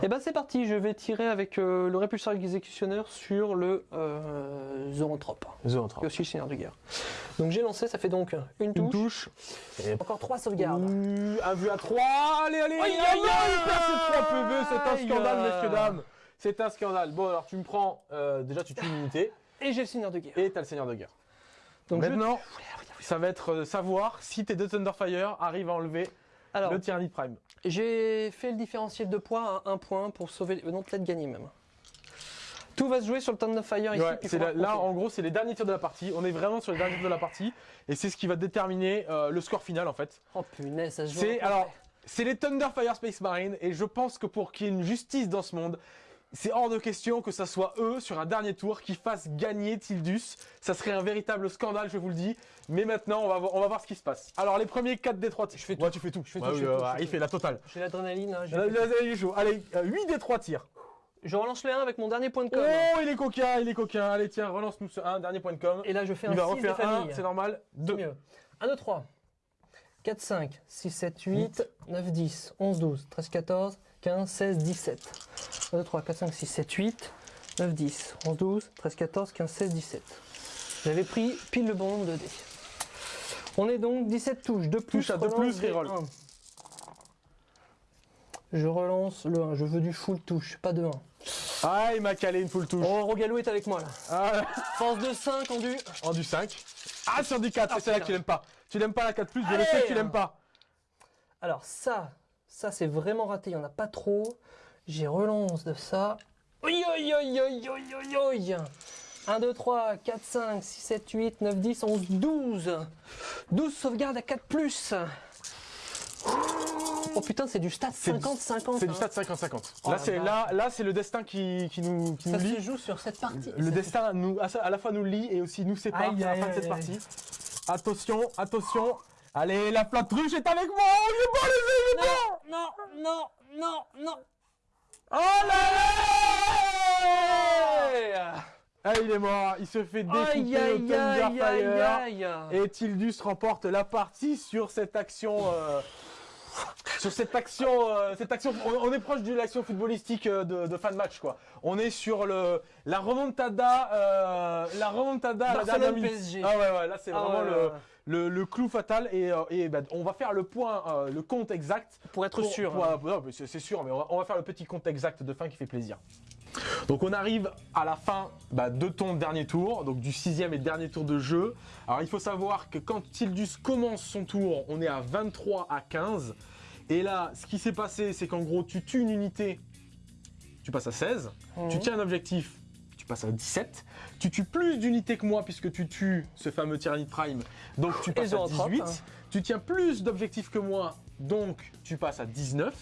Et ben c'est parti, je vais tirer avec euh, le répulseur exécutionneur sur le euh, Zoanthrope, Zoanthrope. et aussi le Seigneur de guerre. Donc j'ai lancé, ça fait donc une touche, Une touche. Et encore trois sauvegardes. Un vue à 3. Allez, allez, Aïe, aïe, aïe, aïe, il perd ses 3 PV. C'est un scandale, messieurs, dames. C'est un scandale. Bon, alors tu me prends. euh, déjà, tu tues une unité. Et j'ai le Seigneur de guerre. Et t'as le Seigneur de guerre. Donc je- Maintenant, ça va être euh, savoir si tes deux Thunderfire arrivent à enlever Alors, le Tyrannid Prime. j'ai fait le différentiel de points à un point pour sauver, non peut-être gagner même. Tout va se jouer sur le ici. Ouais, puis c'est faudra la- là, en gros, c'est les derniers tirs de la partie. On est vraiment sur les derniers tirs de la partie. Et c'est ce qui va déterminer euh, le score final, en fait. Oh punaise, ça se joue. Alors, c'est les Thunderfire Space Marine et je pense que pour qu'il y ait une justice dans ce monde, c'est hors de question que ça soit eux sur un dernier tour qui fassent gagner Tildus. Ça serait un véritable scandale, je vous le dis. Mais maintenant, on va voir, on va voir ce qui se passe. Alors les premiers 4 des 3 tirs. Je fais tout. Ouais, tu fais tout. Je fais tout, je fais tout, je fais il fait la totale. J'ai l'adrénaline. hein, il est chaud. Allez, 8 des 3 tirs. Je relance le 1 avec mon dernier point de Oh, com. il est coquin, il est coquin. Allez, tiens, relance-nous ce 1, dernier point de com. Et là, je fais Il va un 6 des refaire 1, familles. c'est normal. C'est 2. mieux. 1, 2, 3, 4, 5, 6, 7, 8, 9, 10, 11, 12, 13, 14, 15, 16, 17. 1, 2, 3, 4, 5, 6, 7, 8, 9, 10, 11, 12, 13, 14, 15, 16, 17. J'avais pris pile le bon nombre de dés. On est donc 17 touches. De plus, Touche à deux relance plus, des reroll. 1. Je relance le 1. Je veux du full touche, pas de 1. Ah, il m'a calé une full touche. Oh, Rogalou est avec moi là. Ah, Force de 5 en du. En du 5. Ah, sur du 4, Ah, c'est là que tu l'aimes pas. Tu l'aimes pas la 4 plus, je le sais que tu l'aimes pas. Alors ça, ça c'est vraiment raté, il n'y en a pas trop. J'ai relance de ça. Oi, oi, oi, oi, oi, oi, oi. 1, 2, 3, 4, 5, 6, 7, 8, 9, 10, 11, 12. 12 sauvegardes à 4 plus. Oh putain, c'est du du- 50-50. C'est du hein. stade 50-50. Oh là, c'est vache. là, là, c'est le destin qui, qui nous, qui nous Ça lie. se joue sur cette partie. Le destin nous, à, la fois nous lie et aussi nous sépare à la fin de cette partie. Attention, attention. Allez, la flotte ruche est avec moi. Oh, il est bon, les yeux, il est bon. Non, non, non, non. Oh là là Ah, il est mort. Il se fait découper Aïe, au aïe, aïe. Et Tildus remporte la partie sur cette action. euh, sur cette action, euh, cette action, on, on est proche de l'action footballistique euh, de, de fin de match quoi. On est sur le la remontada, euh, la remontada à la dernière minute. PSG. Ah ouais ouais, là c'est Ah vraiment ouais, le, ouais, ouais. Le le clou fatal et, euh, et on va faire le point, euh, le compte exact Pour être pour- sûr. hein. c'est sûr, mais on va, on va faire le petit compte exact de fin qui fait plaisir. Donc on arrive à la fin bah, de ton dernier tour, donc du sixième et dernier tour de jeu. Alors il faut savoir que quand Tildus commence son tour, on est à 23 à 15. Et là, ce qui s'est passé, c'est qu'en gros, tu tues une unité, tu passes à 16. Mhm. Tu tiens un objectif, passes à 17. Tu tues plus d'unités que moi puisque tu tues ce fameux Tyrannid Prime, donc tu passes à Zoanthrope, 18. hein. Tu tiens plus d'objectifs que moi, donc tu passes à 19.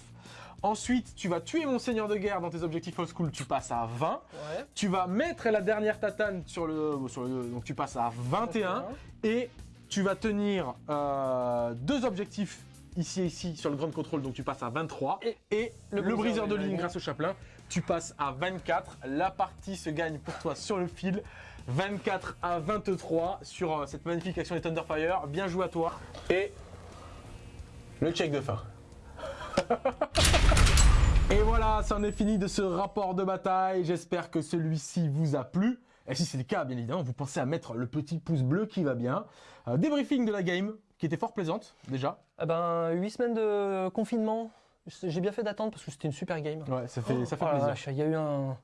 Ensuite, tu vas tuer mon seigneur de guerre dans tes objectifs old school, tu passes à 20. Ouais. Tu vas mettre la dernière tatane sur le, sur le donc tu passes à 21. Et tu vas tenir euh, deux objectifs ici et ici sur le grand contrôle, donc tu passes à 23. Et Et, le le, briseur de ligne. grâce au chaplain, tu passes à 24. La partie se gagne pour toi sur le fil. 24 à 23 sur euh, cette magnifique action des Thunderfire. Bien joué à toi. Et le check de fin. [laughs] Et voilà, c'en est fini de ce rapport de bataille. J'espère que celui-ci vous a plu. Et si c'est le cas, bien évidemment, vous pensez à mettre le petit pouce bleu qui va bien. Euh, débriefing de la game, qui était fort plaisante, déjà. Eh ben, 8 semaines de confinement. J'ai bien fait d'attendre parce que c'était une super game. Ouais, ça fait, ça fait Oh la plaisir. Il y a eu un,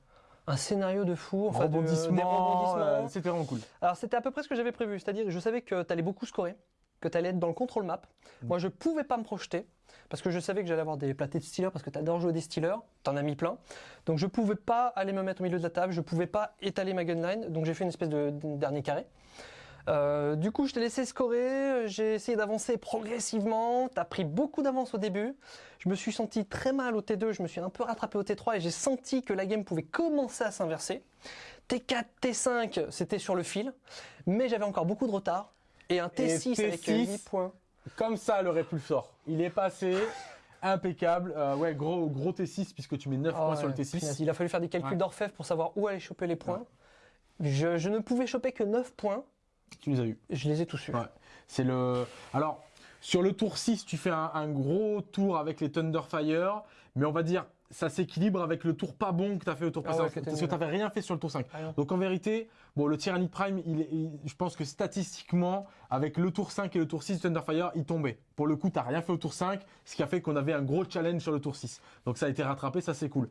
un scénario de fou. enfin, rebondissement, rebondissements. euh, c'était vraiment cool. Alors c'était à peu près ce que j'avais prévu, c'est-à-dire je savais que tu allais beaucoup scorer, que tu allais être dans le contrôle map. Mm. Moi je pouvais pas me projeter parce que je savais que j'allais avoir des platés de stealers parce que tu adores jouer des stealers, tu en as mis plein. Donc je pouvais pas aller me mettre au milieu de la table, je pouvais pas étaler ma gunline, donc j'ai fait une espèce de, de dernier carré. Euh, du coup, je t'ai laissé scorer, j'ai essayé d'avancer progressivement, tu as pris beaucoup d'avance au début. Je me suis senti très mal au T2, je me suis un peu rattrapé au T3 et j'ai senti que la game pouvait commencer à s'inverser. T4, T5, c'était sur le fil, mais j'avais encore beaucoup de retard. Et un T6, Et avec T6, 8 points. Comme ça, le répulsor. Il est passé. Impeccable. Euh, ouais, gros, gros T6, puisque tu mets 9 Ah points ouais, sur le punaise, T6. Il a fallu faire des calculs Ouais. d'orfèvre pour savoir où aller choper les points. Je, je ne pouvais choper que 9 points, Tu les as eu. je les ai tous eus. Ouais. C'est le. Alors, sur le tour 6, tu fais un, un gros tour avec les Thunderfire, mais on va dire ça s'équilibre avec le tour pas bon que tu as fait au tour Ah ouais, t'as parce que tu n'avais rien fait sur le tour 5. Rien. Donc en vérité, bon, le Tyrannid Prime, je pense que statistiquement, avec le tour 5 et le tour 6 de Thunderfire, il tombait. Pour le coup, tu rien fait au tour 5, ce qui a fait qu'on avait un gros challenge sur le tour 6. Donc ça a été rattrapé, ça c'est cool.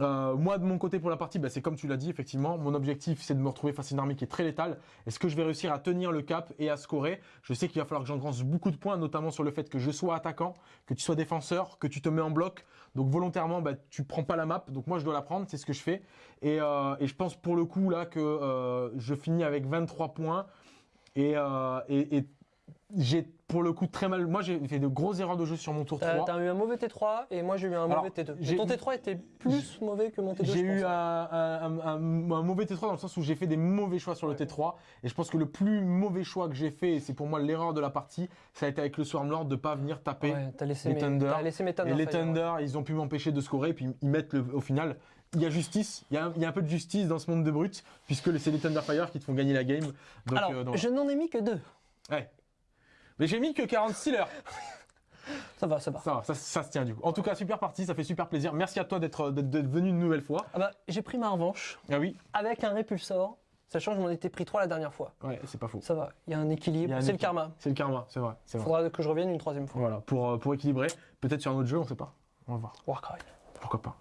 Euh, moi, de mon côté pour la partie, bah, c'est comme tu l'as dit, effectivement, mon objectif c'est de me retrouver face à une armée qui est très létale. Est-ce que je vais réussir à tenir le cap et à scorer? Je sais qu'il va falloir que j'engrance beaucoup de points, notamment sur le fait que je sois attaquant, que tu sois défenseur, que tu te mets en bloc. Donc volontairement, bah, tu prends pas la map. Donc moi, je dois la prendre, c'est ce que je fais. Et, euh, je pense pour le coup là que euh, je finis avec 23 points. Et, euh, et, et j'ai pour le coup très mal. Moi, j'ai fait de grosses erreurs de jeu sur mon tour T'as 3. t'as eu un mauvais T3 et moi j'ai eu un Alors, mauvais T2. j'ai- Mais ton T3 était plus mauvais que mon T2. J'ai eu un, un- un- un- un mauvais T3 dans le sens où j'ai fait des mauvais choix sur le T3 et je pense que le plus mauvais choix que j'ai fait, et c'est pour moi l'erreur de la partie, ça a été avec le Swarmlord de pas venir taper. Ouais, t'as laissé les mes, Thunder. laissé mes Thunder et les ouais. Thunder, ils ont pu m'empêcher de scorer, puis ils mettent le, au final. Il y a justice, il y a, un- il y a un peu de justice dans ce monde de brut, puisque c'est les Thunderfire qui te font gagner la game. Donc, Alors, euh, donc- je n'en ai mis que deux. ouais. Mais j'ai mis que 40 stealers. Ça va, ça va. Ça, va, ça, ça se tient du coup. En tout cas, super partie, ça fait super plaisir. Merci à toi d'être d'être- venu une nouvelle fois. Ah bah, j'ai pris ma revanche Ah oui, avec un répulsor, sachant que je m'en étais pris trois la dernière fois. ouais, c'est pas faux. Ça va, il y a un équilibre. C'est le karma. C'est le karma, c'est vrai. Il vrai. faudra que je revienne une troisième fois. Voilà, pour, euh, pour équilibrer. Peut-être sur un autre jeu, on sait pas. On va voir. Warcry. Pourquoi pas.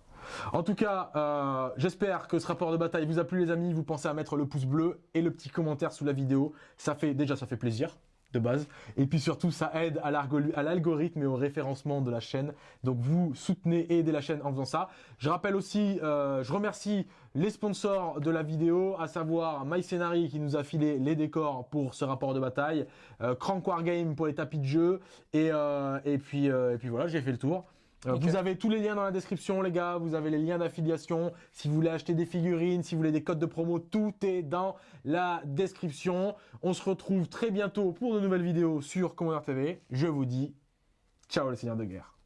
En tout cas, euh, j'espère que ce rapport de bataille vous a plu les amis. Vous pensez à mettre le pouce bleu et le petit commentaire sous la vidéo. Ça fait déjà ça fait plaisir de base. Et puis surtout, ça aide à l'algorithme et au référencement de la chaîne. Donc vous soutenez et aidez la chaîne en faisant ça. Je rappelle aussi, euh, je remercie les sponsors de la vidéo, à savoir MyScenary qui nous a filé les décors pour ce rapport de bataille, euh, Wargame pour les tapis de jeu, et, euh, puis, et puis voilà, j'ai fait le tour. Euh, vous avez tous les liens dans la description, les gars. Vous avez les liens d'affiliation. Si vous voulez acheter des figurines, si vous voulez des codes de promo, tout est dans la description. On se retrouve très bientôt pour de nouvelles vidéos sur Commander TV. Je vous dis ciao les seigneurs de guerre.